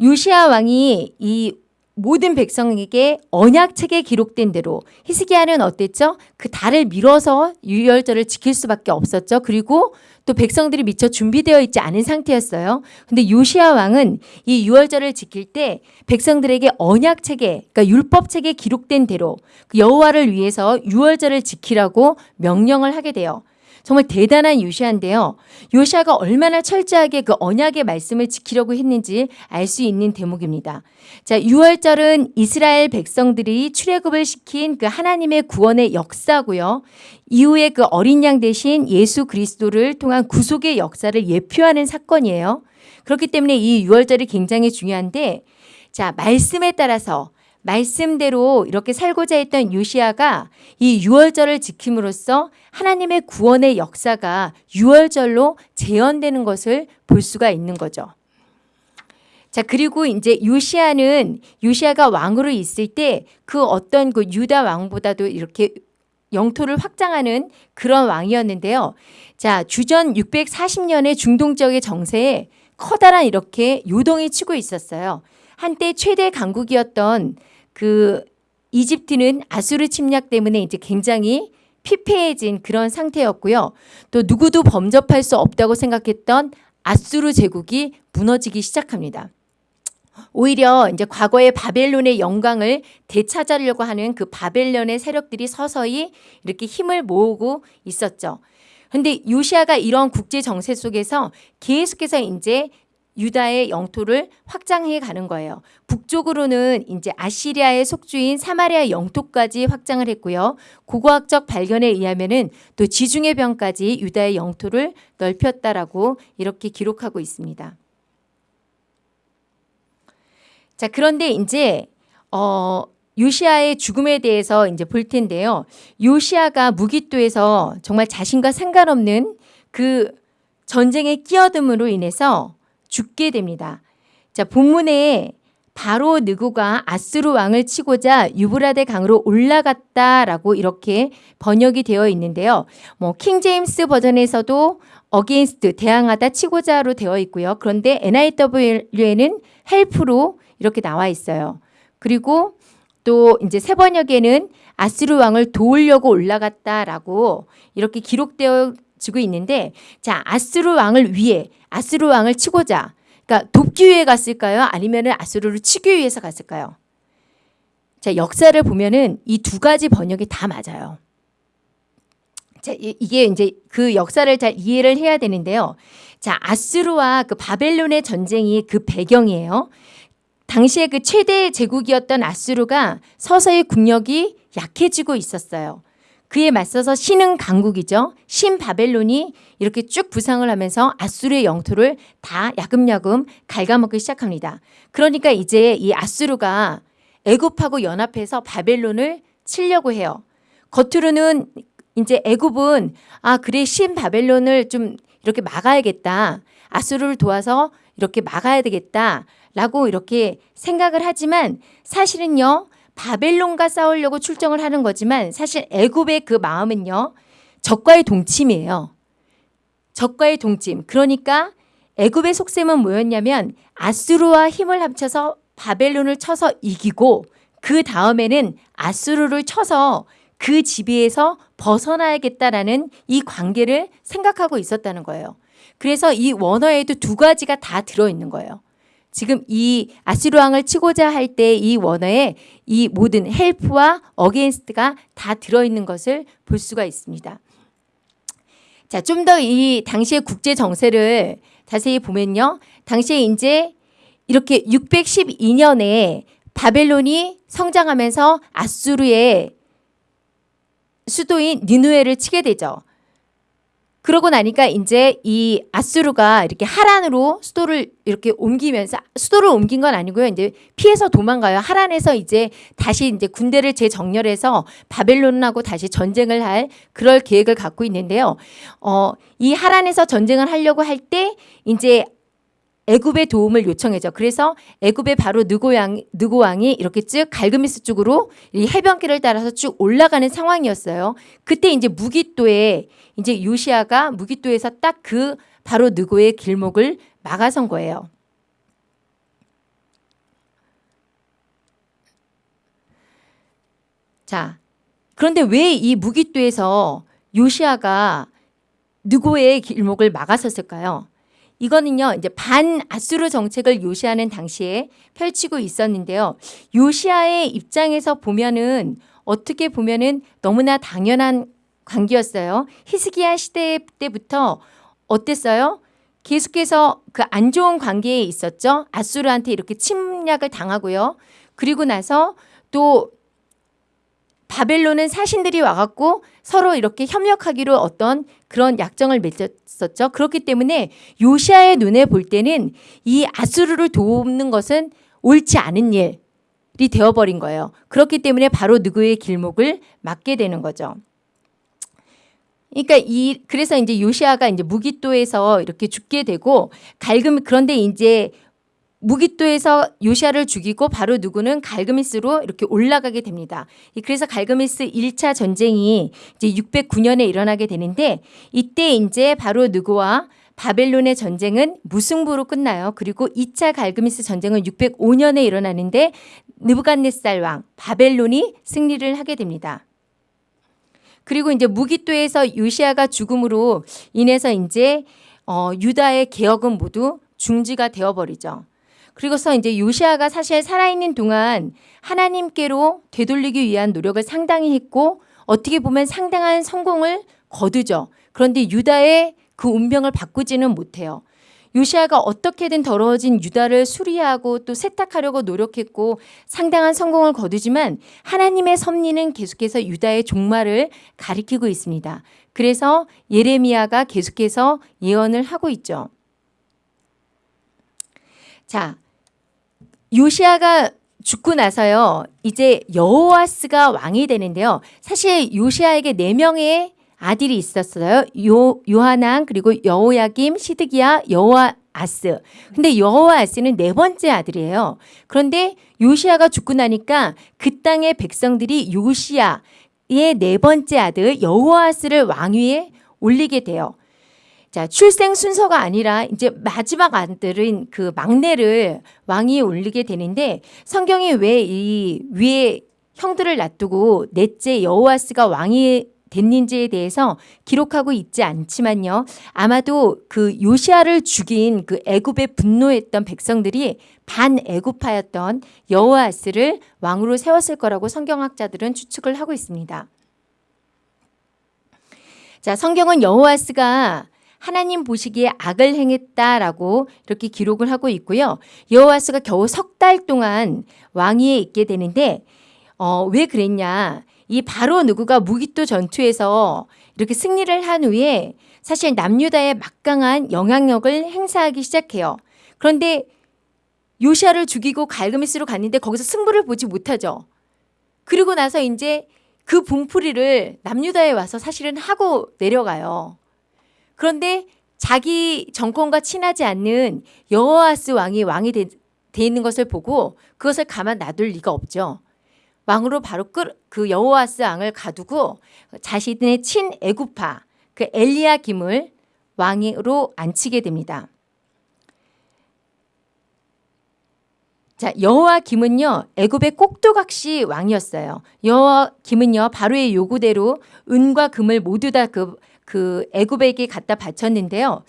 요시아 왕이 이 모든 백성에게 언약책에 기록된 대로 히스기야는 어땠죠? 그 달을 밀어서 유월절을 지킬 수밖에 없었죠. 그리고 또 백성들이 미처 준비되어 있지 않은 상태였어요. 근데 요시아 왕은 이 유월절을 지킬 때 백성들에게 언약책에 그러니까 율법책에 기록된 대로 그 여호와를 위해서 유월절을 지키라고 명령을 하게 돼요. 정말 대단한 요시아인데요. 요시아가 얼마나 철저하게 그 언약의 말씀을 지키려고 했는지 알 수 있는 대목입니다. 자, 6월절은 이스라엘 백성들이 출애굽을 시킨 그 하나님의 구원의 역사고요. 이후에 그 어린 양 대신 예수 그리스도를 통한 구속의 역사를 예표하는 사건이에요. 그렇기 때문에 이 6월절이 굉장히 중요한데 자, 말씀에 따라서 말씀대로 이렇게 살고자 했던 요시아가 이 유월절을 지킴으로써 하나님의 구원의 역사가 유월절로 재현되는 것을 볼 수가 있는 거죠. 자, 그리고 이제 요시아는 요시아가 왕으로 있을 때 그 어떤 그 유다 왕보다도 이렇게 영토를 확장하는 그런 왕이었는데요. 자, 주전 640년의 중동 지역의 정세에 커다란 이렇게 요동이 치고 있었어요. 한때 최대 강국이었던 그 이집트는 아수르 침략 때문에 이제 굉장히 피폐해진 그런 상태였고요. 또 누구도 범접할 수 없다고 생각했던 아수르 제국이 무너지기 시작합니다. 오히려 이제 과거의 바벨론의 영광을 되찾으려고 하는 그 바벨론의 세력들이 서서히 이렇게 힘을 모으고 있었죠. 근데 요시아가 이런 국제 정세 속에서 계속해서 이제 유다의 영토를 확장해 가는 거예요. 북쪽으로는 이제 아시리아의 속주인 사마리아 영토까지 확장을 했고요. 고고학적 발견에 의하면은 또 지중해 병까지 유다의 영토를 넓혔다라고 이렇게 기록하고 있습니다. 자, 그런데 이제 어 요시아의 죽음에 대해서 이제 볼 텐데요. 요시아가 무기토에서 정말 자신과 상관없는 그 전쟁에 끼어듦으로 인해서 죽게 됩니다. 자, 본문에 바로 느고가 앗수르 왕을 치고자 유브라데 강으로 올라갔다라고 이렇게 번역이 되어 있는데요. 뭐 킹제임스 버전에서도 against 대항하다 치고자로 되어 있고요. 그런데 NIV에는 help로 이렇게 나와 있어요. 그리고 또 이제 새번역에는 아스루 왕을 도우려고 올라갔다라고 이렇게 기록되어 지고 있는데 자 아스루 왕을 위해 아스루 왕을 치고자 그러니까 돕기 위해 갔을까요? 아니면 아수르를 치기 위해서 갔을까요? 자, 역사를 보면은 이 두 가지 번역이 다 맞아요. 자, 이게 이제 그 역사를 잘 이해를 해야 되는데요. 자, 아수르와 그 바벨론의 전쟁이 그 배경이에요. 당시에 그 최대 제국이었던 아수르가 서서히 국력이 약해지고 있었어요. 그에 맞서서 신은 강국이죠. 신 바벨론이 이렇게 쭉 부상을 하면서 아수르의 영토를 다 야금야금 갉아먹기 시작합니다. 그러니까 이제 이 아수르가 애굽하고 연합해서 바벨론을 치려고 해요. 겉으로는 이제 애굽은 아 그래 신 바벨론을 좀 이렇게 막아야겠다. 아수르를 도와서 이렇게 막아야 되겠다라고 이렇게 생각을 하지만 사실은요 바벨론과 싸우려고 출정을 하는 거지만 사실 애굽의 그 마음은요. 적과의 동침이에요. 적과의 동침. 그러니까 애굽의 속셈은 뭐였냐면 아수르와 힘을 합쳐서 바벨론을 쳐서 이기고 그 다음에는 아수르를 쳐서 그 지배에서 벗어나야겠다라는 이 관계를 생각하고 있었다는 거예요. 그래서 이 원어에도 두 가지가 다 들어있는 거예요. 지금 이 앗수르 왕을 치고자 할 때 이 원어에 이 모든 help와 against가 다 들어있는 것을 볼 수가 있습니다. 자, 좀 더 이 당시의 국제 정세를 자세히 보면요. 당시에 이제 이렇게 612년에 바벨론이 성장하면서 앗수르의 수도인 니누에를 치게 되죠. 그러고 나니까 이제 이 아수르가 이렇게 하란으로 수도를 이렇게 옮기면서 수도를 옮긴 건 아니고요. 이제 피해서 도망가요. 하란에서 이제 다시 이제 군대를 재정렬해서 바벨론하고 다시 전쟁을 할 그럴 계획을 갖고 있는데요. 어, 이 하란에서 전쟁을 하려고 할 때 이제 애굽의 도움을 요청해죠. 그래서 애굽의 바로 느고 왕 느고 왕이 이렇게 쭉 갈그미스 쪽으로 이 해변길을 따라서 쭉 올라가는 상황이었어요. 그때 이제 무기도에 이제 요시아가 무기도에서 딱 그 바로 느고의 길목을 막아선 거예요. 자, 그런데 왜 이 무기도에서 요시아가 느고의 길목을 막아섰을까요? 이거는요, 이제 반아수르 정책을 요시아는 당시에 펼치고 있었는데요. 요시아의 입장에서 보면은 어떻게 보면은 너무나 당연한 관계였어요. 히스기야 시대 때부터 어땠어요? 계속해서 그 안 좋은 관계에 있었죠. 아수르한테 이렇게 침략을 당하고요. 그리고 나서 또 바벨론은 사신들이 와갖고 서로 이렇게 협력하기로 어떤 그런 약정을 맺었었죠. 그렇기 때문에 요시아의 눈에 볼 때는 이 아수르를 돕는 것은 옳지 않은 일이 되어버린 거예요. 그렇기 때문에 바로 누구의 길목을 막게 되는 거죠. 그러니까 이 그래서 이제 요시아가 이제 무기도에서 이렇게 죽게 되고 갈금 그런데 이제 무기도에서 요시아를 죽이고 바로 누구는 갈그미스로 이렇게 올라가게 됩니다. 그래서 갈그미스 1차 전쟁이 이제 609년에 일어나게 되는데 이때 이제 바로 누구와 바벨론의 전쟁은 무승부로 끝나요. 그리고 2차 갈그미스 전쟁은 605년에 일어나는데 느부갓네살 왕 바벨론이 승리를 하게 됩니다. 그리고 이제 무기도에서 요시아가 죽음으로 인해서 이제 어, 유다의 개혁은 모두 중지가 되어버리죠. 그리고서 이제 요시아가 사실 살아있는 동안 하나님께로 되돌리기 위한 노력을 상당히 했고 어떻게 보면 상당한 성공을 거두죠. 그런데 유다의 그 운명을 바꾸지는 못해요. 요시아가 어떻게든 더러워진 유다를 수리하고 또 세탁하려고 노력했고 상당한 성공을 거두지만 하나님의 섭리는 계속해서 유다의 종말을 가리키고 있습니다. 그래서 예레미야가 계속해서 예언을 하고 있죠. 자, 요시아가 죽고 나서요. 이제 여호와스가 왕이 되는데요. 사실 요시아에게 네 명의 아들이 있었어요. 요 요하난 그리고 여호야김, 시드기야, 여호아스. 근데 여호아스는 네 번째 아들이에요. 그런데 요시아가 죽고 나니까 그 땅의 백성들이 요시아의 네 번째 아들 여호아스를 왕위에 올리게 돼요. 자, 출생 순서가 아니라 이제 마지막 아들은 그 막내를 왕위에 올리게 되는데 성경이 왜 이 위에 형들을 놔두고 넷째 여호와스가 왕이 됐는지에 대해서 기록하고 있지 않지만요. 아마도 그 요시아를 죽인 그 애굽에 분노했던 백성들이 반애굽파였던 여호아스를 왕으로 세웠을 거라고 성경학자들은 추측을 하고 있습니다. 자, 성경은 여호아스가 하나님 보시기에 악을 행했다라고 이렇게 기록을 하고 있고요. 여호와스가 겨우 석 달 동안 왕위에 있게 되는데 어, 왜 그랬냐? 이 바로 누구가 무기토 전투에서 이렇게 승리를 한 후에 사실 남유다에 막강한 영향력을 행사하기 시작해요. 그런데 요시아를 죽이고 갈그미스로 갔는데 거기서 승부를 보지 못하죠. 그리고 나서 이제 그 분풀이를 남유다에 와서 사실은 하고 내려가요. 그런데 자기 정권과 친하지 않는 여호아스 왕이 왕이 되, 돼 있는 것을 보고 그것을 가만 놔둘 리가 없죠. 왕으로 바로 그 여호아스 왕을 가두고 자신의 친 애구파 그 엘리야 김을 왕으로 앉히게 됩니다. 자, 여호와 김은요. 애굽의 꼭두각시 왕이었어요. 여호와 김은요. 바로의 요구대로 은과 금을 모두 다 그 그 애굽에게 갖다 바쳤는데요.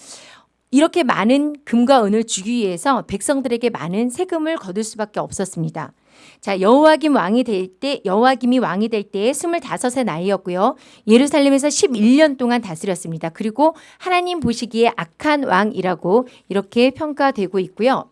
이렇게 많은 금과 은을 주기 위해서 백성들에게 많은 세금을 거둘 수밖에 없었습니다. 자, 여호와김 왕이 될 때 여호와김이 왕이 될때 25세 나이였고요. 예루살렘에서 11년 동안 다스렸습니다. 그리고 하나님 보시기에 악한 왕이라고 이렇게 평가되고 있고요.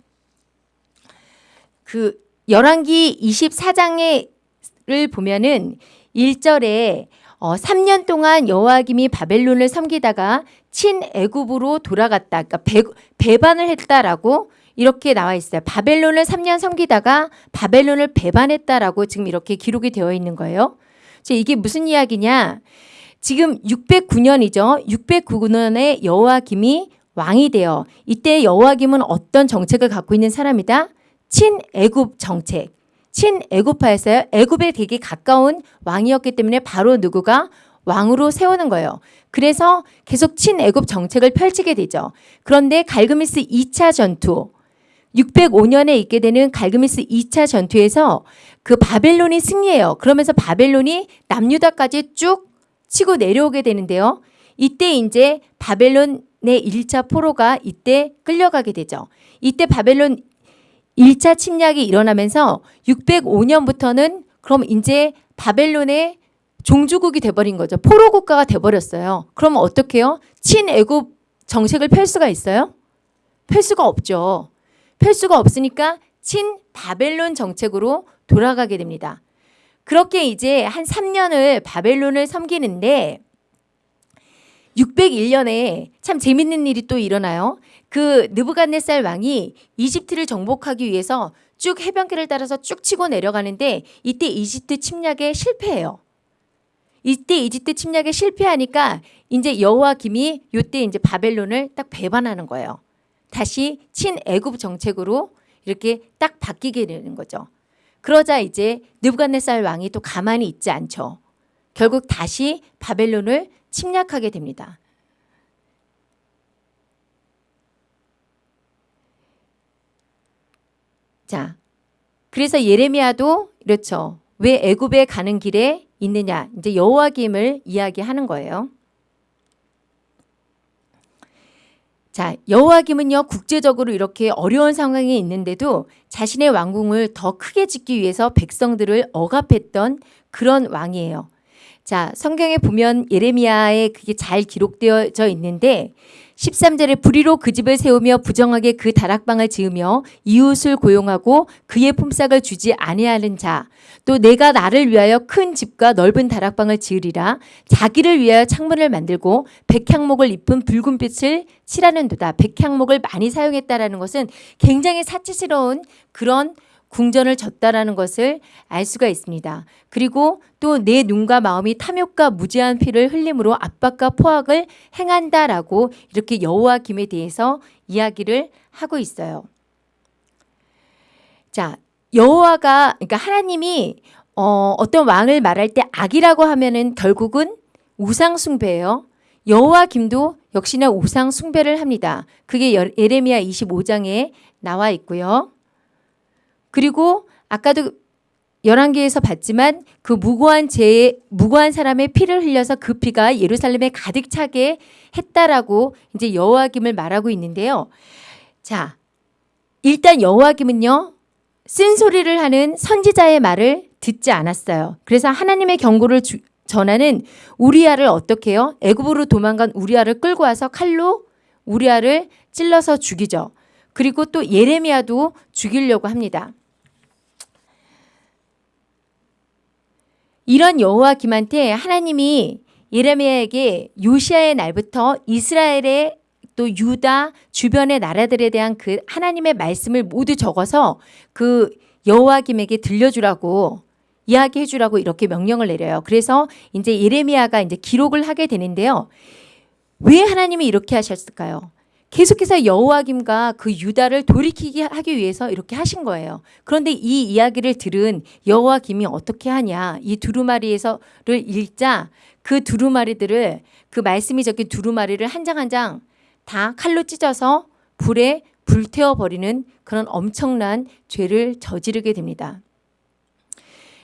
그 열왕기 24장에를 보면은 1절에 어, 3년 동안 여호와김이 바벨론을 섬기다가 친애굽으로 돌아갔다. 그러니까 배, 배반을 했다라고 이렇게 나와 있어요. 바벨론을 3년 섬기다가 바벨론을 배반했다라고 지금 이렇게 기록이 되어 있는 거예요. 이게 무슨 이야기냐? 지금 609년이죠. 609년에 여호와김이 왕이 되어 이때 여호와김은 어떤 정책을 갖고 있는 사람이다? 친애굽 정책. 친애굽파였어요. 애굽에 되게 가까운 왕이었기 때문에 바로 누구가 왕으로 세우는 거예요. 그래서 계속 친애굽 정책을 펼치게 되죠. 그런데 갈그미스 2차 전투 605년에 있게 되는 갈그미스 2차 전투에서 그 바벨론이 승리해요. 그러면서 바벨론이 남유다까지 쭉 치고 내려오게 되는데요. 이때 이제 바벨론의 1차 포로가 이때 끌려가게 되죠. 이때 바벨론 1차 침략이 일어나면서 605년부터는 그럼 이제 바벨론의 종주국이 돼버린 거죠. 포로 국가가 돼버렸어요. 그럼 어떻게 해요? 친애굽 정책을 펼 수가 있어요? 펼 수가 없죠. 펼 수가 없으니까 친 바벨론 정책으로 돌아가게 됩니다. 그렇게 이제 한 3년을 바벨론을 섬기는데 601년에 참 재밌는 일이 또 일어나요. 그 느부갓네살 왕이 이집트를 정복하기 위해서 쭉 해변길을 따라서 쭉 치고 내려가는데 이때 이집트 침략에 실패해요. 이때 이집트 침략에 실패하니까 이제 여호와김이 이때 이제 바벨론을 딱 배반하는 거예요. 다시 친애굽 정책으로 이렇게 딱 바뀌게 되는 거죠. 그러자 이제 느부갓네살 왕이 또 가만히 있지 않죠. 결국 다시 바벨론을 침략하게 됩니다. 자, 그래서 예레미야도 그렇죠. 왜 애굽에 가는 길에 있느냐? 이제 여호와김을 이야기하는 거예요. 자, 여호와김은요 국제적으로 이렇게 어려운 상황에 있는데도 자신의 왕궁을 더 크게 짓기 위해서 백성들을 억압했던 그런 왕이에요. 자, 성경에 보면 예레미야에 그게 잘 기록되어져 있는데 13절에 불의로 그 집을 세우며 부정하게 그 다락방을 지으며 이웃을 고용하고 그의 품삯을 주지 아니하는 자 또 내가 나를 위하여 큰 집과 넓은 다락방을 지으리라. 자기를 위하여 창문을 만들고 백향목을 입은 붉은 빛을 칠하는도다. 백향목을 많이 사용했다라는 것은 굉장히 사치스러운 그런 궁전을 졌다라는 것을 알 수가 있습니다. 그리고 또 내 눈과 마음이 탐욕과 무지한 피를 흘림으로 압박과 포악을 행한다라고 이렇게 여호와 김에 대해서 이야기를 하고 있어요. 자, 여호와가 그러니까 하나님이 어, 어떤 왕을 말할 때 악이라고 하면은 결국은 우상 숭배예요. 여호와 김도 역시나 우상 숭배를 합니다. 그게 예레미야 25장에 나와 있고요. 그리고 아까도 열왕기에서 봤지만 그 무고한 죄 무고한 사람의 피를 흘려서 그 피가 예루살렘에 가득 차게 했다라고 이제 여호와김을 말하고 있는데요. 자, 일단 여호와김은요. 쓴소리를 하는 선지자의 말을 듣지 않았어요. 그래서 하나님의 경고를 주, 전하는 우리아를 어떻게 해요? 애굽으로 도망간 우리아를 끌고 와서 칼로 우리아를 찔러서 죽이죠. 그리고 또 예레미야도 죽이려고 합니다. 이런 여호와김한테 하나님이 예레미야에게 요시아의 날부터 이스라엘의 또 유다 주변의 나라들에 대한 그 하나님의 말씀을 모두 적어서 그 여호와김에게 들려주라고 이야기해 주라고 이렇게 명령을 내려요. 그래서 이제 예레미야가 이제 기록을 하게 되는데요. 왜 하나님이 이렇게 하셨을까요? 계속해서 여호와김과 그 유다를 돌이키게 하기 위해서 이렇게 하신 거예요. 그런데 이 이야기를 들은 여호와김이 어떻게 하냐? 이 두루마리에서를 읽자 그 두루마리들을 그 말씀이 적힌 두루마리를 한 장 한 장 다 칼로 찢어서 불에 불태워 버리는 그런 엄청난 죄를 저지르게 됩니다.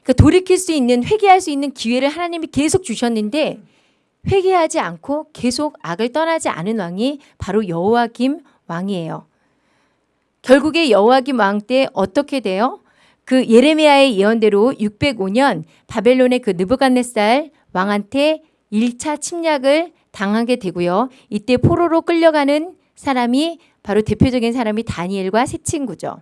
그러니까 돌이킬 수 있는 회개할 수 있는 기회를 하나님이 계속 주셨는데 회개하지 않고 계속 악을 떠나지 않은 왕이 바로 여호와김 왕이에요. 결국에 여호와김 왕 때 어떻게 돼요? 그 예레미야의 예언대로 605년 바벨론의 그 느부갓네살 왕한테 1차 침략을 당하게 되고요. 이때 포로로 끌려가는 사람이 바로 대표적인 사람이 다니엘과 세 친구죠.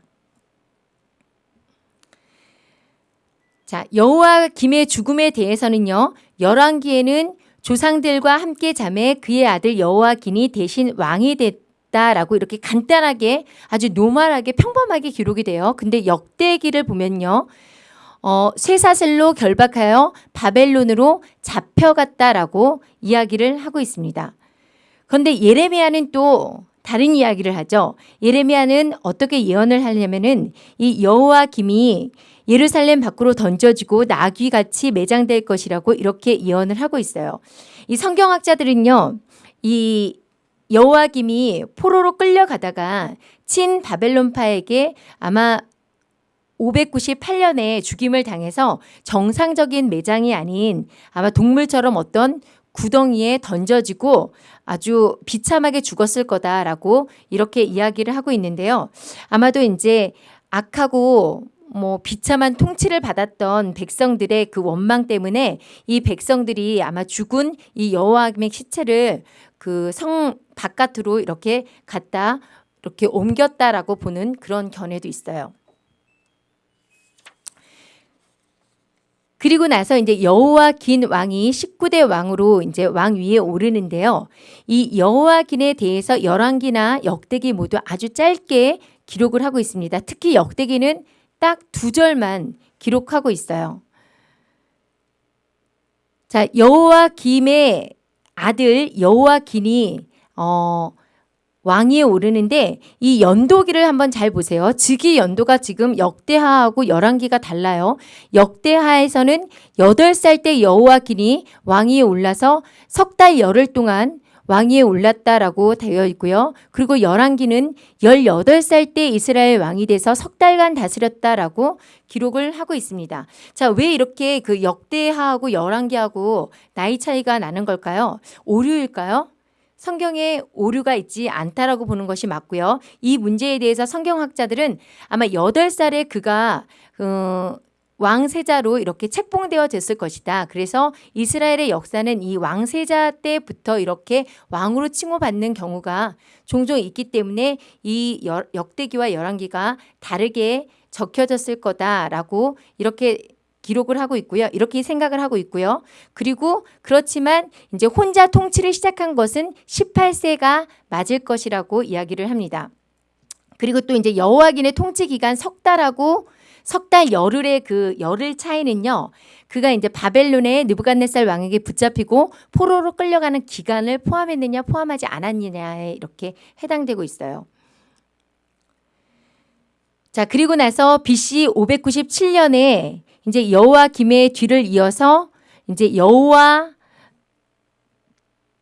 자, 여호와 김의 죽음에 대해서는요. 열왕기에는 조상들과 함께 잠에 그의 아들 여호와긴이 대신 왕이 됐다라고 이렇게 간단하게 아주 노멀하게 평범하게 기록이 돼요. 근데 역대기를 보면요. 어, 쇠사슬로 결박하여 바벨론으로 잡혀갔다라고 이야기를 하고 있습니다. 그런데 예레미야는 또 다른 이야기를 하죠. 예레미야는 어떻게 예언을 하냐면은 이 여호와 김이 예루살렘 밖으로 던져지고 나귀같이 매장될 것이라고 이렇게 예언을 하고 있어요. 이 성경학자들은요. 이 여호와김이 포로로 끌려가다가 친 바벨론파에게 아마 598년에 죽임을 당해서 정상적인 매장이 아닌 아마 동물처럼 어떤 구덩이에 던져지고 아주 비참하게 죽었을 거다라고 이렇게 이야기를 하고 있는데요. 아마도 이제 악하고 뭐 비참한 통치를 받았던 백성들의 그 원망 때문에 이 백성들이 아마 죽은 이 여호와의 시체를 그 성 바깥으로 이렇게 갖다 이렇게 옮겼다라고 보는 그런 견해도 있어요. 그리고 나서 이제 여호와 긴 왕이 19대 왕으로 이제 왕 위에 오르는데요. 이 여호와 긴에 대해서 열왕기나 역대기 모두 아주 짧게 기록을 하고 있습니다. 특히 역대기는 딱 두 절만 기록하고 있어요. 자, 여호와 김의 아들 여호와 긴이 어 왕위에 오르는데 이 연도기를 한번 잘 보세요. 즉위 연도가 지금 역대하하고 열왕기가 달라요. 역대하에서는 8살 때 여호와 긴이 왕위에 올라서 석 달 열흘 동안 왕위에 올랐다라고 되어 있고요. 그리고 열왕기는 18살 때 이스라엘 왕이 돼서 석 달간 다스렸다라고 기록을 하고 있습니다. 자, 왜 이렇게 그 역대하하고 열왕기하고 나이 차이가 나는 걸까요? 오류일까요? 성경에 오류가 있지 않다라고 보는 것이 맞고요. 이 문제에 대해서 성경학자들은 아마 8살에 그가 어, 왕세자로 이렇게 책봉되어졌을 것이다. 그래서 이스라엘의 역사는 이 왕세자 때부터 이렇게 왕으로 칭호받는 경우가 종종 있기 때문에 이 역대기와 열왕기가 다르게 적혀졌을 거다라고 이렇게 기록을 하고 있고요. 이렇게 생각을 하고 있고요. 그리고 그렇지만 이제 혼자 통치를 시작한 것은 18세가 맞을 것이라고 이야기를 합니다. 그리고 또 이제 여호와긴의 통치 기간 석 달하고 석 달 열흘의 그 열흘 차이는요. 그가 이제 바벨론의 느부갓네살 왕에게 붙잡히고 포로로 끌려가는 기간을 포함했느냐 포함하지 않았느냐에 이렇게 해당되고 있어요. 자, 그리고 나서 BC 597년에 이제 여호와 김의 뒤를 이어서 이제 여호와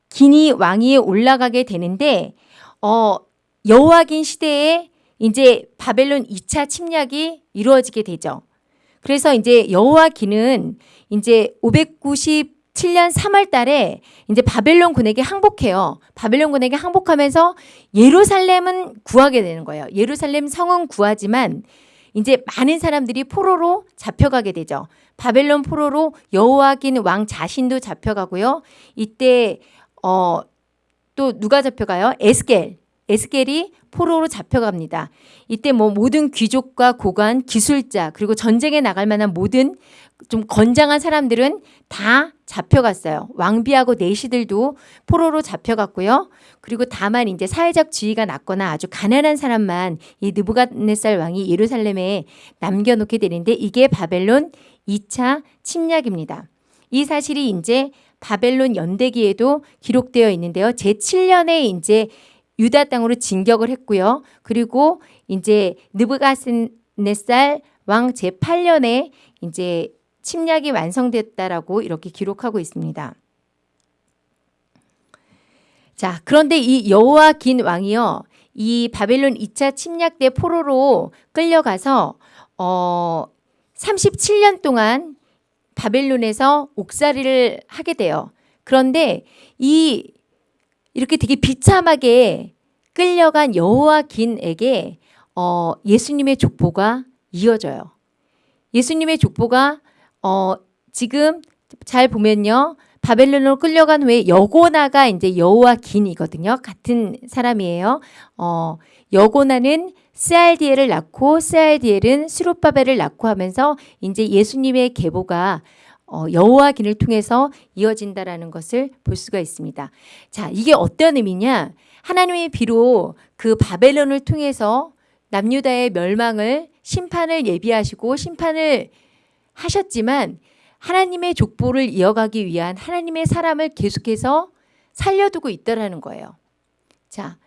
긴이 왕위에 올라가게 되는데 어 여호와긴 시대에 이제 바벨론 2차 침략이 이루어지게 되죠. 그래서 이제 여호와긴은 이제 597년 3월 달에 이제 바벨론 군에게 항복해요. 바벨론 군에게 항복하면서 예루살렘은 구하게 되는 거예요. 예루살렘 성은 구하지만 이제 많은 사람들이 포로로 잡혀가게 되죠. 바벨론 포로로 여호와긴 왕 자신도 잡혀가고요. 이때 어, 또 누가 잡혀가요? 에스겔. 에스겔이 포로로 잡혀갑니다. 이때 뭐 모든 귀족과 고관, 기술자 그리고 전쟁에 나갈 만한 모든 좀 건장한 사람들은 다 잡혀갔어요. 왕비하고 내시들도 포로로 잡혀갔고요. 그리고 다만 이제 사회적 지위가 낮거나 아주 가난한 사람만 이 느부갓네살 왕이 예루살렘에 남겨놓게 되는데 이게 바벨론 2차 침략입니다. 이 사실이 이제 바벨론 연대기에도 기록되어 있는데요. 제7년에 이제 유다 땅으로 진격을 했고요. 그리고 이제 느부갓네살 왕 제8년에 이제 침략이 완성됐다라고 이렇게 기록하고 있습니다. 자, 그런데 이 여호와 긴 왕이요. 이 바벨론 2차 침략 때 포로로 끌려가서 어 37년 동안 바벨론에서 옥살이를 하게 돼요. 그런데 이 이렇게 되게 비참하게 끌려간 여호와 긴에게 어 예수님의 족보가 이어져요. 예수님의 족보가 어 지금 잘 보면요. 바벨론으로 끌려간 후에 여고나가 이제 여호와 긴이거든요. 같은 사람이에요. 어, 여고나는 스알디엘을 낳고 스알디엘은 스룹바벨을 낳고 하면서 이제 예수님의 계보가 어, 여호와긴을 통해서 이어진다라는 것을 볼 수가 있습니다. 자, 이게 어떤 의미냐? 하나님이 비록 그 바벨론을 통해서 남유다의 멸망을 심판을 예비하시고 심판을 하셨지만 하나님의 족보를 이어가기 위한 하나님의 사람을 계속해서 살려두고 있다라는 거예요. 자,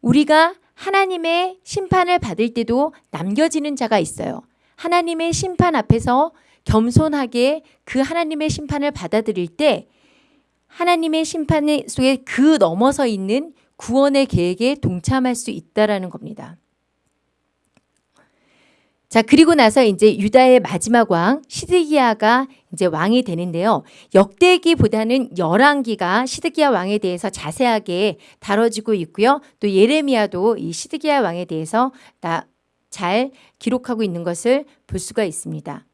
우리가 하나님의 심판을 받을 때도 남겨지는 자가 있어요. 하나님의 심판 앞에서 겸손하게 그 하나님의 심판을 받아들일 때 하나님의 심판 속에 그 넘어서 있는 구원의 계획에 동참할 수 있다라는 겁니다. 자, 그리고 나서 이제 유다의 마지막 왕 시드기야가 이제 왕이 되는데요. 역대기보다는 열왕기가 시드기야 왕에 대해서 자세하게 다뤄지고 있고요. 또 예레미야도 이 시드기야 왕에 대해서 잘 기록하고 있는 것을 볼 수가 있습니다.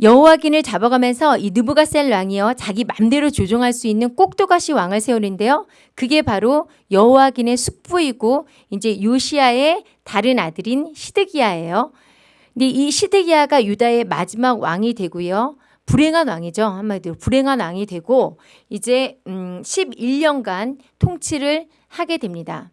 여호와긴을 잡아가면서 이 느부갓셀 왕이요 자기 맘대로 조종할 수 있는 꼭두가시 왕을 세우는데요. 그게 바로 여호와긴의 숙부이고 이제 요시아의 다른 아들인 시드기야예요. 근데 이 시드기야가 유다의 마지막 왕이 되고요. 불행한 왕이죠. 한마디로 불행한 왕이 되고 이제 음 11년간 통치를 하게 됩니다.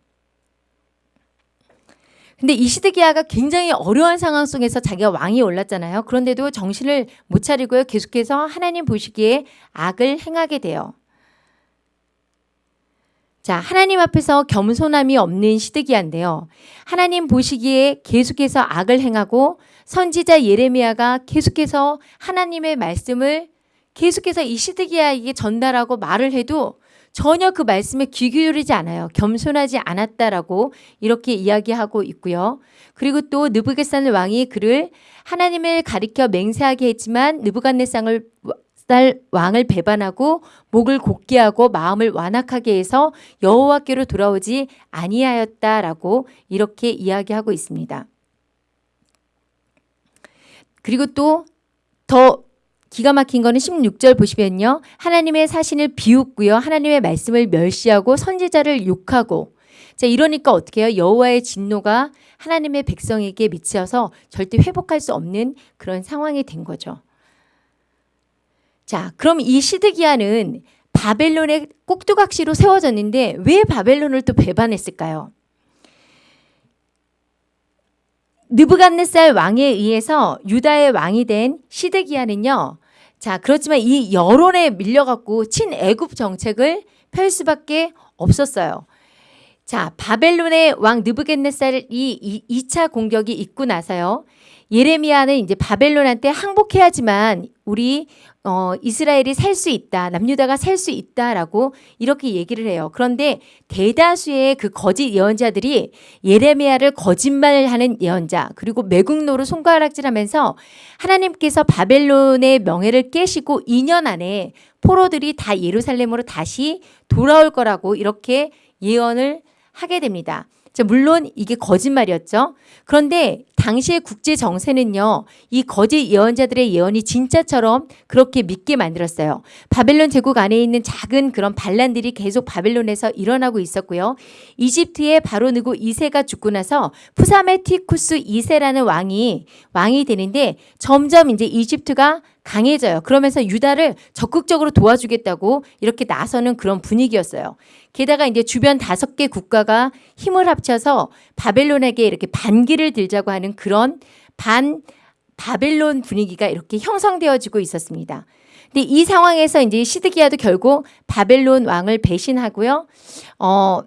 근데 이 시드기야가 굉장히 어려운 상황 속에서 자기가 왕이 올랐잖아요. 그런데도 정신을 못 차리고요. 계속해서 하나님 보시기에 악을 행하게 돼요. 자, 하나님 앞에서 겸손함이 없는 시드기야인데요. 하나님 보시기에 계속해서 악을 행하고 선지자 예레미야가 계속해서 하나님의 말씀을 계속해서 이 시드기야에게 전달하고 말을 해도 전혀 그 말씀에 귀 기울이지 않아요. 겸손하지 않았다라고 이렇게 이야기하고 있고요. 그리고 또 느부갓산 왕이 그를 하나님을 가리켜 맹세하게 했지만 느부갓네상을 왕을 배반하고 목을 곧게 하고 마음을 완악하게 해서 여호와께로 돌아오지 아니하였다라고 이렇게 이야기하고 있습니다. 그리고 또 더 기가 막힌 거는 16절 보시면요. 하나님의 사신을 비웃고요. 하나님의 말씀을 멸시하고 선지자를 욕하고 자 이러니까 어떻게 해요? 여호와의 진노가 하나님의 백성에게 미쳐서 절대 회복할 수 없는 그런 상황이 된 거죠. 자, 그럼 이 시드기야는 바벨론의 꼭두각시로 세워졌는데 왜 바벨론을 또 배반했을까요? 느부갓네살 왕에 의해서 유다의 왕이 된 시드기야는요. 자, 그렇지만 이 여론에 밀려갖고 친애굽 정책을 펼 수밖에 없었어요. 자, 바벨론의 왕 느부겟네살이 이 2차 공격이 있고 나서요. 예레미야는 이제 바벨론한테 항복해야지만 우리 어, 이스라엘이 살 수 있다. 남유다가 살 수 있다라고 이렇게 얘기를 해요. 그런데 대다수의 그 거짓 예언자들이 예레미야를 거짓말하는 예언자 그리고 매국노로 손가락질하면서 하나님께서 바벨론의 명예를 깨시고 2년 안에 포로들이 다 예루살렘으로 다시 돌아올 거라고 이렇게 예언을 하게 됩니다. 자, 물론 이게 거짓말이었죠. 그런데 당시의 국제 정세는요. 이 거짓 예언자들의 예언이 진짜처럼 그렇게 믿게 만들었어요. 바벨론 제국 안에 있는 작은 그런 반란들이 계속 바벨론에서 일어나고 있었고요. 이집트의 바로 느고 2세가 죽고 나서 푸사메티쿠스 2세라는 왕이 왕이 되는데 점점 이제 이집트가 강해져요. 그러면서 유다를 적극적으로 도와주겠다고 이렇게 나서는 그런 분위기였어요. 게다가 이제 주변 다섯 개 국가가 힘을 합쳐서 바벨론에게 이렇게 반기를 들자고 하는 그런 반 바벨론 분위기가 이렇게 형성되어지고 있었습니다. 근데 이 상황에서 이제 시드기야도 결국 바벨론 왕을 배신하고요. 어,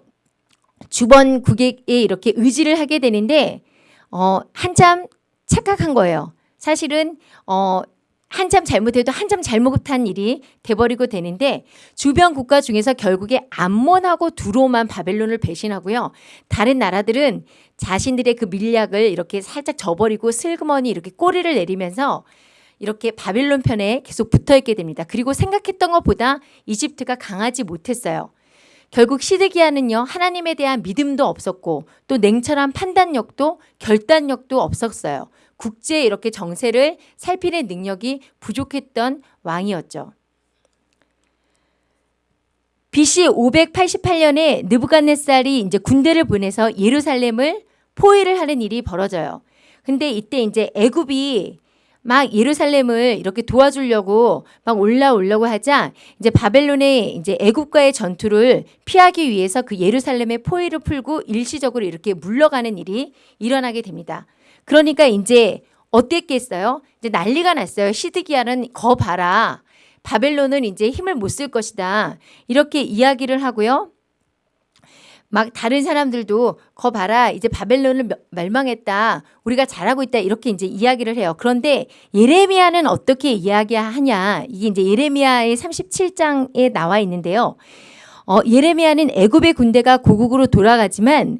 주번국에 이렇게 의지를 하게 되는데 어, 한참 착각한 거예요. 사실은 어, 한참 잘못해도 한참 잘못한 일이 돼버리고 되는데 주변 국가 중에서 결국에 암몬하고 두로만 바벨론을 배신하고요. 다른 나라들은 자신들의 그 밀약을 이렇게 살짝 저버리고 슬그머니 이렇게 꼬리를 내리면서 이렇게 바벨론 편에 계속 붙어 있게 됩니다. 그리고 생각했던 것보다 이집트가 강하지 못했어요. 결국 시드기야는요 하나님에 대한 믿음도 없었고 또 냉철한 판단력도 결단력도 없었어요. 국제 이렇게 정세를 살피는 능력이 부족했던 왕이었죠. BC 588년에 느부갓네살이 이제 군대를 보내서 예루살렘을 포위를 하는 일이 벌어져요. 근데 이때 이제 애굽이 막 예루살렘을 이렇게 도와주려고 막 올라오려고 하자 이제 바벨론의 이제 애국과의 전투를 피하기 위해서 그 예루살렘의 포위를 풀고 일시적으로 이렇게 물러가는 일이 일어나게 됩니다. 그러니까 이제 어땠겠어요? 이제 난리가 났어요. 시드기야는 거 봐라. 바벨론은 이제 힘을 못 쓸 것이다. 이렇게 이야기를 하고요. 막 다른 사람들도 거 봐라 이제 바벨론을 멸망했다 우리가 잘하고 있다 이렇게 이제 이야기를 해요 그런데 예레미야는 어떻게 이야기하냐 이게 이제 예레미야의 37장에 나와 있는데요 어, 예레미야는 애굽의 군대가 고국으로 돌아가지만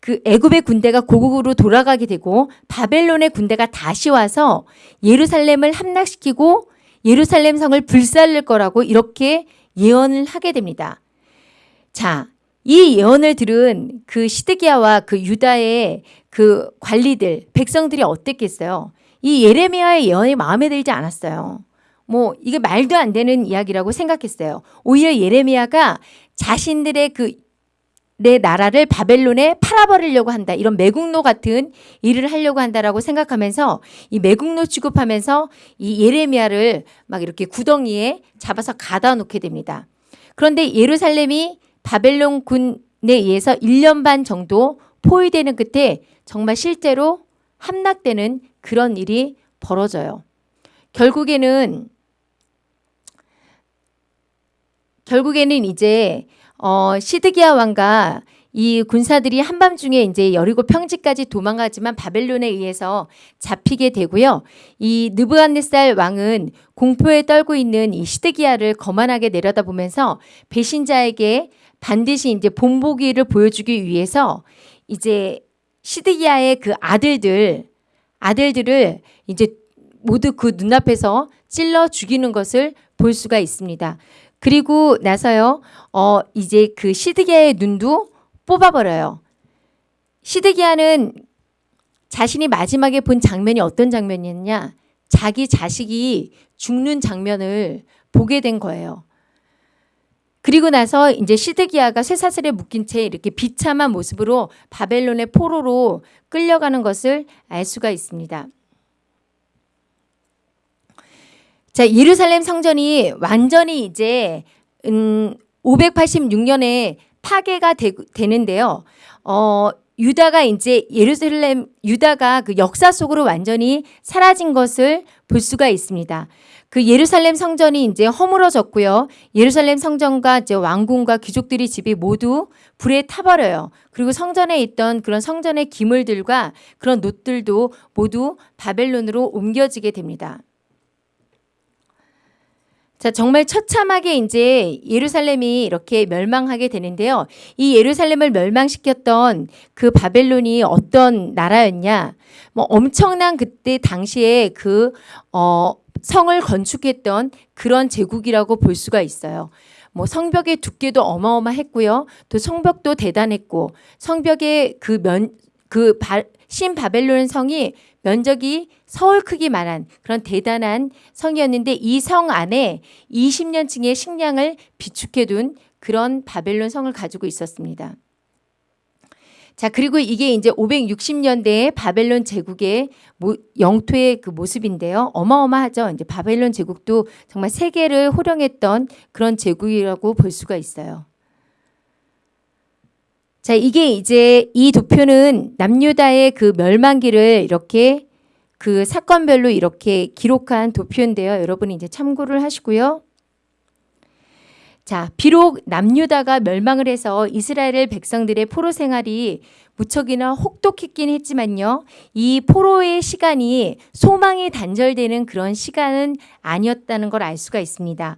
그 애굽의 군대가 고국으로 돌아가게 되고 바벨론의 군대가 다시 와서 예루살렘을 함락시키고 예루살렘 성을 불살릴 거라고 이렇게 예언을 하게 됩니다. 자, 이 예언을 들은 그 시드기야와 그 유다의 그 관리들, 백성들이 어땠겠어요? 이 예레미야의 예언이 마음에 들지 않았어요. 뭐 이게 말도 안 되는 이야기라고 생각했어요. 오히려 예레미야가 자신들의 그 내 나라를 바벨론에 팔아버리려고 한다. 이런 매국노 같은 일을 하려고 한다라고 생각하면서 이 매국노 취급하면서 이 예레미야를 막 이렇게 구덩이에 잡아서 가다 놓게 됩니다. 그런데 예루살렘이 바벨론 군에 의해서 1년 반 정도 포위되는 끝에 정말 실제로 함락되는 그런 일이 벌어져요. 결국에는 결국에는 이제 어 시드기야 왕과 이 군사들이 한밤중에 이제 여리고 평지까지 도망가지만 바벨론에 의해서 잡히게 되고요. 이 느부갓네살 왕은 공포에 떨고 있는 이 시드기야를 거만하게 내려다보면서 배신자에게 반드시 이제 본보기를 보여주기 위해서 이제 시드기야의 그 아들들 아들들을 이제 모두 그 눈앞에서 찔러 죽이는 것을 볼 수가 있습니다. 그리고 나서요, 어, 이제 그 시드기야의 눈도 뽑아버려요. 시드기야는 자신이 마지막에 본 장면이 어떤 장면이었냐? 자기 자식이 죽는 장면을 보게 된 거예요. 그리고 나서 이제 시드기야가 쇠사슬에 묶인 채 이렇게 비참한 모습으로 바벨론의 포로로 끌려가는 것을 알 수가 있습니다. 자, 예루살렘 성전이 완전히 이제 음 586년에 파괴가 되, 되는데요. 어 유다가 이제 예루살렘 유다가 그 역사 속으로 완전히 사라진 것을 볼 수가 있습니다. 그 예루살렘 성전이 이제 허물어졌고요. 예루살렘 성전과 이제 왕궁과 귀족들이 집이 모두 불에 타버려요. 그리고 성전에 있던 그런 성전의 기물들과 그런 놋들도 모두 바벨론으로 옮겨지게 됩니다. 자, 정말 처참하게 이제 예루살렘이 이렇게 멸망하게 되는데요. 이 예루살렘을 멸망시켰던 그 바벨론이 어떤 나라였냐? 뭐 엄청난 그때 당시에 그, 어, 성을 건축했던 그런 제국이라고 볼 수가 있어요. 뭐 성벽의 두께도 어마어마했고요. 또 성벽도 대단했고 성벽의 그 면, 그 바, 신바벨론 성이 면적이 서울 크기만한 그런 대단한 성이었는데 이 성 안에 20년층의 식량을 비축해 둔 그런 바벨론 성을 가지고 있었습니다. 자, 그리고 이게 이제 560년대에 바벨론 제국의 영토의 그 모습인데요. 어마어마하죠. 이제 바벨론 제국도 정말 세계를 호령했던 그런 제국이라고 볼 수가 있어요. 자, 이게 이제 이 도표는 남유다의 그 멸망기를 이렇게 그 사건별로 이렇게 기록한 도표인데요. 여러분이 이제 참고를 하시고요. 자, 비록 남유다가 멸망을 해서 이스라엘 백성들의 포로 생활이 무척이나 혹독했긴 했지만요. 이 포로의 시간이 소망이 단절되는 그런 시간은 아니었다는 걸 알 수가 있습니다.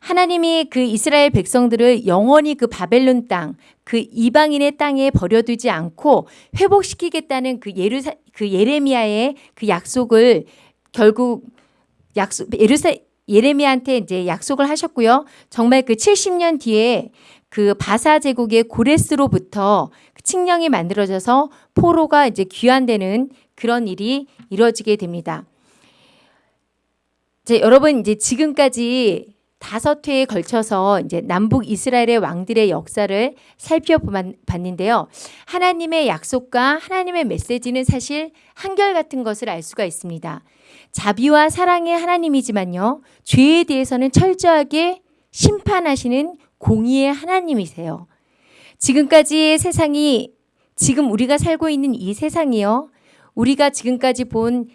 하나님이 그 이스라엘 백성들을 영원히 그 바벨론 땅, 그 이방인의 땅에 버려두지 않고 회복시키겠다는 그 예루사 그 예레미야의 그 약속을 결국 약속 예루사 예레미야한테 이제 약속을 하셨고요. 정말 그 70년 뒤에 그 바사 제국의 고레스로부터 칙령이 만들어져서 포로가 이제 귀환되는 그런 일이 이루어지게 됩니다. 이제 여러분 이제 지금까지 다섯 회에 걸쳐서 이제 남북 이스라엘의 왕들의 역사를 살펴봤는데요. 하나님의 약속과 하나님의 메시지는 사실 한결같은 것을 알 수가 있습니다. 자비와 사랑의 하나님이지만요. 죄에 대해서는 철저하게 심판하시는 공의의 하나님이세요. 지금까지의 세상이 지금 우리가 살고 있는 이 세상이요. 우리가 지금까지 본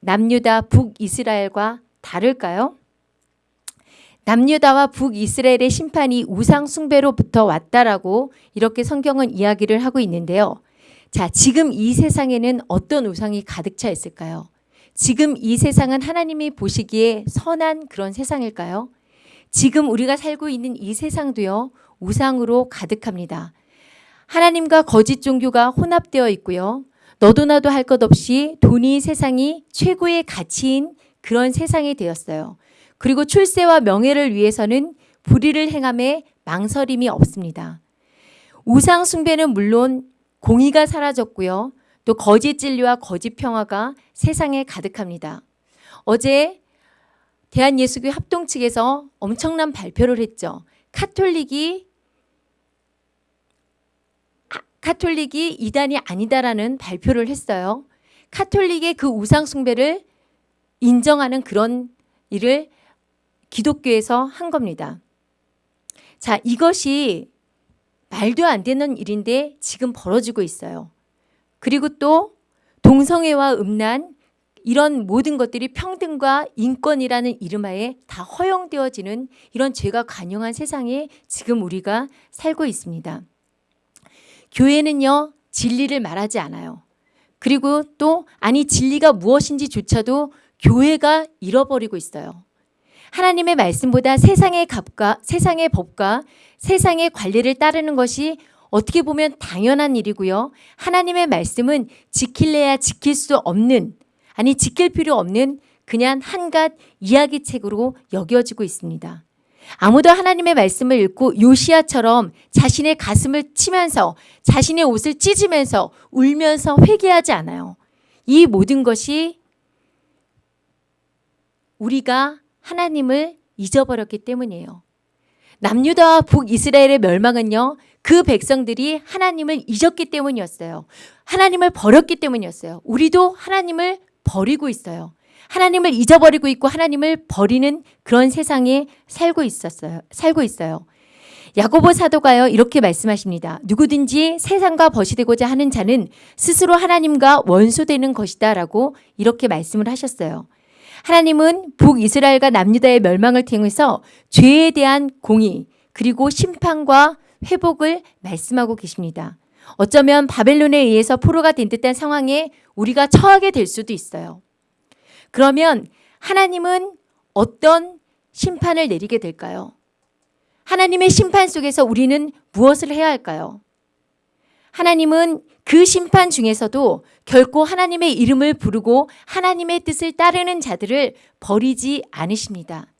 남유다 북이스라엘과 다를까요? 남유다와 북이스라엘의 심판이 우상 숭배로부터 왔다라고 이렇게 성경은 이야기를 하고 있는데요. 자, 지금 이 세상에는 어떤 우상이 가득 차 있을까요? 지금 이 세상은 하나님이 보시기에 선한 그런 세상일까요? 지금 우리가 살고 있는 이 세상도요, 우상으로 가득합니다. 하나님과 거짓 종교가 혼합되어 있고요. 너도 나도 할 것 없이 돈이 세상이 최고의 가치인 그런 세상이 되었어요. 그리고 출세와 명예를 위해서는 불의를 행함에 망설임이 없습니다. 우상 숭배는 물론 공의가 사라졌고요. 또 거짓 진리와 거짓 평화가 세상에 가득합니다. 어제 대한예수교 합동 측에서 엄청난 발표를 했죠. 카톨릭이 카톨릭이 이단이 아니다라는 발표를 했어요. 카톨릭의 그 우상 숭배를 인정하는 그런 일을 기독교에서 한 겁니다. 자, 이것이 말도 안 되는 일인데 지금 벌어지고 있어요. 그리고 또 동성애와 음란 이런 모든 것들이 평등과 인권이라는 이름하에 다 허용되어지는 이런 죄가 관영한 세상에 지금 우리가 살고 있습니다. 교회는요, 진리를 말하지 않아요. 그리고 또, 아니, 진리가 무엇인지조차도 교회가 잃어버리고 있어요. 하나님의 말씀보다 세상의 값과 세상의 법과 세상의 관리를 따르는 것이 어떻게 보면 당연한 일이고요. 하나님의 말씀은 지킬래야 지킬 수 없는 아니 지킬 필요 없는 그냥 한갓 이야기책으로 여겨지고 있습니다. 아무도 하나님의 말씀을 읽고 요시아처럼 자신의 가슴을 치면서 자신의 옷을 찢으면서 울면서 회개하지 않아요. 이 모든 것이 우리가 하나님을 잊어버렸기 때문이에요. 남유다와 북이스라엘의 멸망은요. 그 백성들이 하나님을 잊었기 때문이었어요. 하나님을 버렸기 때문이었어요. 우리도 하나님을 버리고 있어요. 하나님을 잊어버리고 있고 하나님을 버리는 그런 세상에 살고 있었어요. 살고 있어요. 야고보 사도가요 이렇게 말씀하십니다. 누구든지 세상과 벗이 되고자 하는 자는 스스로 하나님과 원수되는 것이다라고 이렇게 말씀을 하셨어요. 하나님은 북이스라엘과 남유다의 멸망을 통해서 죄에 대한 공의 그리고 심판과 회복을 말씀하고 계십니다. 어쩌면 바벨론에 의해서 포로가 된 듯한 상황에 우리가 처하게 될 수도 있어요. 그러면 하나님은 어떤 심판을 내리게 될까요? 하나님의 심판 속에서 우리는 무엇을 해야 할까요? 하나님은 그 심판 중에서도 결코 하나님의 이름을 부르고 하나님의 뜻을 따르는 자들을 버리지 않으십니다.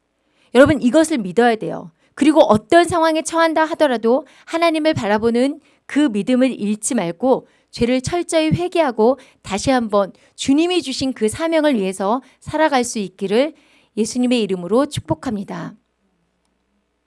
여러분 이것을 믿어야 돼요. 그리고 어떤 상황에 처한다 하더라도 하나님을 바라보는 그 믿음을 잃지 말고 죄를 철저히 회개하고 다시 한번 주님이 주신 그 사명을 위해서 살아갈 수 있기를 예수님의 이름으로 축복합니다.